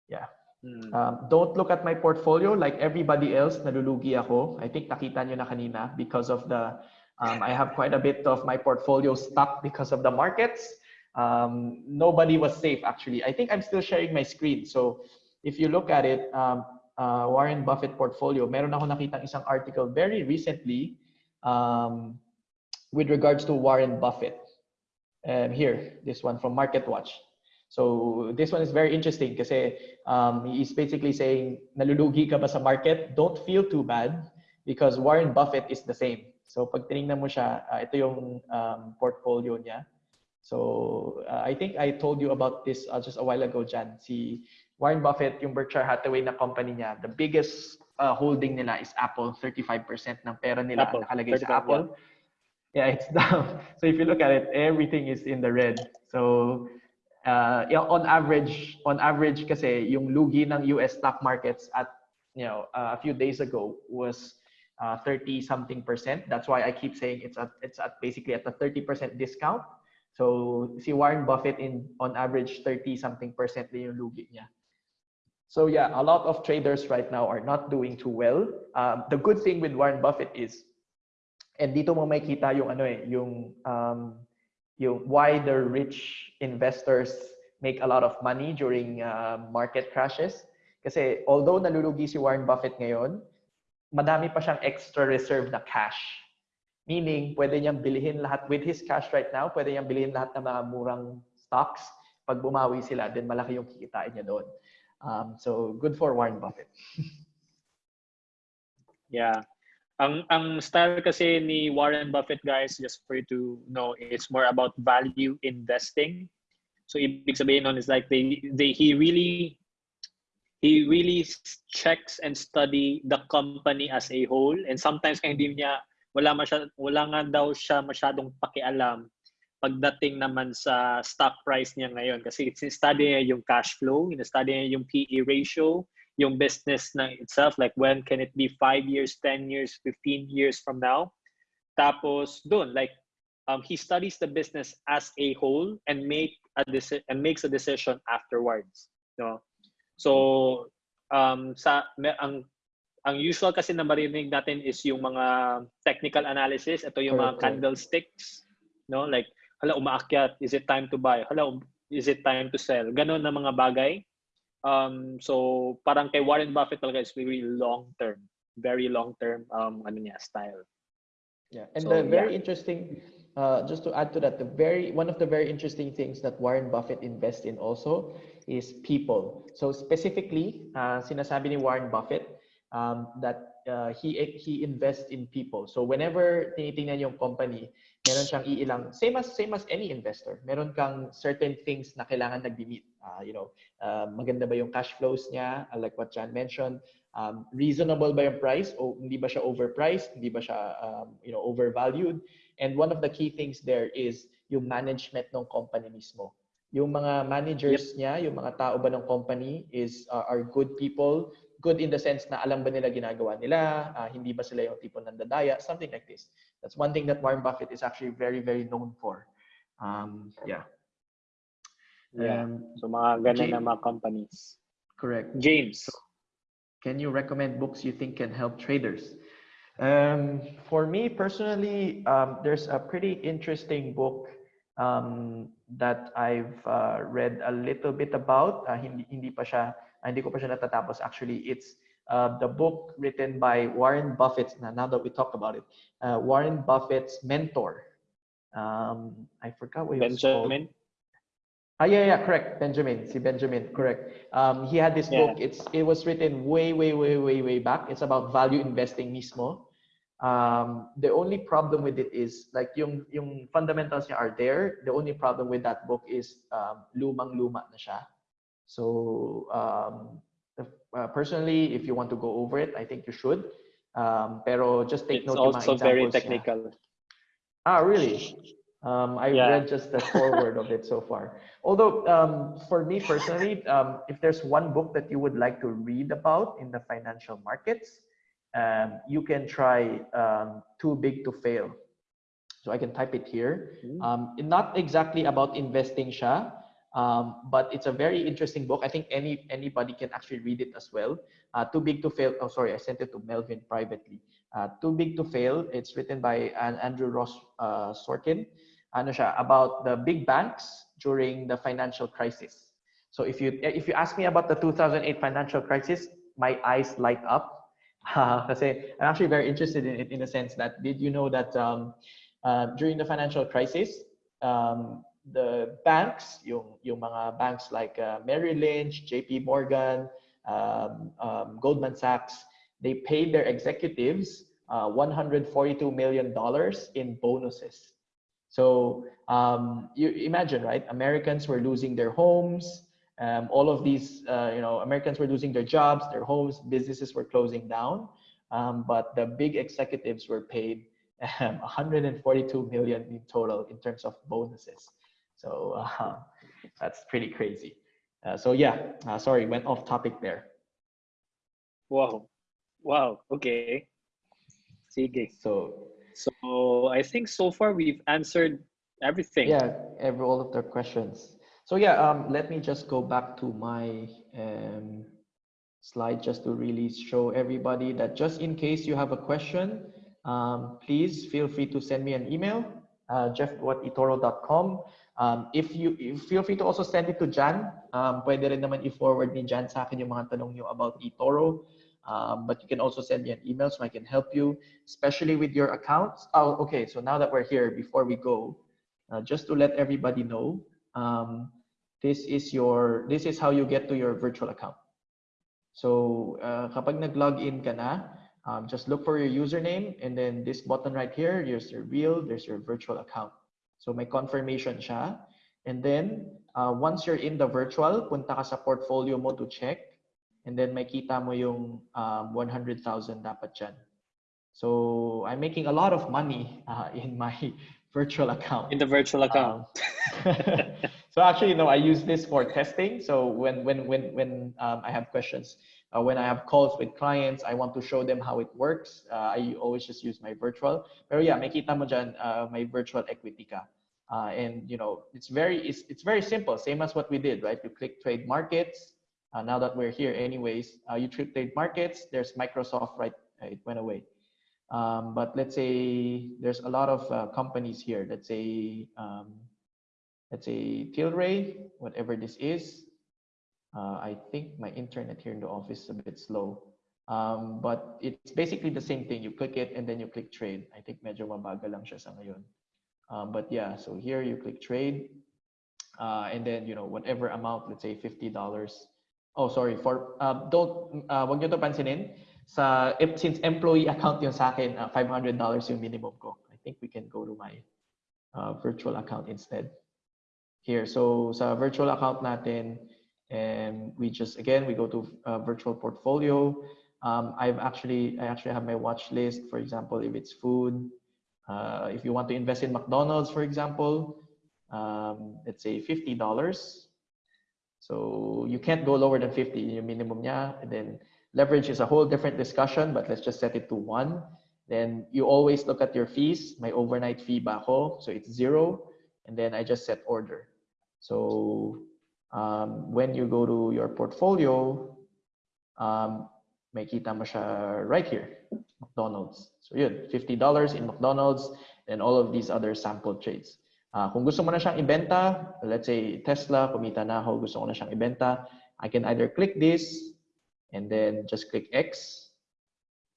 Yeah. Hmm. Um, don't look at my portfolio like everybody else. Nalulugi ako. I think nakita nyo na kanina because of the, um, I have quite a bit of my portfolio stuck because of the markets. Um, nobody was safe actually. I think I'm still sharing my screen. So if you look at it, um, uh, Warren Buffett portfolio, meron ako nakitang isang article very recently um, with regards to Warren Buffett. And here, this one from MarketWatch. So this one is very interesting kasi um, he's basically saying, nalulugi ka ba sa market? Don't feel too bad because Warren Buffett is the same. So pag tinignan mo siya, uh, ito yung um, portfolio niya. So uh, I think I told you about this uh, just a while ago, Jan. Si Warren Buffett, yung Berkshire Hathaway na company niya, the biggest uh, holding nila is Apple. 35% ng pera nila Apple. nakalagay sa Apple. Yeah. yeah, it's down. So if you look at it, everything is in the red. So uh, on average, on average kasi yung lugi ng US stock markets at you know uh, a few days ago was uh, 30 something percent. That's why I keep saying it's at it's at basically at a 30 percent discount. So si Warren Buffett in on average 30 something percent din yung lugi niya. So yeah, a lot of traders right now are not doing too well. Um, the good thing with Warren Buffett is, and dito mo makita yung ano eh, yung um, yung why the rich investors make a lot of money during uh, market crashes. Kasi although nalulugi si Warren Buffett ngayon, madami pa siyang extra reserve na cash. Meaning, pwede niyang bilhin lahat with his cash right now, pwede niyang bilhin lahat ng mga murang stocks. Pag bumawi sila, then malaki yung kikitain niya doon. Um, so, good for Warren Buffett. yeah. Ang ang style kasi ni Warren Buffett guys just for you to know it's more about value investing. So ibig sabihin nun is like they they he really he really checks and study the company as a whole and sometimes kaya hindi niya wala masya, wala nga daw siya masyadong pakialam pagdating naman sa stock price niya ngayon kasi study niya yung cash flow, study niya yung PE ratio, yung business na itself like when can it be 5 years, 10 years, 15 years from now. Tapos doon like um, he studies the business as a whole and make a deci- and makes a decision afterwards, no? So um sa ang ang usual kasi na marinig natin is yung mga technical analysis, ito yung mga candlesticks, no? Like hala umaakyat, is it time to buy? Hala um, is it time to sell? Ganon na mga bagay. Um so parang kay Warren Buffett talaga is really long term, very long term um ano niya style. Yeah, and So, the very yeah. interesting, uh, just to add to that, the very one of the very interesting things that Warren Buffett invests in also is people. So specifically, uh, sinasabi ni Warren Buffett um, that uh, he he invests in people. So whenever tinitingnan yung company, meron siyang iilang same as same as any investor. Meron kang certain things na kailangan nagbi-meet. Uh, you know, uh, maganda ba yung cash flows niya? Uh, like what John mentioned, um, reasonable ba yung price? O hindi ba siya overpriced? Hindi ba siya um, you know overvalued? And one of the key things there is yung management ng company mismo. Yung mga managers niya yung mga tao ba ng company is uh, are good people. Good in the sense na alam ba nila ginagawa nila? Uh, hindi ba sila yung tipo nandadaya something like this that's one thing that Warren Buffett is actually very very known for um, yeah Yeah. Um, So mga ganun na mga companies. correct James. Can you recommend books you think can help traders? Um, for me personally, um, there's a pretty interesting book um, that I've uh, read a little bit about. Uh, hindi, hindi pa siya, ah, hindi ko pa siya natatapos. Actually, it's uh, the book written by Warren Buffett. Now, now that we talk about it, uh, Warren Buffett's mentor. Um, I forgot what it was called. Benjamin. Ah, yeah, yeah, correct. Benjamin, see Benjamin, correct. Um, he had this Yeah. book. It's it was written way, way, way, way, way back. It's about value investing mismo. Um, the only problem with it is like yung yung fundamentals niya are there. The only problem with that book is um, lumang luma na siya. So um, uh, personally, if you want to go over it, I think you should. Um, pero just take It's note yung mga also very examples niya. technical. Ah, really? Um, I've Yeah. read just the foreword of it so far. Although, um, for me personally, um, if there's one book that you would like to read about in the financial markets, um, you can try um, Too Big to Fail. So I can type it here. Hmm. Um, not exactly about investing siya, um, but it's a very interesting book. I think any anybody can actually read it as well. Uh, Too Big to Fail. Oh, sorry, I sent it to Melvin privately. Uh, Too Big to Fail. It's written by An- Andrew Ross uh, Sorkin. Ano siya about the big banks during the financial crisis. So if you if you ask me about the 2008 financial crisis, my eyes light up. Uh, I'm actually very interested in it in a sense that did you know that um, uh, during the financial crisis, um, the banks, yung, yung mga banks like uh, Merrill Lynch, JP Morgan, um, um, Goldman Sachs, they paid their executives uh, $142 million in bonuses. So um, you imagine, right? Americans were losing their homes. Um, all of these, uh, you know, Americans were losing their jobs, their homes, businesses were closing down. Um, but the big executives were paid um, 142 million in total in terms of bonuses. So uh, that's pretty crazy. Uh, so yeah, uh, sorry, went off topic there. Wow. Wow. Okay. Sige. So So I think so far we've answered everything. yeah, every all of the questions. So yeah, um, let me just go back to my um, slide just to really show everybody that just in case you have a question, um, please feel free to send me an email, uh, jeff.itoro.com. Um, if you if, feel free to also send it to Jan. Um, pwede rin naman i-forward ni Jan sa akin yung mga tanong niyo about eToro. Um, but you can also send me an email so I can help you, especially with your accounts. Oh, okay. So now that we're here, before we go, uh, just to let everybody know, um, this is your this is how you get to your virtual account. So uh, kapag nag-log in ka na, um, just look for your username and then this button right here, here's your real, there's your virtual account. So may confirmation siya. And then uh, once you're in the virtual, punta ka sa portfolio mo to check. and then may kita mo yung um, 100,000 dapat dyan. So I'm making a lot of money uh, in my virtual account. In the virtual account. Um, so actually, no, I use this for testing. So when when when when um, I have questions, uh, when I have calls with clients, I want to show them how it works. Uh, I always just use my virtual. Pero yeah, may kita mo dyan, uh, my virtual equity ka. Uh, and you know, it's very it's, it's very simple, same as what we did, right? You click trade markets. Uh, now that we're here, anyways, uh, you trade markets. There's Microsoft, right? It went away. Um, but let's say there's a lot of uh, companies here. Let's say, um, let's say Tilray, whatever this is. Uh, I think my internet here in the office is a bit slow. Um, but it's basically the same thing. You click it and then you click trade. I think medyo mabagal lang siya sa ngayon. Um, but yeah, so here you click trade. Uh, and then, you know, whatever amount, let's say $50. Oh, sorry, for, uh, don't, uh, wag nyo to pansinin sa since employee account yung sa akin, uh, $500 yung minimum ko. I think we can go to my uh, virtual account instead. Here, so sa virtual account natin, and we just again we go to uh, virtual portfolio. Um, I've actually I actually have my watch list. For example, if it's food, uh, if you want to invest in McDonald's, for example, um, let's say fifty dollars. So you can't go lower than 50 yung minimum niya. And then leverage is a whole different discussion, but let's just set it to one. Then you always look at your fees. My overnight fee ba? So it's zero. And then I just set order. So um, when you go to your portfolio, um, may kita mo right here, McDonald's. So yun, $50 in McDonald's and all of these other sample trades. Uh, kung gusto mo na siyang ibenta, let's say Tesla, kumita na ako, gusto ko na siyang ibenta, I can either click this and then just click X.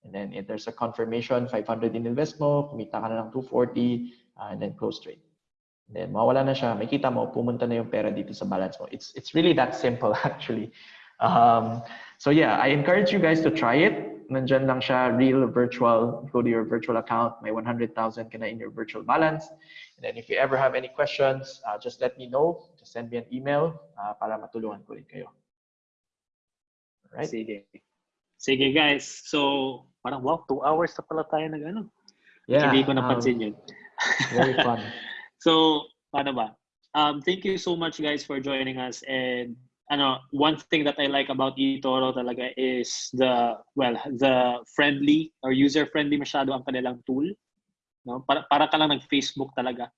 And then if there's a confirmation, 500 in invest mo, kumita ka na ng 240, uh, and then close trade. Then mawala na siya, makita mo, pumunta na yung pera dito sa balance mo. It's, it's really that simple actually. Um, so yeah, I encourage you guys to try it. Nandyan lang siya, real virtual. Go to your virtual account. May 100,000 ka na in your virtual balance. And then if you ever have any questions, uh, just let me know. Just send me an email uh, para matulungan ko rin kayo. Right? Sige. Sige guys. So, parang wow, two hours na pala tayo nag ano. Yeah, Hindi ko um, napansin yun. very fun. So, paano ba? Um, thank you so much guys for joining us and ano, one thing that I like about eToro talaga is the well, the friendly or user friendly masyado ang kanilang tool. No? Para para ka lang nag-Facebook talaga.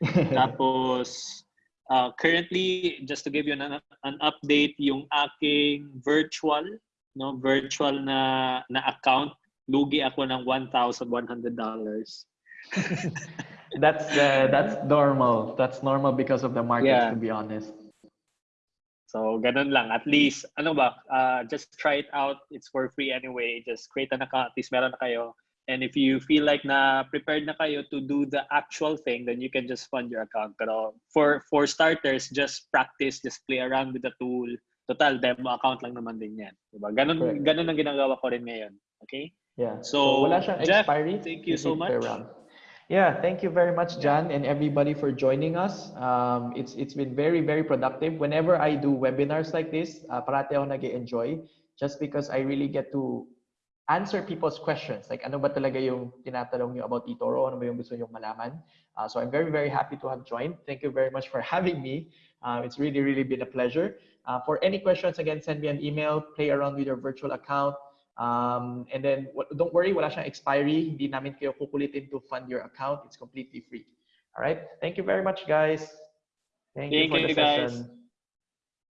Tapos uh, currently just to give you an, an update yung aking virtual no virtual na na account lugi ako ng $1,100. that's uh, that's normal. That's normal because of the market, Yeah. to be honest. So, ganun lang. At least, ano ba, uh, just try it out. It's for free anyway. Just create an account. At least meron na kayo. And if you feel like na prepared na kayo to do the actual thing, then you can just fund your account. Pero for for starters, just practice, just play around with the tool. Total, demo account lang naman din yan. Diba? Ganun, Correct. ganun ang ginagawa ko rin ngayon. Okay? Yeah. So, wala siyang Jeff, expiry. thank you so much. around. Yeah, thank you very much, Jan, and everybody for joining us. Um, it's it's been very very productive. Whenever I do webinars like this, uh, parati ako nag-enjoy just because I really get to answer people's questions. Like ano ba talaga yung tinatanong niyo about eToro? Ano ba yung gusto niyo malaman? Uh, so I'm very very happy to have joined. Thank you very much for having me. Uh, it's really really been a pleasure. Uh, for any questions, again, send me an email. Play around with your virtual account. Um, and then don't worry, wala siyang expiry. Hindi namin kayo kukulitin to fund your account. It's completely free. All right. Thank you very much, guys. Thank, you Thank for the you, guys. session.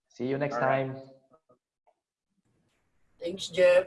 See you next All right. time. Thanks, Jeff.